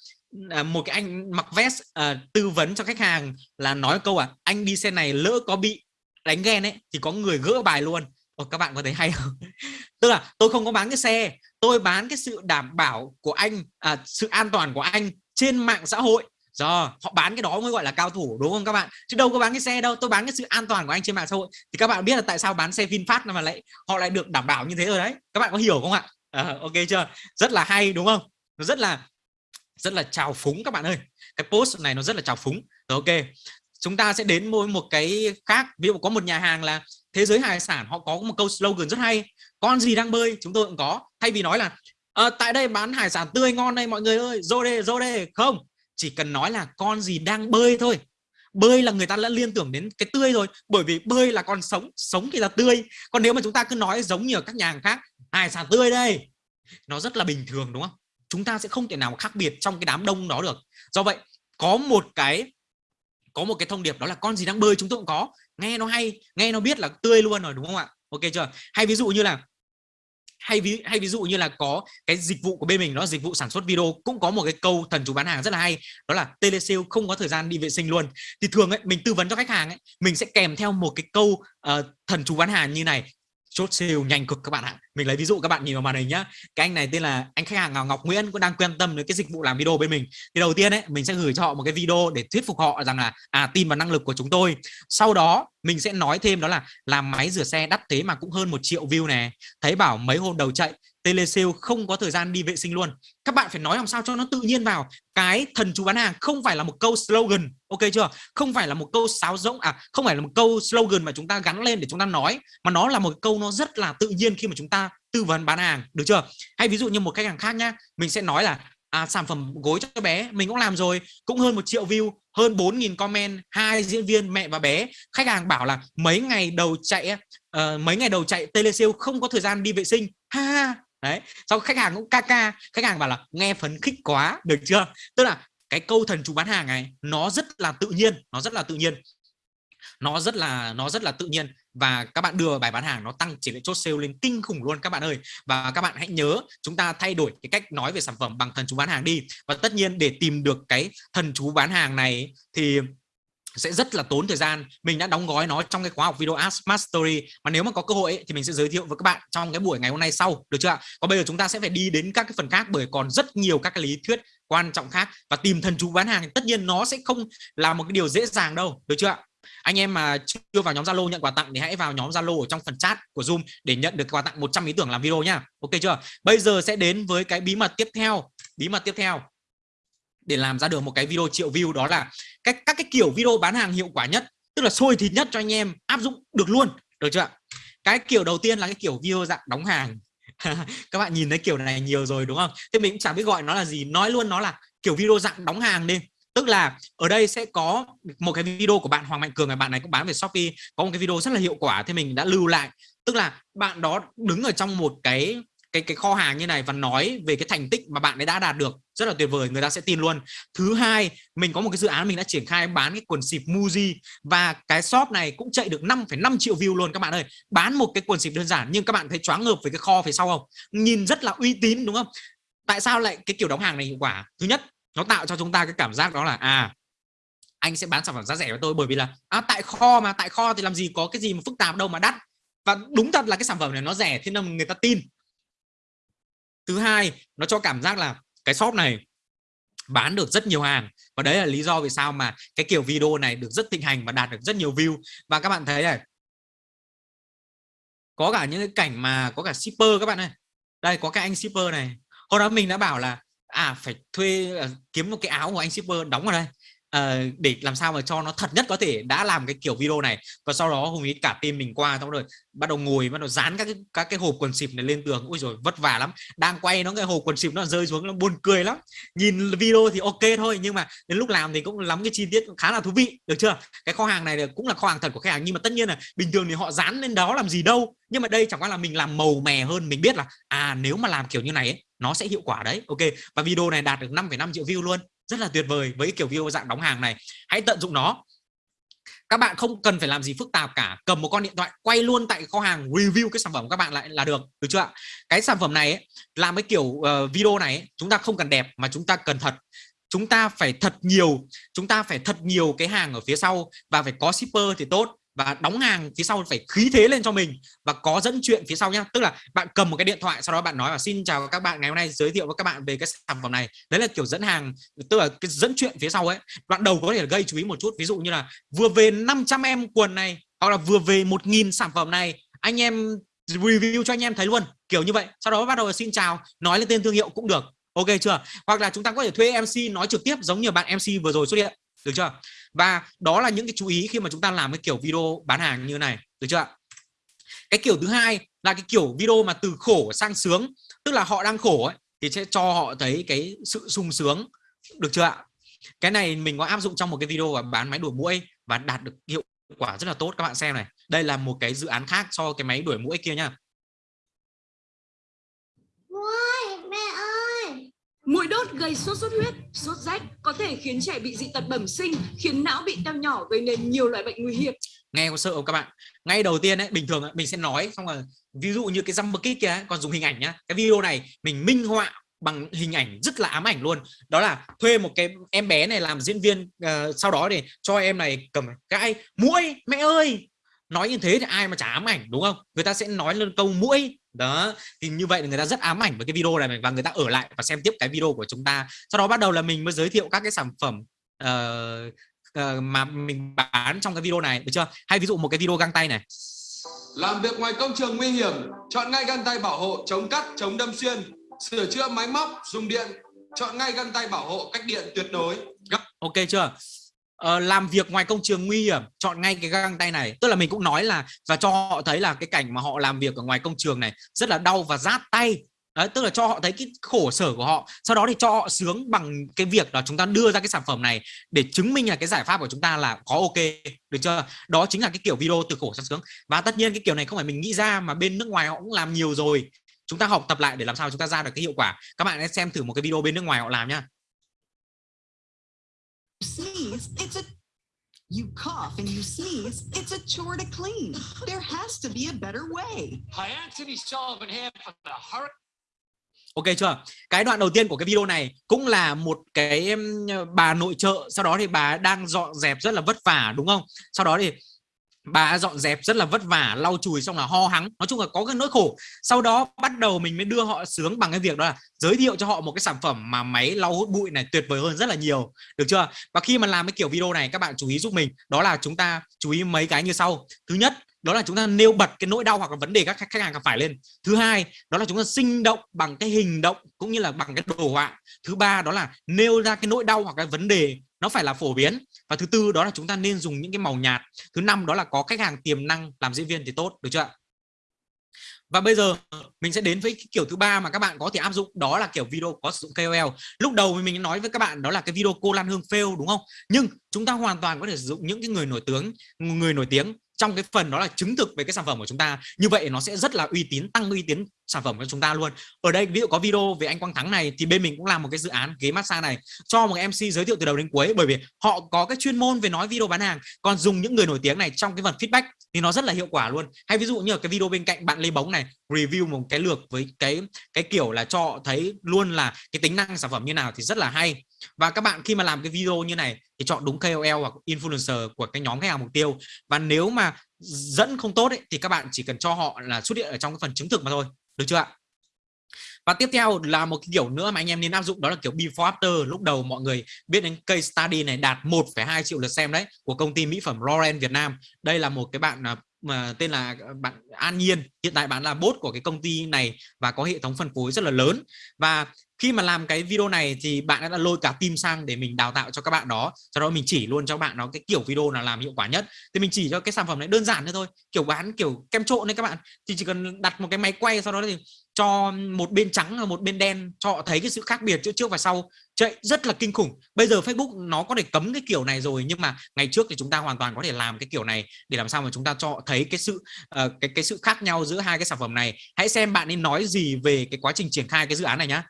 à, một cái anh mặc vest à, tư vấn cho khách hàng là nói câu à anh đi xe này lỡ có bị đánh ghen ấy thì có người gỡ bài luôn. Ồ, các bạn có thấy hay không? <laughs> Tức là tôi không có bán cái xe tôi bán cái sự đảm bảo của anh à, sự an toàn của anh trên mạng xã hội giờ họ bán cái đó mới gọi là cao thủ đúng không các bạn? Chứ đâu có bán cái xe đâu tôi bán cái sự an toàn của anh trên mạng xã hội. Thì các bạn biết là tại sao bán xe VinFast mà lại họ lại được đảm bảo như thế rồi đấy. Các bạn có hiểu không ạ? À, ok chưa? Rất là hay đúng không? Nó rất là rất là trào phúng các bạn ơi. Cái post này nó rất là trào phúng. Rồi ok. Chúng ta sẽ đến một một cái khác. Ví dụ có một nhà hàng là thế giới hải sản họ có một câu slogan rất hay. Con gì đang bơi? Chúng tôi cũng có. Thay vì nói là à, tại đây bán hải sản tươi ngon đây mọi người ơi. Rô đê rô đê không chỉ cần nói là con gì đang bơi thôi. Bơi là người ta đã liên tưởng đến cái tươi rồi. Bởi vì bơi là con sống sống thì là tươi. Còn nếu mà chúng ta cứ nói giống như ở các nhà hàng khác, hải sản tươi đây. Nó rất là bình thường, đúng không? Chúng ta sẽ không thể nào khác biệt trong cái đám đông đó được. Do vậy, có một cái, có một cái thông điệp đó là con gì đang bơi chúng tôi cũng có. Nghe nó hay, nghe nó biết là tươi luôn rồi, đúng không ạ? Ok chưa? Hay ví dụ như là hay ví hay ví dụ như là có cái dịch vụ của bên mình nó dịch vụ sản xuất video cũng có một cái câu thần chú bán hàng rất là hay đó là telesale không có thời gian đi vệ sinh luôn. Thì thường ấy mình tư vấn cho khách hàng ấy mình sẽ kèm theo một cái câu uh, thần chú bán hàng như này chốt sale nhanh cực các bạn ạ. Mình lấy ví dụ các bạn nhìn vào màn hình nhá. Cái anh này tên là, anh khách hàng Ngọc Nguyễn, cũng đang quan tâm đến cái dịch vụ làm video bên mình. Thì đầu tiên ấy, mình sẽ gửi cho họ một cái video để thuyết phục họ rằng là à tin vào năng lực của chúng tôi. Sau đó, mình sẽ nói thêm đó là làm máy rửa xe đắt thế mà cũng hơn một triệu view này thấy bảo mấy hôm đầu chạy telesale không có thời gian đi vệ sinh luôn. Các bạn phải nói làm sao cho nó tự nhiên vào. Cái thần chú bán hàng không phải là một câu slogan ok chưa? Không phải là một câu sáo rỗng à không phải là một câu slogan mà chúng ta gắn lên để chúng ta nói mà nó là một câu nó rất là tự nhiên khi mà chúng ta tư vấn bán hàng được chưa? Hay ví dụ như một khách hàng khác nhá mình sẽ nói là à, sản phẩm gối cho bé mình cũng làm rồi cũng hơn một triệu view hơn 4.000 comment hai diễn viên mẹ và bé. Khách hàng bảo là mấy ngày đầu chạy uh, mấy ngày đầu chạy telesale không có thời gian đi vệ sinh. Ha ha đấy sau khách hàng cũng ca ca, khách hàng bảo là nghe phấn khích quá, được chưa? Tức là cái câu thần chú bán hàng này, nó rất là tự nhiên, nó rất là tự nhiên. Nó rất là, nó rất là tự nhiên. Và các bạn đưa bài bán hàng, nó tăng tỷ lệ chốt sale lên kinh khủng luôn, các bạn ơi. Và các bạn hãy nhớ, chúng ta thay đổi cái cách nói về sản phẩm bằng thần chú bán hàng đi. Và tất nhiên để tìm được cái thần chú bán hàng này thì sẽ rất là tốn thời gian. Mình đã đóng gói nó trong cái khóa học video Ask Mastery. Mà nếu mà có cơ hội ấy, thì mình sẽ giới thiệu với các bạn trong cái buổi ngày hôm nay sau được chưa ạ? Còn bây giờ chúng ta sẽ phải đi đến các cái phần khác bởi còn rất nhiều các cái lý thuyết quan trọng khác. Và tìm thần chú bán hàng tất nhiên nó sẽ không là một cái điều dễ dàng đâu được chưa ạ? Anh em mà chưa vào nhóm Zalo nhận quà tặng thì hãy vào nhóm Zalo ở trong phần chat của Zoom để nhận được quà tặng 100 ý tưởng làm video nhá ok chưa bây giờ sẽ đến với cái bí mật tiếp theo bí mật tiếp theo để làm ra được một cái video triệu view, đó là cách, các cái kiểu video bán hàng hiệu quả nhất, tức là sôi thịt nhất cho anh em áp dụng được luôn, được chưa cái kiểu đầu tiên là cái kiểu video dạng đóng hàng. <laughs> Các bạn nhìn thấy kiểu này nhiều rồi, đúng không? Thế mình cũng chẳng biết gọi nó là gì, nói luôn nó là kiểu video dạng đóng hàng đi. Tức là ở đây sẽ có một cái video của bạn Hoàng Mạnh Cường này, bạn này cũng bán về Shopee, có một cái video rất là hiệu quả thì mình đã lưu lại. Tức là bạn đó đứng ở trong một cái cái cái kho hàng như này và nói về cái thành tích mà bạn ấy đã đạt được rất là tuyệt vời người ta sẽ tin luôn. Thứ hai mình có một cái dự án mình đã triển khai bán cái quần xịp Muji và cái shop này cũng chạy được 5,5 triệu view luôn các bạn ơi. Bán một cái quần xịp đơn giản nhưng các bạn thấy choáng ngợp với cái kho phía sau không? Nhìn rất là uy tín đúng không? Tại sao lại cái kiểu đóng hàng này hiệu quả? Thứ nhất nó tạo cho chúng ta cái cảm giác đó là à anh sẽ bán sản phẩm giá rẻ với tôi bởi vì là à, tại kho mà tại kho thì làm gì có cái gì mà phức tạp đâu mà đắt. Và đúng thật là cái sản phẩm này nó rẻ thế nên người ta tin thứ hai, nó cho cảm giác là cái shop này bán được rất nhiều hàng. Và đấy là lý do vì sao mà cái kiểu video này được rất thịnh hành và đạt được rất nhiều view. Và các bạn thấy này, có cả những cái cảnh mà có cả shipper các bạn ơi. Đây, có cái anh shipper này. Hôm đó mình đã bảo là à phải thuê à, kiếm một cái áo của anh shipper đóng vào đây uh, để làm sao mà cho nó thật nhất có thể đã làm cái kiểu video này và sau đó hùng ý cả team mình qua xong rồi bắt đầu ngồi bắt đầu dán các cái các cái hộp quần xịp này lên tường. Ui rồi vất vả lắm. Đang quay nó cái hộp quần xịp nó rơi xuống nó buồn cười lắm. Nhìn video thì ok thôi nhưng mà đến lúc làm thì cũng lắm cái chi tiết khá là thú vị được chưa? Cái kho hàng này cũng là kho hàng thật của khách hàng nhưng mà tất nhiên là bình thường thì họ dán lên đó làm gì đâu. Nhưng mà đây chẳng qua là mình làm màu mè hơn mình biết là à nếu mà làm kiểu như này ấy, nó sẽ hiệu quả đấy. Ok và video này đạt được 5,5 triệu view luôn rất là tuyệt vời với kiểu video dạng đóng hàng này. Hãy tận dụng nó. Các bạn không cần phải làm gì phức tạp cả. Cầm một con điện thoại quay luôn tại kho hàng review cái sản phẩm của các bạn lại là được. Được chưa ạ? Cái sản phẩm này ấy, làm cái kiểu uh, video này ấy, chúng ta không cần đẹp mà chúng ta cần thật. Chúng ta phải thật nhiều chúng ta phải thật nhiều cái hàng ở phía sau và phải có shipper thì tốt và đóng hàng phía sau phải khí thế lên cho mình và có dẫn chuyện phía sau nhá. Tức là bạn cầm một cái điện thoại, sau đó bạn nói là xin chào các bạn, ngày hôm nay giới thiệu với các bạn về cái sản phẩm này. Đấy là kiểu dẫn hàng, tức là cái dẫn chuyện phía sau ấy. Đoạn đầu có thể gây chú ý một chút, ví dụ như là vừa về 500 em quần này, hoặc là vừa về 1.000 sản phẩm này, anh em review cho anh em thấy luôn. Kiểu như vậy. Sau đó bắt đầu xin chào, nói lên tên thương hiệu cũng được. Ok chưa? Hoặc là chúng ta có thể thuê MC nói trực tiếp giống như bạn MC vừa rồi xuất hiện. Được chưa? Và đó là những cái chú ý khi mà chúng ta làm cái kiểu video bán hàng như này, được chưa ạ? Cái kiểu thứ hai là cái kiểu video mà từ khổ sang sướng, tức là họ đang khổ ấy, thì sẽ cho họ thấy cái sự sung sướng, được chưa ạ? Cái này mình có áp dụng trong một cái video bán máy đuổi muỗi và đạt được hiệu quả rất là tốt, các bạn xem này. Đây là một cái dự án khác so cái máy đuổi muỗi kia nhá. Mũi đốt gây sốt xuất huyết, sốt rách có thể khiến trẻ bị dị tật bẩm sinh, khiến não bị teo nhỏ gây nên nhiều loại bệnh nguy hiểm. nghe có sợ không các bạn? Ngay đầu tiên ấy bình thường ấy, mình sẽ nói xong rồi ví dụ như cái jumper kick kia ấy, còn dùng hình ảnh nhá. Cái video này mình minh họa bằng hình ảnh rất là ám ảnh luôn. Đó là thuê một cái em bé này làm diễn viên uh, sau đó để cho em này cầm cái mũi mẹ ơi! Nói như thế thì ai mà chả ám ảnh đúng không? Người ta sẽ nói lên câu mũi đó thì như vậy người ta rất ám ảnh với cái video này và người ta ở lại và xem tiếp cái video của chúng ta. Sau đó bắt đầu là mình mới giới thiệu các cái sản phẩm uh, uh, mà mình bán trong cái video này. Được chưa? Hay ví dụ một cái video găng tay này. Làm việc ngoài công trường nguy hiểm chọn ngay găng tay bảo hộ chống cắt chống đâm xuyên. Sửa chữa máy móc dùng điện chọn ngay găng tay bảo hộ cách điện tuyệt đối. Ok chưa uh, làm việc ngoài công trường nguy hiểm chọn ngay cái găng tay này. Tức là mình cũng nói là và cho họ thấy là cái cảnh mà họ làm việc ở ngoài công trường này rất là đau và rát tay. Đấy, tức là cho họ thấy cái khổ sở của họ. Sau đó thì cho họ sướng bằng cái việc là chúng ta đưa ra cái sản phẩm này để chứng minh là cái giải pháp của chúng ta là có ok. Được chưa? Đó chính là cái kiểu video từ khổ sang sướng. Và tất nhiên cái kiểu này không phải mình nghĩ ra mà bên nước ngoài họ cũng làm nhiều rồi. Chúng ta học tập lại để làm sao chúng ta ra được cái hiệu quả. Các bạn hãy xem thử một cái video bên nước ngoài họ làm nhá sneeze, it's a you cough and you sneeze, it's a chore to clean. There has to be a better way. Hi, Anthony Sullivan here for the Hurricane. Ok chưa? Cái đoạn đầu tiên của cái video này cũng là một cái bà nội trợ, sau đó thì bà đang dọn dẹp rất là vất vả đúng không? Sau đó thì bà dọn dẹp rất là vất vả, lau chùi xong là ho hắng. Nói chung là có cái nỗi khổ. Sau đó bắt đầu mình mới đưa họ sướng bằng cái việc đó là giới thiệu cho họ một cái sản phẩm mà máy lau hút bụi này tuyệt vời hơn rất là nhiều. Được chưa? Và khi mà làm cái kiểu video này, các bạn chú ý giúp mình. Đó là chúng ta chú ý mấy cái như sau. Thứ nhất, đó là chúng ta nêu bật cái nỗi đau hoặc là vấn đề các khách hàng gặp phải lên. Thứ hai, đó là chúng ta sinh động bằng cái hình động cũng như là bằng cái đồ họa. Thứ ba, đó là nêu ra cái nỗi đau hoặc cái vấn đề nó phải là phổ biến và thứ tư đó là chúng ta nên dùng những cái màu nhạt. Thứ năm đó là có khách hàng tiềm năng làm diễn viên thì tốt, được chưa ạ? Và bây giờ mình sẽ đến với cái kiểu thứ ba mà các bạn có thể áp dụng, đó là kiểu video có sử dụng KOL lúc đầu mình nói với các bạn đó là cái video cô Lan Hương fail, đúng không? Nhưng chúng ta hoàn toàn có thể sử dụng những cái người nổi tiếng, người nổi tiếng trong cái phần đó là chứng thực về cái sản phẩm của chúng ta. Như vậy nó sẽ rất là uy tín, tăng uy tín sản phẩm của chúng ta luôn. Ở đây, ví dụ có video về anh Quang Thắng này, thì bên mình cũng làm một cái dự án ghế massage này cho một MC giới thiệu từ đầu đến cuối. Bởi vì họ có cái chuyên môn về nói video bán hàng, còn dùng những người nổi tiếng này trong cái phần feedback thì nó rất là hiệu quả luôn. Hay ví dụ như ở cái video bên cạnh bạn Lê Bóng này, review một cái lược với cái cái kiểu là cho thấy luôn là cái tính năng sản phẩm như nào thì rất là hay và các bạn khi mà làm cái video như này thì chọn đúng KOL hoặc influencer của cái nhóm khách hàng mục tiêu. Và nếu mà dẫn không tốt ấy, thì các bạn chỉ cần cho họ là xuất hiện ở trong cái phần chứng thực mà thôi. Được chưa ạ? Và tiếp theo là một cái kiểu nữa mà anh em nên áp dụng đó là kiểu before after lúc đầu mọi người biết đến case study này đạt 1,2 triệu lượt xem đấy của công ty mỹ phẩm Loren Việt Nam. Đây là một cái bạn à, mà tên là à, bạn An Nhiên. Hiện tại bạn là bốt của cái công ty này và có hệ thống phân phối rất là lớn. Và khi mà làm cái video này thì bạn đã lôi cả team sang để mình đào tạo cho các bạn đó. Sau đó mình chỉ luôn cho bạn nó cái kiểu video nào làm hiệu quả nhất. Thì mình chỉ cho cái sản phẩm này đơn giản thôi. Kiểu bán kiểu kem trộn đấy các bạn. Thì chỉ cần đặt một cái máy quay sau đó thì cho một bên trắng và một bên đen cho họ thấy cái sự khác biệt giữa trước và sau. Chạy rất là kinh khủng. Bây giờ Facebook nó có thể cấm cái kiểu này rồi nhưng mà ngày trước thì chúng ta hoàn toàn có thể làm cái kiểu này để làm sao mà chúng ta cho thấy cái sự uh, cái cái sự khác nhau giữa hai cái sản phẩm này. Hãy xem bạn nên nói gì về cái quá trình triển khai cái dự án này nhá.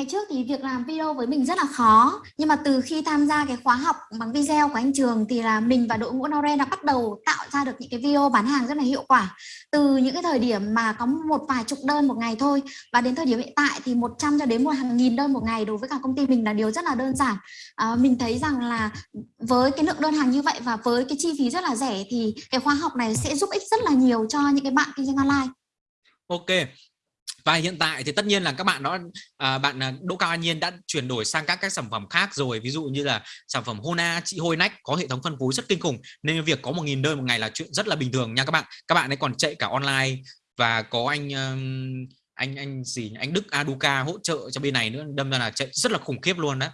Ngày trước thì việc làm video với mình rất là khó Nhưng mà từ khi tham gia cái khóa học bằng video của anh Trường Thì là mình và đội ngũ Noren đã bắt đầu tạo ra được những cái video bán hàng rất là hiệu quả. Từ những cái thời điểm mà có một vài chục đơn một ngày thôi Và đến thời điểm hiện tại thì 100 cho đến một hàng nghìn đơn một ngày đối với cả công ty mình là điều rất là đơn giản. À, Mình thấy rằng là với cái lượng đơn hàng như vậy và với cái chi phí rất là rẻ Thì cái khóa học này sẽ giúp ích rất là nhiều cho những cái bạn kinh doanh online. Ok, và hiện tại thì tất nhiên là các bạn đó à, bạn à, Đỗ Cao An Nhiên đã chuyển đổi sang các các sản phẩm khác rồi. Ví dụ như là sản phẩm Hona chị Hôi Nách có hệ thống phân phối rất kinh khủng. Nên việc có một nghìn đơn một ngày là chuyện rất là bình thường nha các bạn. Các bạn ấy còn chạy cả online và có anh anh anh gì anh Đức Aduka hỗ trợ cho bên này nữa. Đâm ra là chạy rất là khủng khiếp luôn đó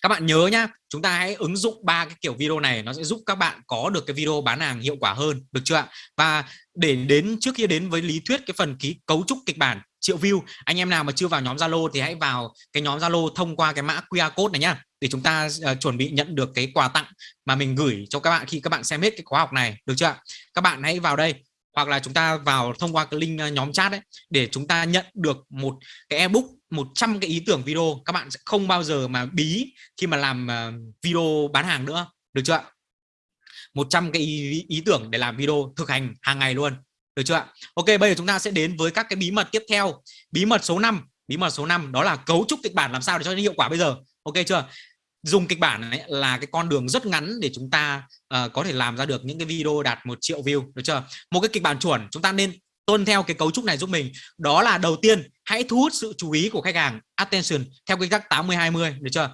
các bạn nhớ nhá chúng ta hãy ứng dụng ba cái kiểu video này nó sẽ giúp các bạn có được cái video bán hàng hiệu quả hơn được chưa ạ? Và để đến trước khi đến với lý thuyết cái phần ký cấu trúc kịch bản triệu view anh em nào mà chưa vào nhóm Zalo thì hãy vào cái nhóm Zalo thông qua cái mã QR code này nhá để chúng ta uh, chuẩn bị nhận được cái quà tặng mà mình gửi cho các bạn khi các bạn xem hết cái khóa học này được chưa ạ? Các bạn hãy vào đây hoặc là chúng ta vào thông qua cái link ờ, nhóm chat đấy để chúng ta nhận được một cái ebook 100 cái ý tưởng video các bạn sẽ không bao giờ mà bí khi mà làm ờ, video bán hàng nữa được chưa ạ? 100 cái ý, ý tưởng để làm video thực hành hàng ngày luôn được chưa ạ? Ok bây giờ chúng ta sẽ đến với các cái bí mật tiếp theo. Bí mật số 5 bí mật số 5 đó là cấu trúc kịch bản làm sao để cho nó hiệu quả bây giờ. Ok chưa? Dùng kịch bản này là cái con đường rất ngắn để chúng ta uh, có thể làm ra được những cái video đạt một triệu view được chưa? Một cái kịch bản chuẩn chúng ta nên tuân theo cái cấu trúc này giúp mình. Đó là đầu tiên hãy thu hút sự chú ý của khách hàng attention theo quy tắc 80 20 được chưa?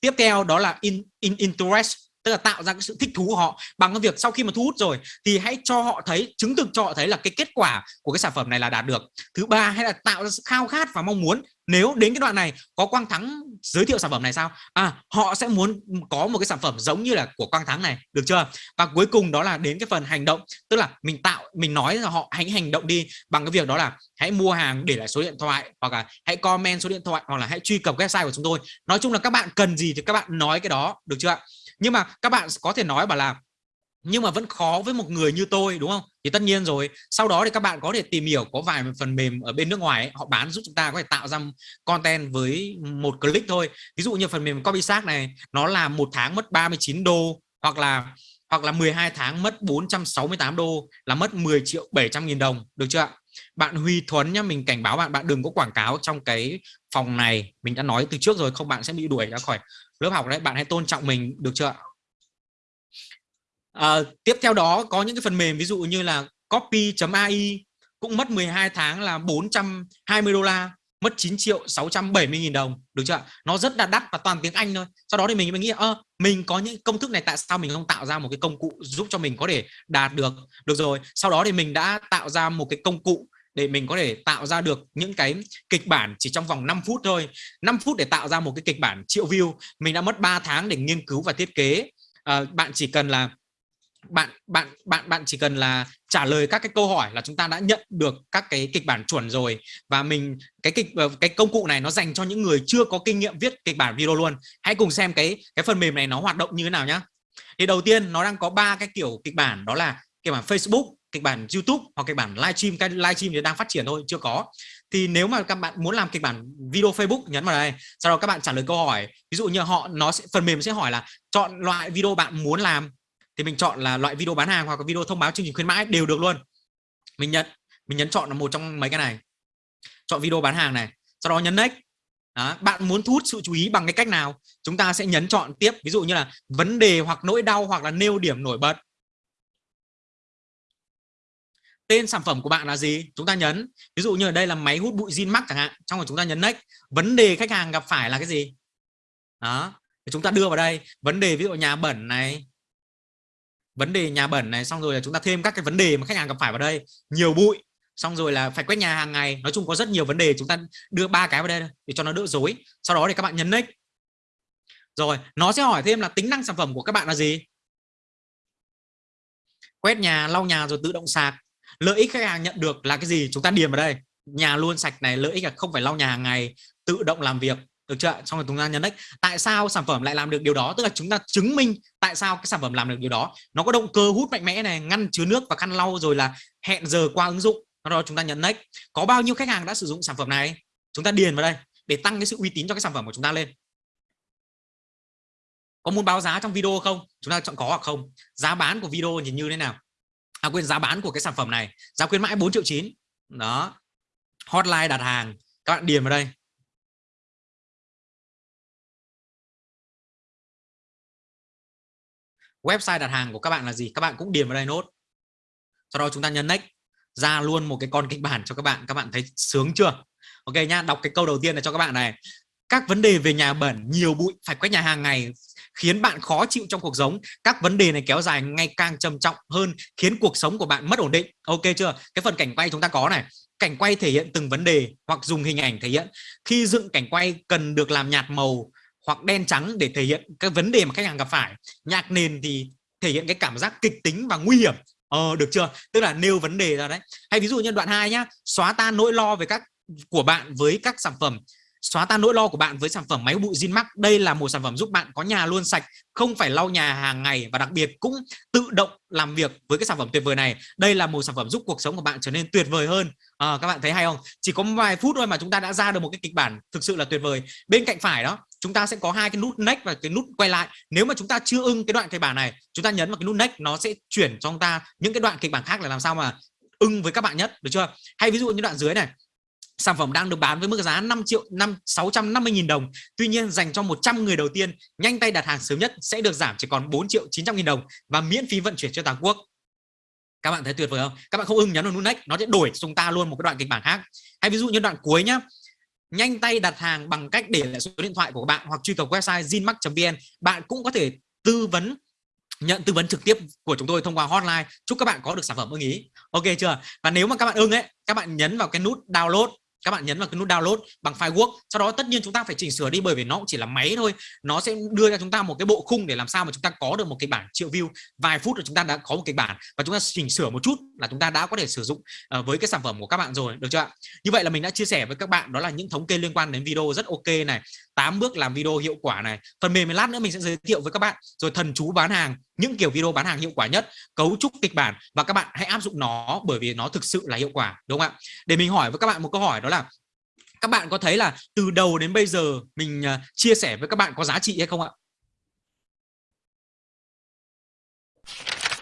Tiếp theo đó là in, in interest tức là tạo ra cái sự thích thú của họ. Bằng cái việc sau khi mà thu hút rồi thì hãy cho họ thấy chứng thực cho họ thấy là cái kết quả của cái sản phẩm này là đạt được. Thứ ba hay là tạo ra sự khao khát và mong muốn. Nếu đến cái đoạn này có quang thắng giới thiệu sản phẩm này sao? À họ sẽ muốn có một cái sản phẩm giống như là của quang thắng này, được chưa? Và cuối cùng đó là đến cái phần hành động, tức là mình tạo, mình nói là họ hãy hành động đi bằng cái việc đó là hãy mua hàng để lại số điện thoại, hoặc là hãy comment số điện thoại, hoặc là hãy truy cập website của chúng tôi. Nói chung là các bạn cần gì thì các bạn nói cái đó, được chưa nhưng mà các bạn có thể nói bảo là nhưng mà vẫn khó với một người như tôi đúng không? Thì tất nhiên rồi sau đó thì các bạn có thể tìm hiểu có vài phần mềm ở bên nước ngoài ấy, họ bán giúp chúng ta có thể tạo ra content với một click thôi. Ví dụ như phần mềm copysac này nó là một tháng mất 39 đô hoặc là hoặc là 12 tháng mất 468 đô là mất 10 triệu 700 nghìn đồng được chưa ạ? Bạn Huy Thuấn nhá mình cảnh báo bạn bạn đừng có quảng cáo trong cái phòng này. Mình đã nói từ trước rồi không bạn sẽ bị đuổi ra khỏi lớp học đấy. Bạn hãy tôn trọng mình được chưa ạ? À, tiếp theo đó có những cái phần mềm ví dụ như là copy.ai cũng mất 12 tháng là 420 đô la mất 9 triệu 670 nghìn đồng được chưa nó rất là đắt và toàn tiếng Anh thôi. Sau đó thì mình mới nghĩ ơ mình có những công thức này tại sao mình không tạo ra một cái công cụ giúp cho mình có thể đạt được? Được rồi sau đó thì mình đã tạo ra một cái công cụ để mình có thể tạo ra được những cái kịch bản chỉ trong vòng 5 phút thôi. 5 phút để tạo ra một cái kịch bản triệu view. Mình đã mất 3 tháng để nghiên cứu và thiết kế. À, bạn chỉ cần là bạn bạn bạn bạn chỉ cần là trả lời các cái câu hỏi là chúng ta đã nhận được các cái kịch bản chuẩn rồi. Và mình, cái kịch ờ, cái công cụ này nó dành cho những người chưa có kinh nghiệm viết kịch bản video luôn. Hãy cùng xem cái cái phần mềm này nó hoạt động như thế nào nhá. Thì đầu tiên nó đang có ba cái kiểu kịch bản, đó là kịch bản Facebook, kịch bản YouTube hoặc kịch bản livestream, cái livestream thì đang phát triển thôi, chưa có. Thì nếu mà các bạn muốn làm kịch bản video Facebook, nhấn vào đây. Sau đó các bạn trả lời câu hỏi. Ví dụ như họ, nó sẽ, phần mềm sẽ hỏi là chọn loại video bạn muốn làm thì mình chọn là loại video bán hàng hoặc là video thông báo chương trình khuyến mãi đều được luôn. Mình nhận mình nhấn chọn là một trong mấy cái này. Chọn video bán hàng này sau đó nhấn next. Đó, bạn muốn thu hút sự chú ý bằng cái cách nào? Chúng ta sẽ nhấn chọn tiếp ví dụ như là vấn đề hoặc nỗi đau hoặc là nêu điểm nổi bật. Tên sản phẩm của bạn là gì? Chúng ta nhấn. Ví dụ như ở đây là máy hút bụi zin mắc chẳng hạn trong rồi chúng ta nhấn next. Vấn đề khách hàng gặp phải là cái gì? Đó chúng ta đưa vào đây. Vấn đề ví dụ nhà bẩn này vấn đề nhà bẩn này, xong rồi là chúng ta thêm các cái vấn đề mà khách hàng gặp phải vào đây, nhiều bụi, xong rồi là phải quét nhà hàng ngày. Nói chung có rất nhiều vấn đề, chúng ta đưa ba cái vào đây để cho nó đỡ dối sau đó thì các bạn nhấn next rồi, nó sẽ hỏi thêm là tính năng sản phẩm của các bạn là gì? Quét nhà, lau nhà rồi tự động sạc. Lợi ích khách hàng nhận được là cái gì? Chúng ta điền vào đây. Nhà luôn sạch này, lợi ích là không phải lau nhà hàng ngày, tự động làm việc được chưa xong rồi chúng ta nhấn next tại sao sản phẩm lại làm được điều đó? Tức là chúng ta chứng minh tại sao cái sản phẩm làm được điều đó. Nó có động cơ hút mạnh mẽ này, ngăn chứa nước và khăn lau rồi là hẹn giờ qua ứng dụng. Sau đó chúng ta nhấn next có bao nhiêu khách hàng đã sử dụng sản phẩm này? Chúng ta điền vào đây để tăng cái sự uy tín cho cái sản phẩm của chúng ta lên. Có muốn báo giá trong video không? Chúng ta chọn có hoặc không. Giá bán của video nhìn như thế nào? À quên, giá bán của cái sản phẩm này. Giá khuyến mãi 4 triệu chín. Đó. Hotline đặt hàng. Các bạn điền vào đây. Website đặt hàng của các bạn là gì? Các bạn cũng điền vào đây nốt. Sau đó chúng ta nhấn next, ra luôn một cái con kịch bản cho các bạn. Các bạn thấy sướng chưa? Ok nhá, đọc cái câu đầu tiên là cho các bạn này. Các vấn đề về nhà bẩn, nhiều bụi, phải quét nhà hàng ngày, khiến bạn khó chịu trong cuộc sống. Các vấn đề này kéo dài ngày càng trầm trọng hơn, khiến cuộc sống của bạn mất ổn định. Ok chưa? Cái phần cảnh quay chúng ta có này. Cảnh quay thể hiện từng vấn đề hoặc dùng hình ảnh thể hiện. Khi dựng cảnh quay, cần được làm nhạt màu hoặc đen trắng để thể hiện cái vấn đề mà khách hàng gặp phải. Nhạc nền thì thể hiện cái cảm giác kịch tính và nguy hiểm. Ờ được chưa? Tức là nêu vấn đề ra đấy. Hay ví dụ như đoạn 2 nhá xóa tan nỗi lo về các của bạn với các sản phẩm. Xóa tan nỗi lo của bạn với sản phẩm máy bụi Zinmax đây là một sản phẩm giúp bạn có nhà luôn sạch không phải lau nhà hàng ngày và đặc biệt cũng tự động làm việc với cái sản phẩm tuyệt vời này. Đây là một sản phẩm giúp cuộc sống của bạn trở nên tuyệt vời hơn. À, các bạn thấy hay không? Chỉ có vài phút thôi mà chúng ta đã ra được một cái kịch bản thực sự là tuyệt vời. Bên cạnh phải đó chúng ta sẽ có hai cái nút next và cái nút quay lại. Nếu mà chúng ta chưa ưng cái đoạn kịch bản này, chúng ta nhấn vào cái nút next, nó sẽ chuyển cho chúng ta những cái đoạn kịch bản khác là làm sao mà ưng với các bạn nhất, được chưa? Hay ví dụ như đoạn dưới này, sản phẩm đang được bán với mức giá 5 triệu 5 650 nghìn đồng. Tuy nhiên, dành cho 100 người đầu tiên, nhanh tay đặt hàng sớm nhất sẽ được giảm chỉ còn 4 triệu 900 nghìn đồng và miễn phí vận chuyển cho toàn quốc. Các bạn thấy tuyệt vời không? Các bạn không ưng nhấn vào nút next, nó sẽ đổi chúng ta luôn một cái đoạn kịch bản khác. Hay ví dụ như đoạn cuối nhá nhanh tay đặt hàng bằng cách để lại số điện thoại của bạn hoặc truy cập website zinmax.vn bạn cũng có thể tư vấn, nhận tư vấn trực tiếp của chúng tôi thông qua hotline. Chúc các bạn có được sản phẩm ưng ý. Ok chưa? Và nếu mà các bạn ưng ấy, các bạn nhấn vào cái nút download các bạn nhấn vào cái nút download bằng file Word. Sau đó tất nhiên chúng ta phải chỉnh sửa đi bởi vì nó cũng chỉ là máy thôi. Nó sẽ đưa cho chúng ta một cái bộ khung để làm sao mà chúng ta có được một cái bản triệu view. Vài phút rồi chúng ta đã có một cái bản và chúng ta chỉnh sửa một chút là chúng ta đã có thể sử dụng ờ, với cái sản phẩm của các bạn rồi, được chưa ạ? Như vậy là mình đã chia sẻ với các bạn đó là những thống kê liên quan đến video rất ok này 8 bước làm video hiệu quả này. Phần mềm lát nữa mình sẽ giới thiệu với các bạn. Rồi thần chú bán hàng, những kiểu video bán hàng hiệu quả nhất, cấu trúc kịch bản và các bạn hãy áp dụng nó bởi vì nó thực sự là hiệu quả, đúng không ạ? Để mình hỏi với các bạn một câu hỏi đó là các bạn có thấy là từ đầu đến bây giờ mình à, chia sẻ với các bạn có giá trị hay không ạ?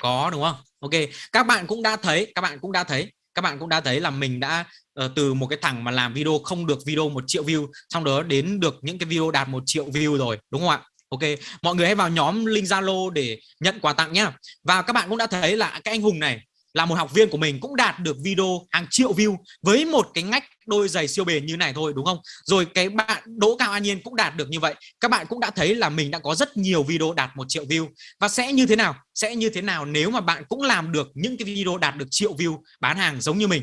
Có đúng không? Ok các bạn cũng đã thấy các bạn cũng đã thấy các bạn cũng đã thấy là mình đã uh, từ một cái thằng mà làm video không được video một triệu view xong đó đến được những cái video đạt một triệu view rồi đúng không ạ? Ok mọi người hãy vào nhóm link Zalo để nhận quà tặng nhá. Và các bạn cũng đã thấy là cái anh Hùng này là một học viên của mình cũng đạt được video hàng triệu view với một cái ngách đôi giày siêu bền như này thôi, đúng không? Rồi cái bạn, Đỗ Cao An Nhiên cũng đạt được như vậy. Các bạn cũng đã thấy là mình đã có rất nhiều video đạt một triệu view. Và sẽ như thế nào? Sẽ như thế nào nếu mà bạn cũng làm được những cái video đạt được triệu view bán hàng giống như mình?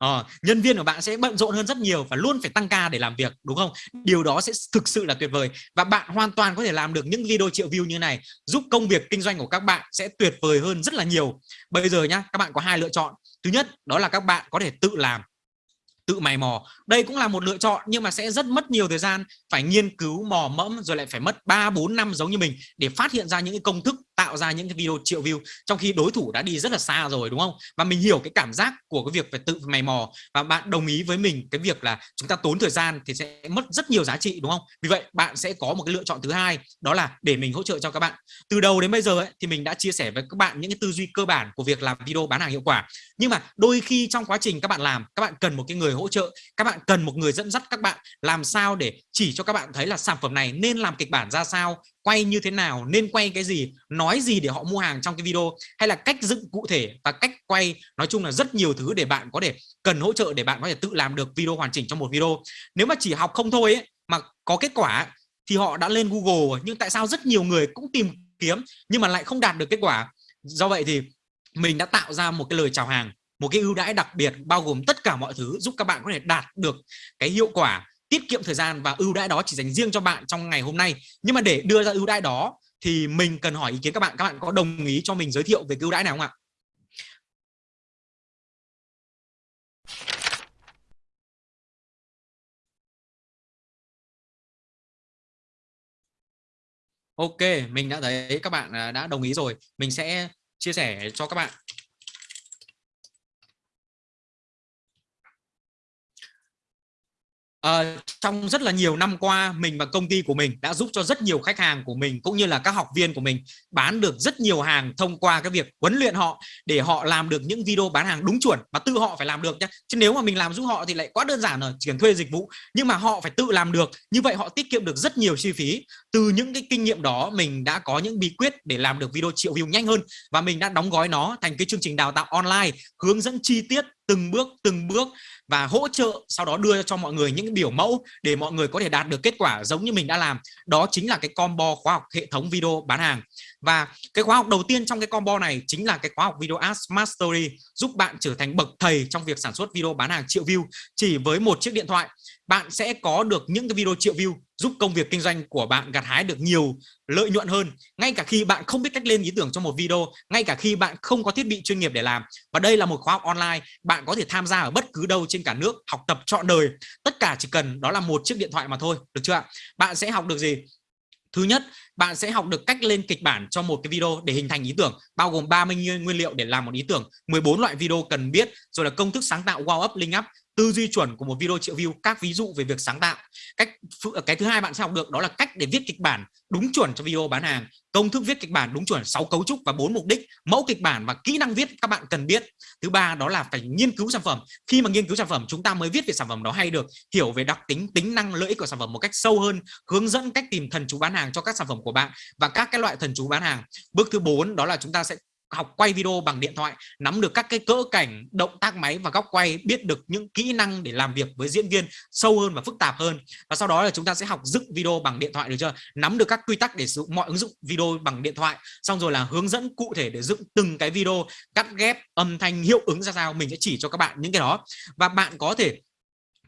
Ờ, nhân viên của bạn sẽ bận rộn hơn rất nhiều và luôn phải tăng ca để làm việc đúng không? Điều đó sẽ thực sự là tuyệt vời và bạn hoàn toàn có thể làm được những video triệu view như này giúp công việc kinh doanh của các bạn sẽ tuyệt vời hơn rất là nhiều. Bây giờ nhá các bạn có hai lựa chọn. Thứ nhất đó là các bạn có thể tự làm tự mày mò. Đây cũng là một lựa chọn nhưng mà sẽ rất mất nhiều thời gian phải nghiên cứu mò mẫm rồi lại phải mất 3 4 năm giống như mình để phát hiện ra những cái công thức tạo ra những cái video triệu view trong khi đối thủ đã đi rất là xa rồi đúng không? Và mình hiểu cái cảm giác của cái việc phải tự mày mò và bạn đồng ý với mình cái việc là chúng ta tốn thời gian thì sẽ mất rất nhiều giá trị đúng không? Vì vậy bạn sẽ có một cái lựa chọn thứ hai đó là để mình hỗ trợ cho các bạn. Từ đầu đến bây giờ ấy, thì mình đã chia sẻ với các bạn những cái tư duy cơ bản của việc làm video bán hàng hiệu quả. Nhưng mà đôi khi trong quá trình các bạn làm các bạn cần một cái người hỗ trợ các bạn cần một người dẫn dắt các bạn làm sao để chỉ cho các bạn thấy là sản phẩm này nên làm kịch bản ra sao quay như thế nào nên quay cái gì nói gì để họ mua hàng trong cái video hay là cách dựng cụ thể và cách quay nói chung là rất nhiều thứ để bạn có thể cần hỗ trợ để bạn có thể tự làm được video hoàn chỉnh trong một video. Nếu mà chỉ học không thôi ấy, mà có kết quả thì họ đã lên Google nhưng tại sao rất nhiều người cũng tìm kiếm nhưng mà lại không đạt được kết quả? Do vậy thì mình đã tạo ra một cái lời chào hàng một cái ưu đãi đặc biệt bao gồm tất cả mọi thứ giúp các bạn có thể đạt được cái hiệu quả tiết kiệm thời gian và ưu đãi đó chỉ dành riêng cho bạn trong ngày hôm nay. Nhưng mà để đưa ra ưu đãi đó thì mình cần hỏi ý kiến các bạn. Các bạn có đồng ý cho mình giới thiệu về cái ưu đãi nào không ạ? Ok, mình đã thấy các bạn à, đã đồng ý rồi. Mình sẽ chia sẻ cho các bạn À, trong rất là nhiều năm qua mình và công ty của mình đã giúp cho rất nhiều khách hàng của mình cũng như là các học viên của mình bán được rất nhiều hàng thông qua cái việc huấn luyện họ để họ làm được những video bán hàng đúng chuẩn và tự họ phải làm được nhé chứ nếu mà mình làm giúp họ thì lại quá đơn giản rồi chỉ cần thuê dịch vụ. Nhưng mà họ phải tự làm được như vậy họ tiết kiệm được rất nhiều chi phí. Từ những cái kinh nghiệm đó mình đã có những bí quyết để làm được video triệu view nhanh hơn và mình đã đóng gói nó thành cái chương trình đào tạo online hướng dẫn chi tiết từng bước từng bước và hỗ trợ sau đó đưa cho mọi người những biểu mẫu để mọi người có thể đạt được kết quả giống như mình đã làm. Đó chính là cái combo khóa học hệ thống video bán hàng. Và cái khóa học đầu tiên trong cái combo này chính là cái khóa học video ads mastery, giúp bạn trở thành bậc thầy trong việc sản xuất video bán hàng triệu view chỉ với một chiếc điện thoại bạn sẽ có được những cái video triệu view giúp công việc kinh doanh của bạn gặt hái được nhiều lợi nhuận hơn. Ngay cả khi bạn không biết cách lên ý tưởng cho một video ngay cả khi bạn không có thiết bị chuyên nghiệp để làm. Và đây là một khóa học online bạn có thể tham gia ở bất cứ đâu trên cả nước học tập trọn đời. Tất cả chỉ cần đó là một chiếc điện thoại mà thôi được chưa ạ? Bạn sẽ học được gì? Thứ nhất, bạn sẽ học được cách lên kịch bản cho một cái video để hình thành ý tưởng, bao gồm 30 nguyên liệu để làm một ý tưởng, 14 loại video cần biết, rồi là công thức sáng tạo wow up, link up tư duy chuẩn của một video triệu view, các ví dụ về việc sáng tạo. Cách ờ, cái thứ hai bạn sẽ học được đó là cách để viết kịch bản đúng chuẩn cho video bán hàng. Công thức viết kịch bản đúng chuẩn 6 cấu trúc và bốn mục đích, mẫu kịch bản và kỹ năng viết các bạn cần biết. Thứ ba đó là phải nghiên cứu sản phẩm. Khi mà nghiên cứu sản phẩm, chúng ta mới viết về sản phẩm đó hay được, hiểu về đặc tính tính năng, lợi ích của sản phẩm một cách sâu hơn, hướng dẫn cách tìm thần chú bán hàng cho các sản phẩm của bạn và các cái loại thần chú bán hàng. Bước thứ bốn đó là chúng ta sẽ học quay video bằng điện thoại, nắm được các cái cỡ cảnh, động tác máy và góc quay, biết được những kỹ năng để làm việc với diễn viên sâu hơn và phức tạp hơn. Và sau đó là chúng ta sẽ học dựng video bằng điện thoại, được chưa? Nắm được các quy tắc để sử dụng mọi ứng dụng video bằng điện thoại, xong rồi là hướng dẫn cụ thể để dựng từng cái video, cắt ghép âm thanh hiệu ứng ra sao, mình sẽ chỉ cho các bạn những cái đó. Và bạn có thể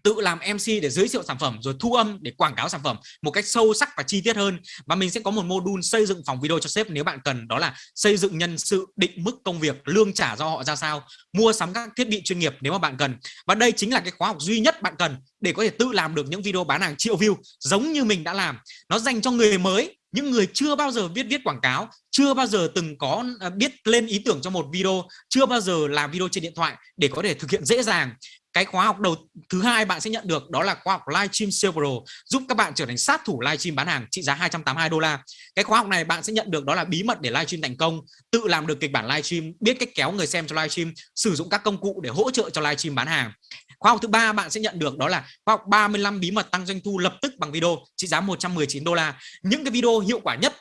tự làm MC để giới thiệu sản phẩm, rồi thu âm để quảng cáo sản phẩm một cách sâu sắc và chi tiết hơn. Và mình sẽ có một module xây dựng phòng video cho sếp nếu bạn cần, đó là xây dựng nhân sự, định mức công việc, lương trả do họ ra sao, mua sắm các thiết bị chuyên nghiệp nếu mà bạn cần. Và đây chính là cái khóa học duy nhất bạn cần để có thể tự làm được những video bán hàng triệu view giống như mình đã làm. Nó dành cho người mới, những người chưa bao giờ biết viết quảng cáo, chưa bao giờ từng có à, biết lên ý tưởng cho một video, chưa bao giờ làm video trên điện thoại để có thể thực hiện dễ dàng cái khóa học đầu, thứ hai bạn sẽ nhận được đó là khóa học livestream sale pro giúp các bạn trở thành sát thủ livestream bán hàng trị giá 282 đô la. Cái khóa học này bạn sẽ nhận được đó là bí mật để livestream thành công, tự làm được kịch bản livestream biết cách kéo người xem cho livestream sử dụng các công cụ để hỗ trợ cho livestream bán hàng. Khóa học thứ ba bạn sẽ nhận được đó là khóa học 35 bí mật tăng doanh thu lập tức bằng video trị giá 119 đô la. Những cái video hiệu quả nhất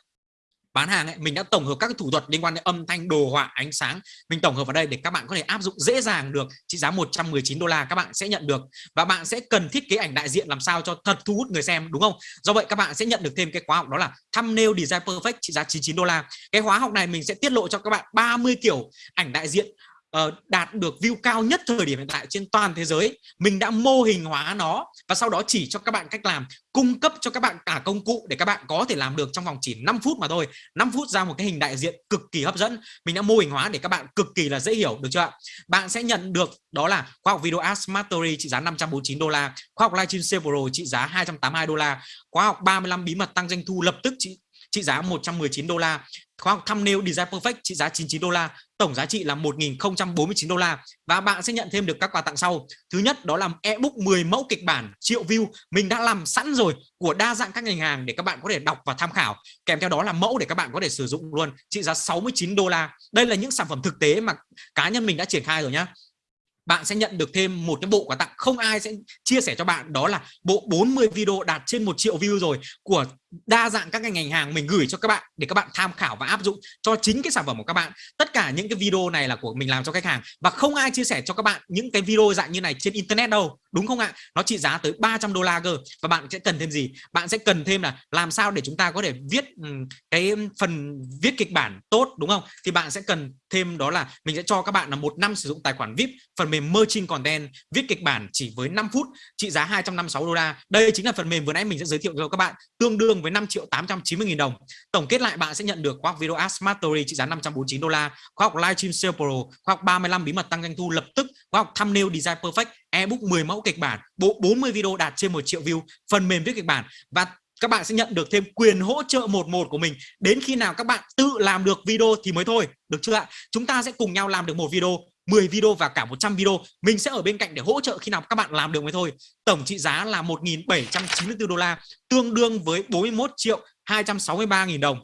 bán hàng ấy, mình đã tổng hợp các thủ thuật liên quan đến âm thanh đồ họa ánh sáng. Mình tổng hợp vào đây để các bạn có thể áp dụng dễ dàng được. Trị giá 119 đô la các bạn sẽ nhận được. Và bạn sẽ cần thiết kế ảnh đại diện làm sao cho thật thu hút người xem đúng không? Do vậy các bạn sẽ nhận được thêm cái khóa học đó là thumbnail design perfect trị giá 99 đô la. Cái khóa học này mình sẽ tiết lộ cho các bạn 30 kiểu ảnh đại diện Ờ, đạt được view cao nhất thời điểm hiện tại trên toàn thế giới. Mình đã mô hình hóa nó và sau đó chỉ cho các bạn cách làm, cung cấp cho các bạn cả công cụ để các bạn có thể làm được trong vòng chỉ 5 phút mà thôi. 5 phút ra một cái hình đại diện cực kỳ hấp dẫn. Mình đã mô hình hóa để các bạn cực kỳ là dễ hiểu, được chưa ạ? bạn sẽ nhận được đó là khoa học video Ads Mastery trị giá 549 đô la, khoa học livestream sale pro trị giá 282 đô la khóa học 35 bí mật tăng doanh thu lập tức trị trị giá 119 đô la. Khóa học thumbnail design perfect trị giá 99 đô la. Tổng giá trị là 1.049 đô la. Và bạn sẽ nhận thêm được các quà tặng sau. Thứ nhất, đó là ebook 10 mẫu kịch bản triệu view. Mình đã làm sẵn rồi của đa dạng các ngành hàng để các bạn có thể đọc và tham khảo. Kèm theo đó là mẫu để các bạn có thể sử dụng luôn, trị giá 69 đô la. Đây là những sản phẩm thực tế mà cá nhân mình đã triển khai rồi nhá. Bạn sẽ nhận được thêm một cái bộ quà tặng không ai sẽ chia sẻ cho bạn. Đó là bộ 40 video đạt trên một triệu view rồi của đa dạng các ngành hàng mình gửi cho các bạn để các bạn tham khảo và áp dụng cho chính cái sản phẩm của các bạn. Tất cả những cái video này là của mình làm cho khách hàng và không ai chia sẻ cho các bạn những cái video dạng như này trên internet đâu, đúng không ạ? Nó trị giá tới 300 đô la cơ. Và bạn sẽ cần thêm gì? Bạn sẽ cần thêm là làm sao để chúng ta có thể viết cái phần viết kịch bản tốt, đúng không? Thì bạn sẽ cần thêm đó là mình sẽ cho các bạn là một năm sử dụng tài khoản VIP, phần mềm merchant content, viết kịch bản chỉ với 5 phút, trị giá 256 đô la. Đây chính là phần mềm vừa nãy mình sẽ giới thiệu cho các bạn, tương đương với 5 triệu 890 nghìn đồng. Tổng kết lại bạn sẽ nhận được khóa học video Ads Mastery trị giá 549 đô la khóa học livestream sale pro khóa học 35 bí mật tăng doanh thu lập tức khóa học thumbnail design perfect, ebook 10 mẫu kịch bản, bộ 40 video đạt trên 1 triệu view, phần mềm viết kịch bản và các bạn sẽ nhận được thêm quyền hỗ trợ một một của mình. Đến khi nào các bạn tự làm được video thì mới thôi, được chưa ạ? Chúng ta sẽ cùng nhau làm được một video. 10 video và cả 100 video, mình sẽ ở bên cạnh để hỗ trợ khi nào các bạn làm được mới thôi. Tổng trị giá là 1.794 đô la, tương đương với 41 triệu 263 nghìn đồng.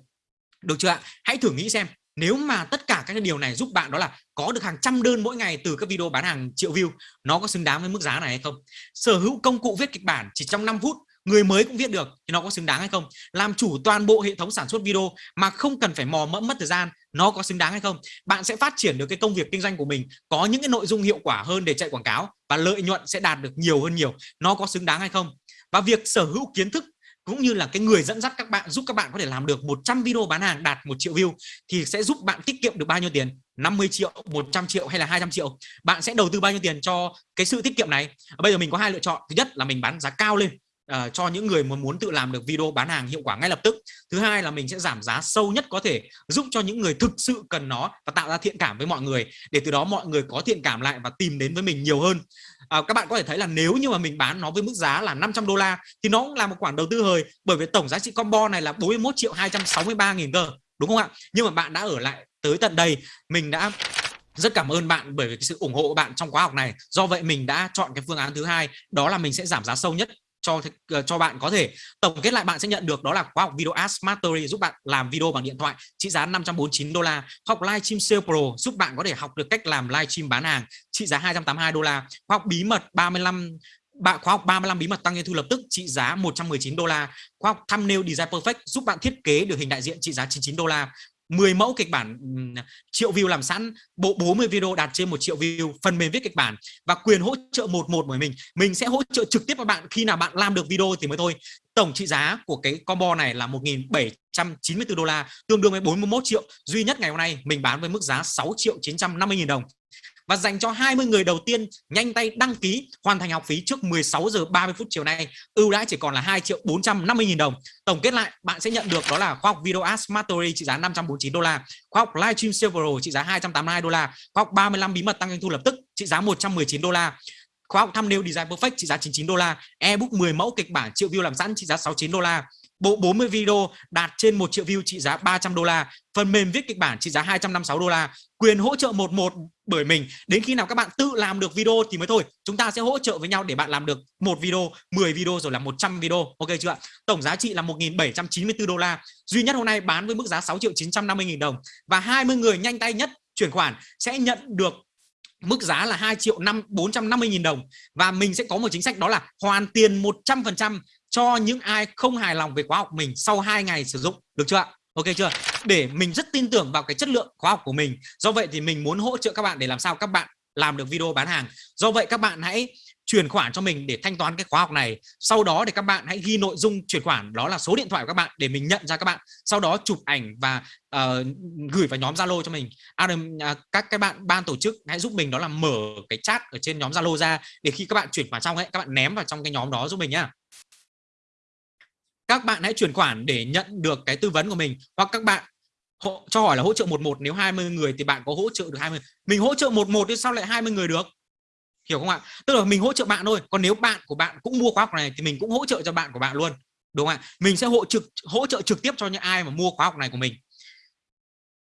Được chưa ạ? Hãy thử nghĩ xem, nếu mà tất cả các điều này giúp bạn đó là có được hàng trăm đơn mỗi ngày từ các video bán hàng triệu view, nó có xứng đáng với mức giá này hay không? Sở hữu công cụ viết kịch bản chỉ trong 5 phút, người mới cũng viết được thì nó có xứng đáng hay không? Làm chủ toàn bộ hệ thống sản xuất video mà không cần phải mò mẫm mất thời gian nó có xứng đáng hay không, bạn sẽ phát triển được cái công việc kinh doanh của mình, có những cái nội dung hiệu quả hơn để chạy quảng cáo và lợi nhuận sẽ đạt được nhiều hơn nhiều, nó có xứng đáng hay không? Và việc sở hữu kiến thức cũng như là cái người dẫn dắt các bạn, giúp các bạn có thể làm được 100 video bán hàng đạt một triệu view thì sẽ giúp bạn tiết kiệm được bao nhiêu tiền? 50 triệu 100 triệu hay là 200 triệu? Bạn sẽ đầu tư bao nhiêu tiền cho cái sự tiết kiệm này? Bây giờ mình có hai lựa chọn. Thứ nhất là mình bán giá cao lên uh, cho những người muốn muốn tự làm được video bán hàng hiệu quả ngay lập tức. Thứ hai là mình sẽ giảm giá sâu nhất có thể giúp cho những người thực sự cần nó và tạo ra thiện cảm với mọi người để từ đó mọi người có thiện cảm lại và tìm đến với mình nhiều hơn. À, các bạn có thể thấy là nếu như mà mình bán nó với mức giá là 500 đô la thì nó cũng là một khoản đầu tư hời bởi vì tổng giá trị combo này là 41 triệu 263 nghìn cơ đúng không ạ? Nhưng mà bạn đã ở lại tới tận đây mình đã rất cảm ơn bạn bởi vì cái sự ủng hộ của bạn trong khóa học này. Do vậy mình đã chọn cái phương án thứ hai đó là mình sẽ giảm giá sâu nhất cho ờ, cho bạn có thể tổng kết lại bạn sẽ nhận được đó là khóa học video Ads Mastery giúp bạn làm video bằng điện thoại trị giá 549 đô la. Học livestream sale pro giúp bạn có thể học được cách làm livestream bán hàng trị giá 282 đô la. Khóa học bí mật 35 bạn, khóa học 35 bí mật tăng doanh thu lập tức trị giá 119 đô la. Khóa học thumbnail design perfect giúp bạn thiết kế được hình đại diện trị giá 99 đô la. 10 mẫu kịch bản ừ, triệu view làm sẵn, bộ 40 video đạt trên một triệu view, phần mềm viết kịch bản và quyền hỗ trợ một một bởi mình. Mình sẽ hỗ trợ trực tiếp các bạn, khi nào bạn làm được video thì mới thôi. Tổng trị giá của cái combo này là 1.794 đô la, tương đương với 41 triệu. Duy nhất ngày hôm nay mình bán với mức giá 6 triệu 950 nghìn đồng và dành cho 20 người đầu tiên nhanh tay đăng ký hoàn thành học phí trước 16 giờ 30 phút chiều nay. Ưu đãi chỉ còn là 2 triệu 450 nghìn đồng. Tổng kết lại, bạn sẽ nhận được đó là khoa học video Ads Mastery trị giá 549 đô la khoa học livestream silver trị giá 282 đô la khoa học 35 bí mật tăng doanh thu lập tức trị giá 119 đô la, khóa học thumbnail design perfect trị giá 99 đô la, ebook 10 mẫu kịch bản, triệu view làm sẵn trị giá 69 đô la bộ 40 video đạt trên 1 triệu view trị giá 300 đô la. Phần mềm viết kịch bản trị giá 256 đô la. Quyền hỗ trợ một một bởi mình. Đến khi nào các bạn tự làm được video thì mới thôi. Chúng ta sẽ hỗ trợ với nhau để bạn làm được một video 10 video rồi là 100 video. Ok chưa ạ? Tổng giá trị là 1.794 đô la. Duy nhất hôm nay bán với mức giá 6 triệu 950 nghìn đồng. Và 20 người nhanh tay nhất chuyển khoản sẽ nhận được mức giá là 2 triệu 5 450 nghìn đồng. Và mình sẽ có một chính sách đó là hoàn tiền 100% cho những ai không hài lòng về khóa học mình sau 2 ngày sử dụng được chưa ạ? Ok chưa? Để mình rất tin tưởng vào cái chất lượng khóa học của mình. Do vậy thì mình muốn hỗ trợ các bạn để làm sao các bạn làm được video bán hàng. Do vậy các bạn hãy chuyển khoản cho mình để thanh toán cái khóa học này. Sau đó để các bạn hãy ghi nội dung chuyển khoản đó là số điện thoại của các bạn để mình nhận ra các bạn. Sau đó chụp ảnh và uh, gửi vào nhóm Zalo cho mình. Adam uh, các cái bạn ban tổ chức hãy giúp mình đó là mở cái chat ở trên nhóm Zalo ra để khi các bạn chuyển khoản xong ấy các bạn ném vào trong cái nhóm đó giúp mình nhá các bạn hãy chuyển khoản để nhận được cái tư vấn của mình. Hoặc các bạn hộ, cho hỏi là hỗ trợ một một nếu 20 người thì bạn có hỗ trợ được 20 mình hỗ trợ một một thì sao lại 20 người được? Hiểu không ạ? Tức là mình hỗ trợ bạn thôi. Còn nếu bạn của bạn cũng mua khóa học này thì mình cũng hỗ trợ cho bạn của bạn luôn. Đúng không ạ? Mình sẽ hỗ trực hỗ trợ trực tiếp cho những ai mà mua khóa học này của mình.